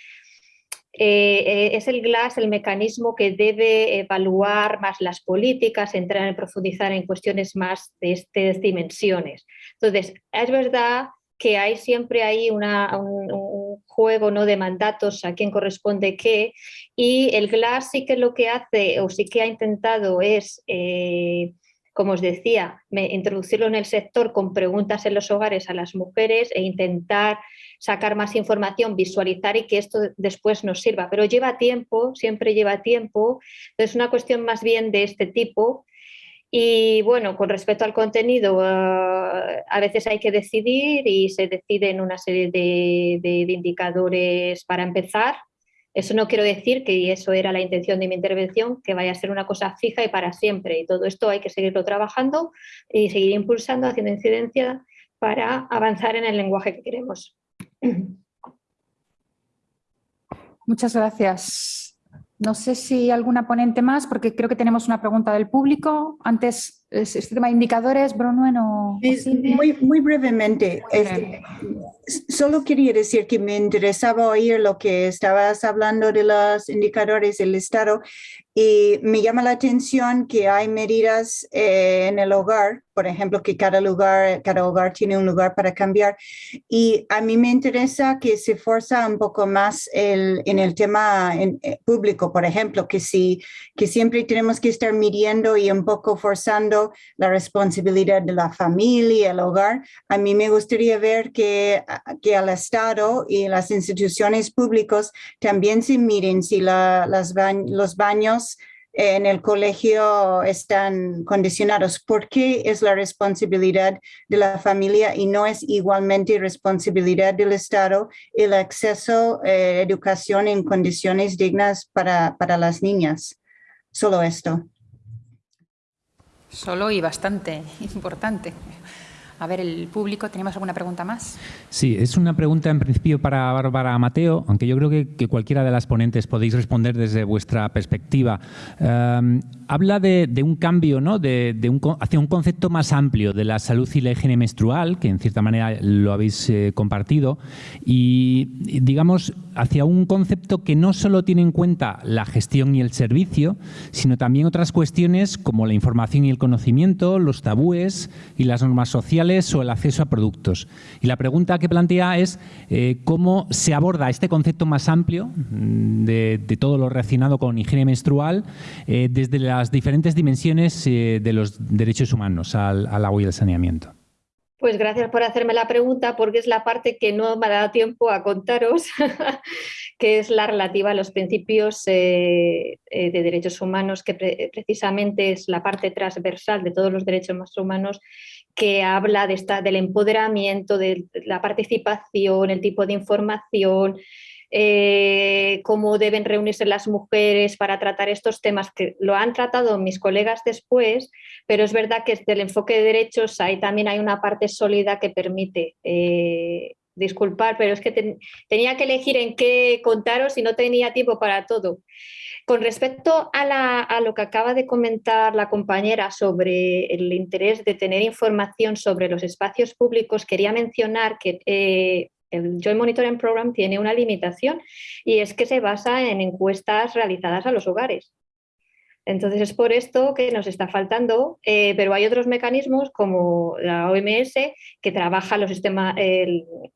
eh, es el GLAS el mecanismo que debe evaluar más las políticas, entrar en profundizar en cuestiones más de estas dimensiones. Entonces, es verdad que hay siempre ahí un, juego ¿no? de mandatos a quién corresponde qué y el GLAS sí que lo que hace o sí que ha intentado es eh, como os decía, introducirlo en el sector con preguntas en los hogares a las mujeres e intentar sacar más información, visualizar y que esto después nos sirva. Pero lleva tiempo, siempre lleva tiempo, es una cuestión más bien de este tipo. Y bueno, con respecto al contenido, ah, a veces hay que decidir y se deciden una serie de indicadores para empezar, eso no quiero decir que eso era la intención de mi intervención, que vaya a ser una cosa fija y para siempre. Y todo esto hay que seguirlo trabajando y seguir impulsando, haciendo incidencia para avanzar en el lenguaje que queremos. Muchas gracias. No sé si alguna ponente más, porque creo que tenemos una pregunta del público. Antes, este tema de indicadores, Bruno o muy, muy brevemente, este, solo quería decir que me interesaba oír lo que estabas hablando de los indicadores del Estado y me llama la atención que hay medidas eh, en el hogar, por ejemplo, que cada lugar, cada hogar tiene un lugar para cambiar. Y a mí me interesa que se forza un poco más el, en el tema eh, público, por ejemplo, que, si, que siempre tenemos que estar midiendo y un poco forzando la responsabilidad de la familia, el hogar. A mí me gustaría ver que, que al Estado y las instituciones públicas también se miren si la, las los baños en el colegio están condicionados. ¿Por qué es la responsabilidad de la familia y no es igualmente responsabilidad del Estado el acceso a eh, educación en condiciones dignas para, para las niñas? Solo esto. Solo y bastante importante. A ver, el público, ¿tenemos alguna pregunta más? Sí, es una pregunta en principio para Bárbara Mateo, aunque yo creo que, cualquiera de las ponentes podéis responder desde vuestra perspectiva. Em, habla de, un cambio ¿no? de, un, hacia un concepto más amplio de la salud y la higiene menstrual, que en cierta manera lo habéis eh, compartido, y digamos hacia un concepto que no solo tiene en cuenta la gestión y el servicio, sino también otras cuestiones como la información y el conocimiento, los tabúes y las normas sociales o el acceso a productos. Y la pregunta que plantea es eh, cómo se aborda este concepto más amplio mm, de, todo lo relacionado con higiene menstrual eh, desde las diferentes dimensiones eh, de los derechos humanos al, agua y al saneamiento. Pues gracias por hacerme la pregunta porque es la parte que no me ha dado tiempo a contaros, que es la relativa a los principios de derechos humanos, que precisamente es la parte transversal de todos los derechos humanos que habla de esta, del empoderamiento, de la participación, el tipo de información, eh, cómo deben reunirse las mujeres para tratar estos temas, que lo han tratado mis colegas después, pero es verdad que desde el enfoque de derechos ahí también hay una parte sólida que permite eh, disculpar, pero es que tenía que elegir en qué contaros y no tenía tiempo para todo. Con respecto a, lo que acaba de comentar la compañera sobre el interés de tener información sobre los espacios públicos, quería mencionar que eh, el Joint Monitoring Program tiene una limitación y es que se basa en encuestas realizadas a los hogares. Entonces es por esto que nos está faltando, eh, pero hay otros mecanismos como la OMS que trabaja los,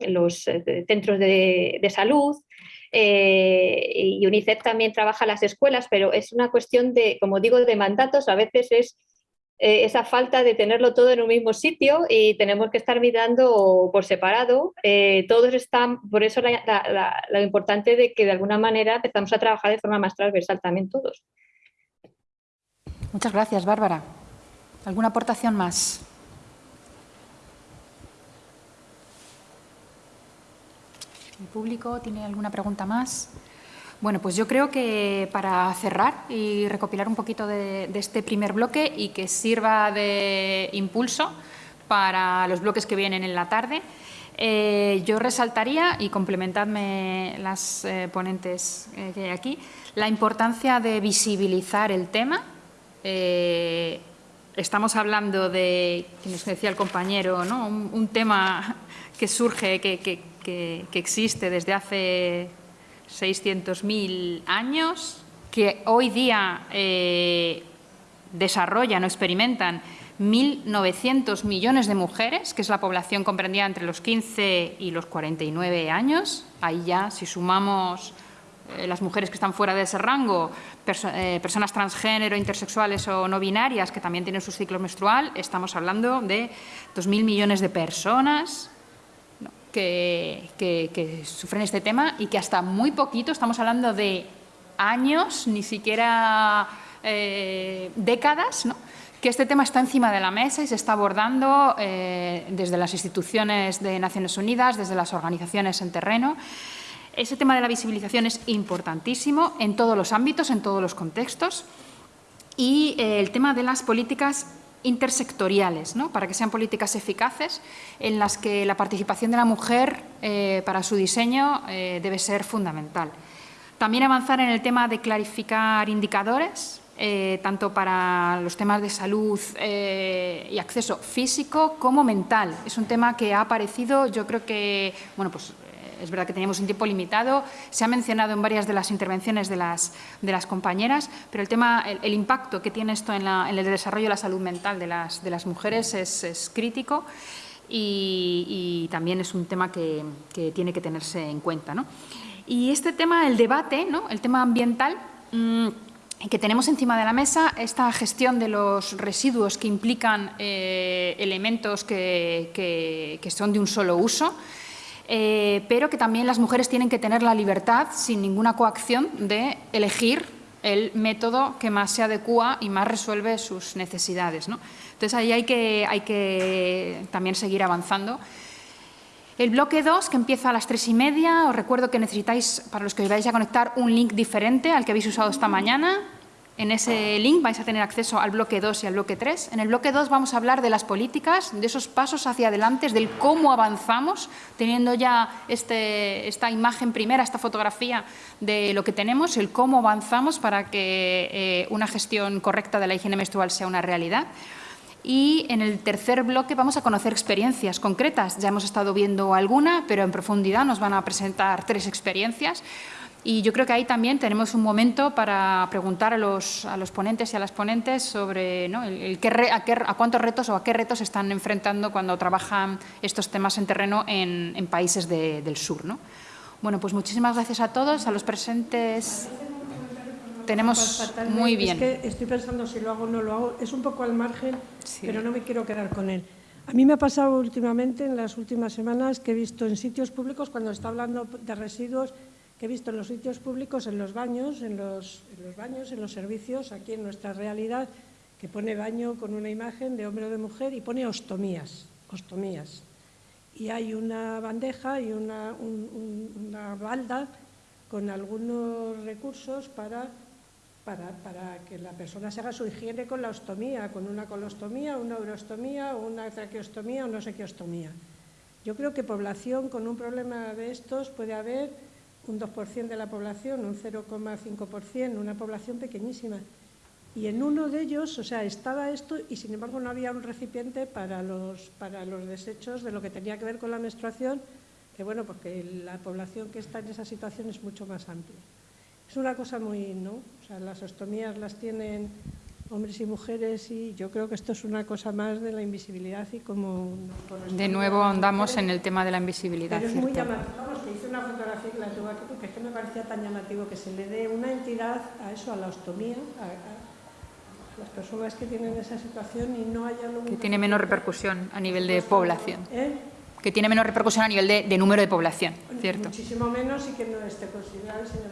los eh, centros de salud, eh, y UNICEF también trabaja las escuelas, pero es una cuestión de, como digo, de mandatos, a veces es eh, esa falta de tenerlo todo en un mismo sitio y tenemos que estar mirando por separado. Eh, todos están, por eso lo importante de que de alguna manera empezamos a trabajar de forma más transversal también todos. Muchas gracias, Bárbara. ¿Alguna aportación más? ¿El público tiene alguna pregunta más? Bueno, pues yo creo que para cerrar y recopilar un poquito de, este primer bloque y que sirva de impulso para los bloques que vienen en la tarde, eh, yo resaltaría, y complementadme las eh, ponentes eh, que hay aquí, la importancia de visibilizar el tema estamos hablando de, que nos decía el compañero, ¿no? un, tema que surge, que, existe desde hace 600.000 años, que hoy día eh, desarrollan o experimentan 1.900 millones de mujeres, que es la población comprendida entre los 15 y los 49 años. Ahí ya, si sumamos eh, las mujeres que están fuera de ese rango, eh, personas transgénero, intersexuales o no binarias que también tienen su ciclo menstrual, estamos hablando de 2.000 millones de personas que, sufren este tema y que hasta muy poquito, estamos hablando de años, ni siquiera eh, décadas, que este tema está encima de la mesa y se está abordando desde las instituciones de Naciones Unidas, desde las organizaciones en terreno ese tema de la visibilización es importantísimo en todos los ámbitos, en todos los contextos. Y eh, el tema de las políticas intersectoriales, ¿no? para que sean políticas eficaces en las que la participación de la mujer eh, para su diseño eh, debe ser fundamental. También avanzar en el tema de clarificar indicadores, tanto para los temas de salud y acceso físico como mental. Es un tema que ha aparecido, yo creo que, bueno, pues es verdad que teníamos un tiempo limitado, se ha mencionado en varias de las intervenciones de las, compañeras, pero el tema, el, impacto que tiene esto en, el desarrollo de la salud mental de las, mujeres es, crítico y, también es un tema que, tiene que tenerse en cuenta. Y este tema, el debate, ¿no? el tema ambiental, mm, que tenemos encima de la mesa esta gestión de los residuos que implican eh, elementos que, son de un solo uso, eh, pero que también las mujeres tienen que tener la libertad, sin ninguna coacción, de elegir el método que más se adecua y más resuelve sus necesidades. Entonces, ahí hay que, hay que también seguir avanzando. El bloque 2, que empieza a las tres y media, os recuerdo que necesitáis, para los que os vais a conectar, un link diferente al que habéis usado esta mañana. En ese link vais a tener acceso al bloque 2 y al bloque 3. En el bloque 2 vamos a hablar de las políticas, de esos pasos hacia adelante, del cómo avanzamos, teniendo ya este, esta imagen primera, esta fotografía de lo que tenemos, el cómo avanzamos para que eh, una gestión correcta de la higiene menstrual sea una realidad. Y en el tercer bloque vamos a conocer experiencias concretas. Ya hemos estado viendo alguna, pero en profundidad nos van a presentar tres experiencias. Y yo creo que ahí también tenemos un momento para preguntar a los, a los ponentes y a las ponentes sobre ¿no? el, a, cuántos retos o a qué retos se están enfrentando cuando trabajan estos temas en terreno en, en países del sur. ¿no? Bueno, pues muchísimas gracias a todos, a los presentes. Tenemos muy bien. Es que estoy pensando si lo hago o no lo hago. Es un poco al margen, pero no me quiero quedar con él. A mí me ha pasado últimamente, en las últimas semanas, que he visto en sitios públicos, cuando está hablando de residuos, que he visto en los sitios públicos, en los baños, en los, baños, en los servicios, aquí en nuestra realidad, que pone baño con una imagen de hombre o de mujer y pone ostomías, ostomías. Y hay una bandeja y una, una balda con algunos recursos para, para, para, que la persona se haga su higiene con la ostomía, con una colostomía, una urostomía, una traqueostomía o no sé qué ostomía. Yo creo que población con un problema de estos puede haber un 2% de la población, un 0,5%, una población pequeñísima. Y en uno de ellos, o sea, estaba esto y sin embargo no había un recipiente para los, para los desechos de lo que tenía que ver con la menstruación, que bueno, porque la población que está en esa situación es mucho más amplia. Es una cosa muy, ¿no? O sea, las ostomías las tienen hombres y mujeres y yo creo que esto es una cosa más de la invisibilidad y como... De nuevo andamos en el tema de la invisibilidad. Pero es muy llamativo, vamos, que hice una fotografía que la tuve aquí porque es que me parecía tan llamativo que se le dé una entidad a eso, a la ostomía, a, las personas que tienen esa situación y no haya... Que tiene menos repercusión a nivel de población. ¿Eh? Que tiene menos repercusión a nivel de, número de población, ¿cierto? Muchísimo menos y que no esté considerado el señor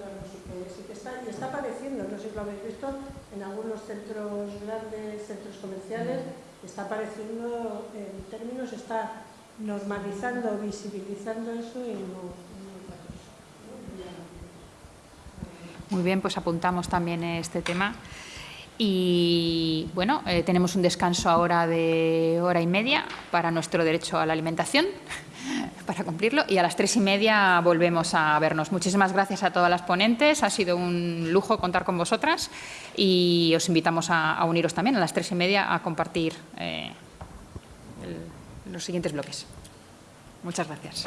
está, y está apareciendo, no sé si lo habéis visto, en algunos centros grandes, centros comerciales, está apareciendo en términos, está normalizando, visibilizando eso y no, Muy bien, pues apuntamos también este tema. Y bueno, eh, tenemos un descanso ahora de hora y media para nuestro derecho a la alimentación. Para cumplirlo y a las tres y media volvemos a vernos. Muchísimas gracias a todas las ponentes, ha sido un lujo contar con vosotras y os invitamos a, uniros también a las tres y media a compartir eh, los siguientes bloques. Muchas gracias.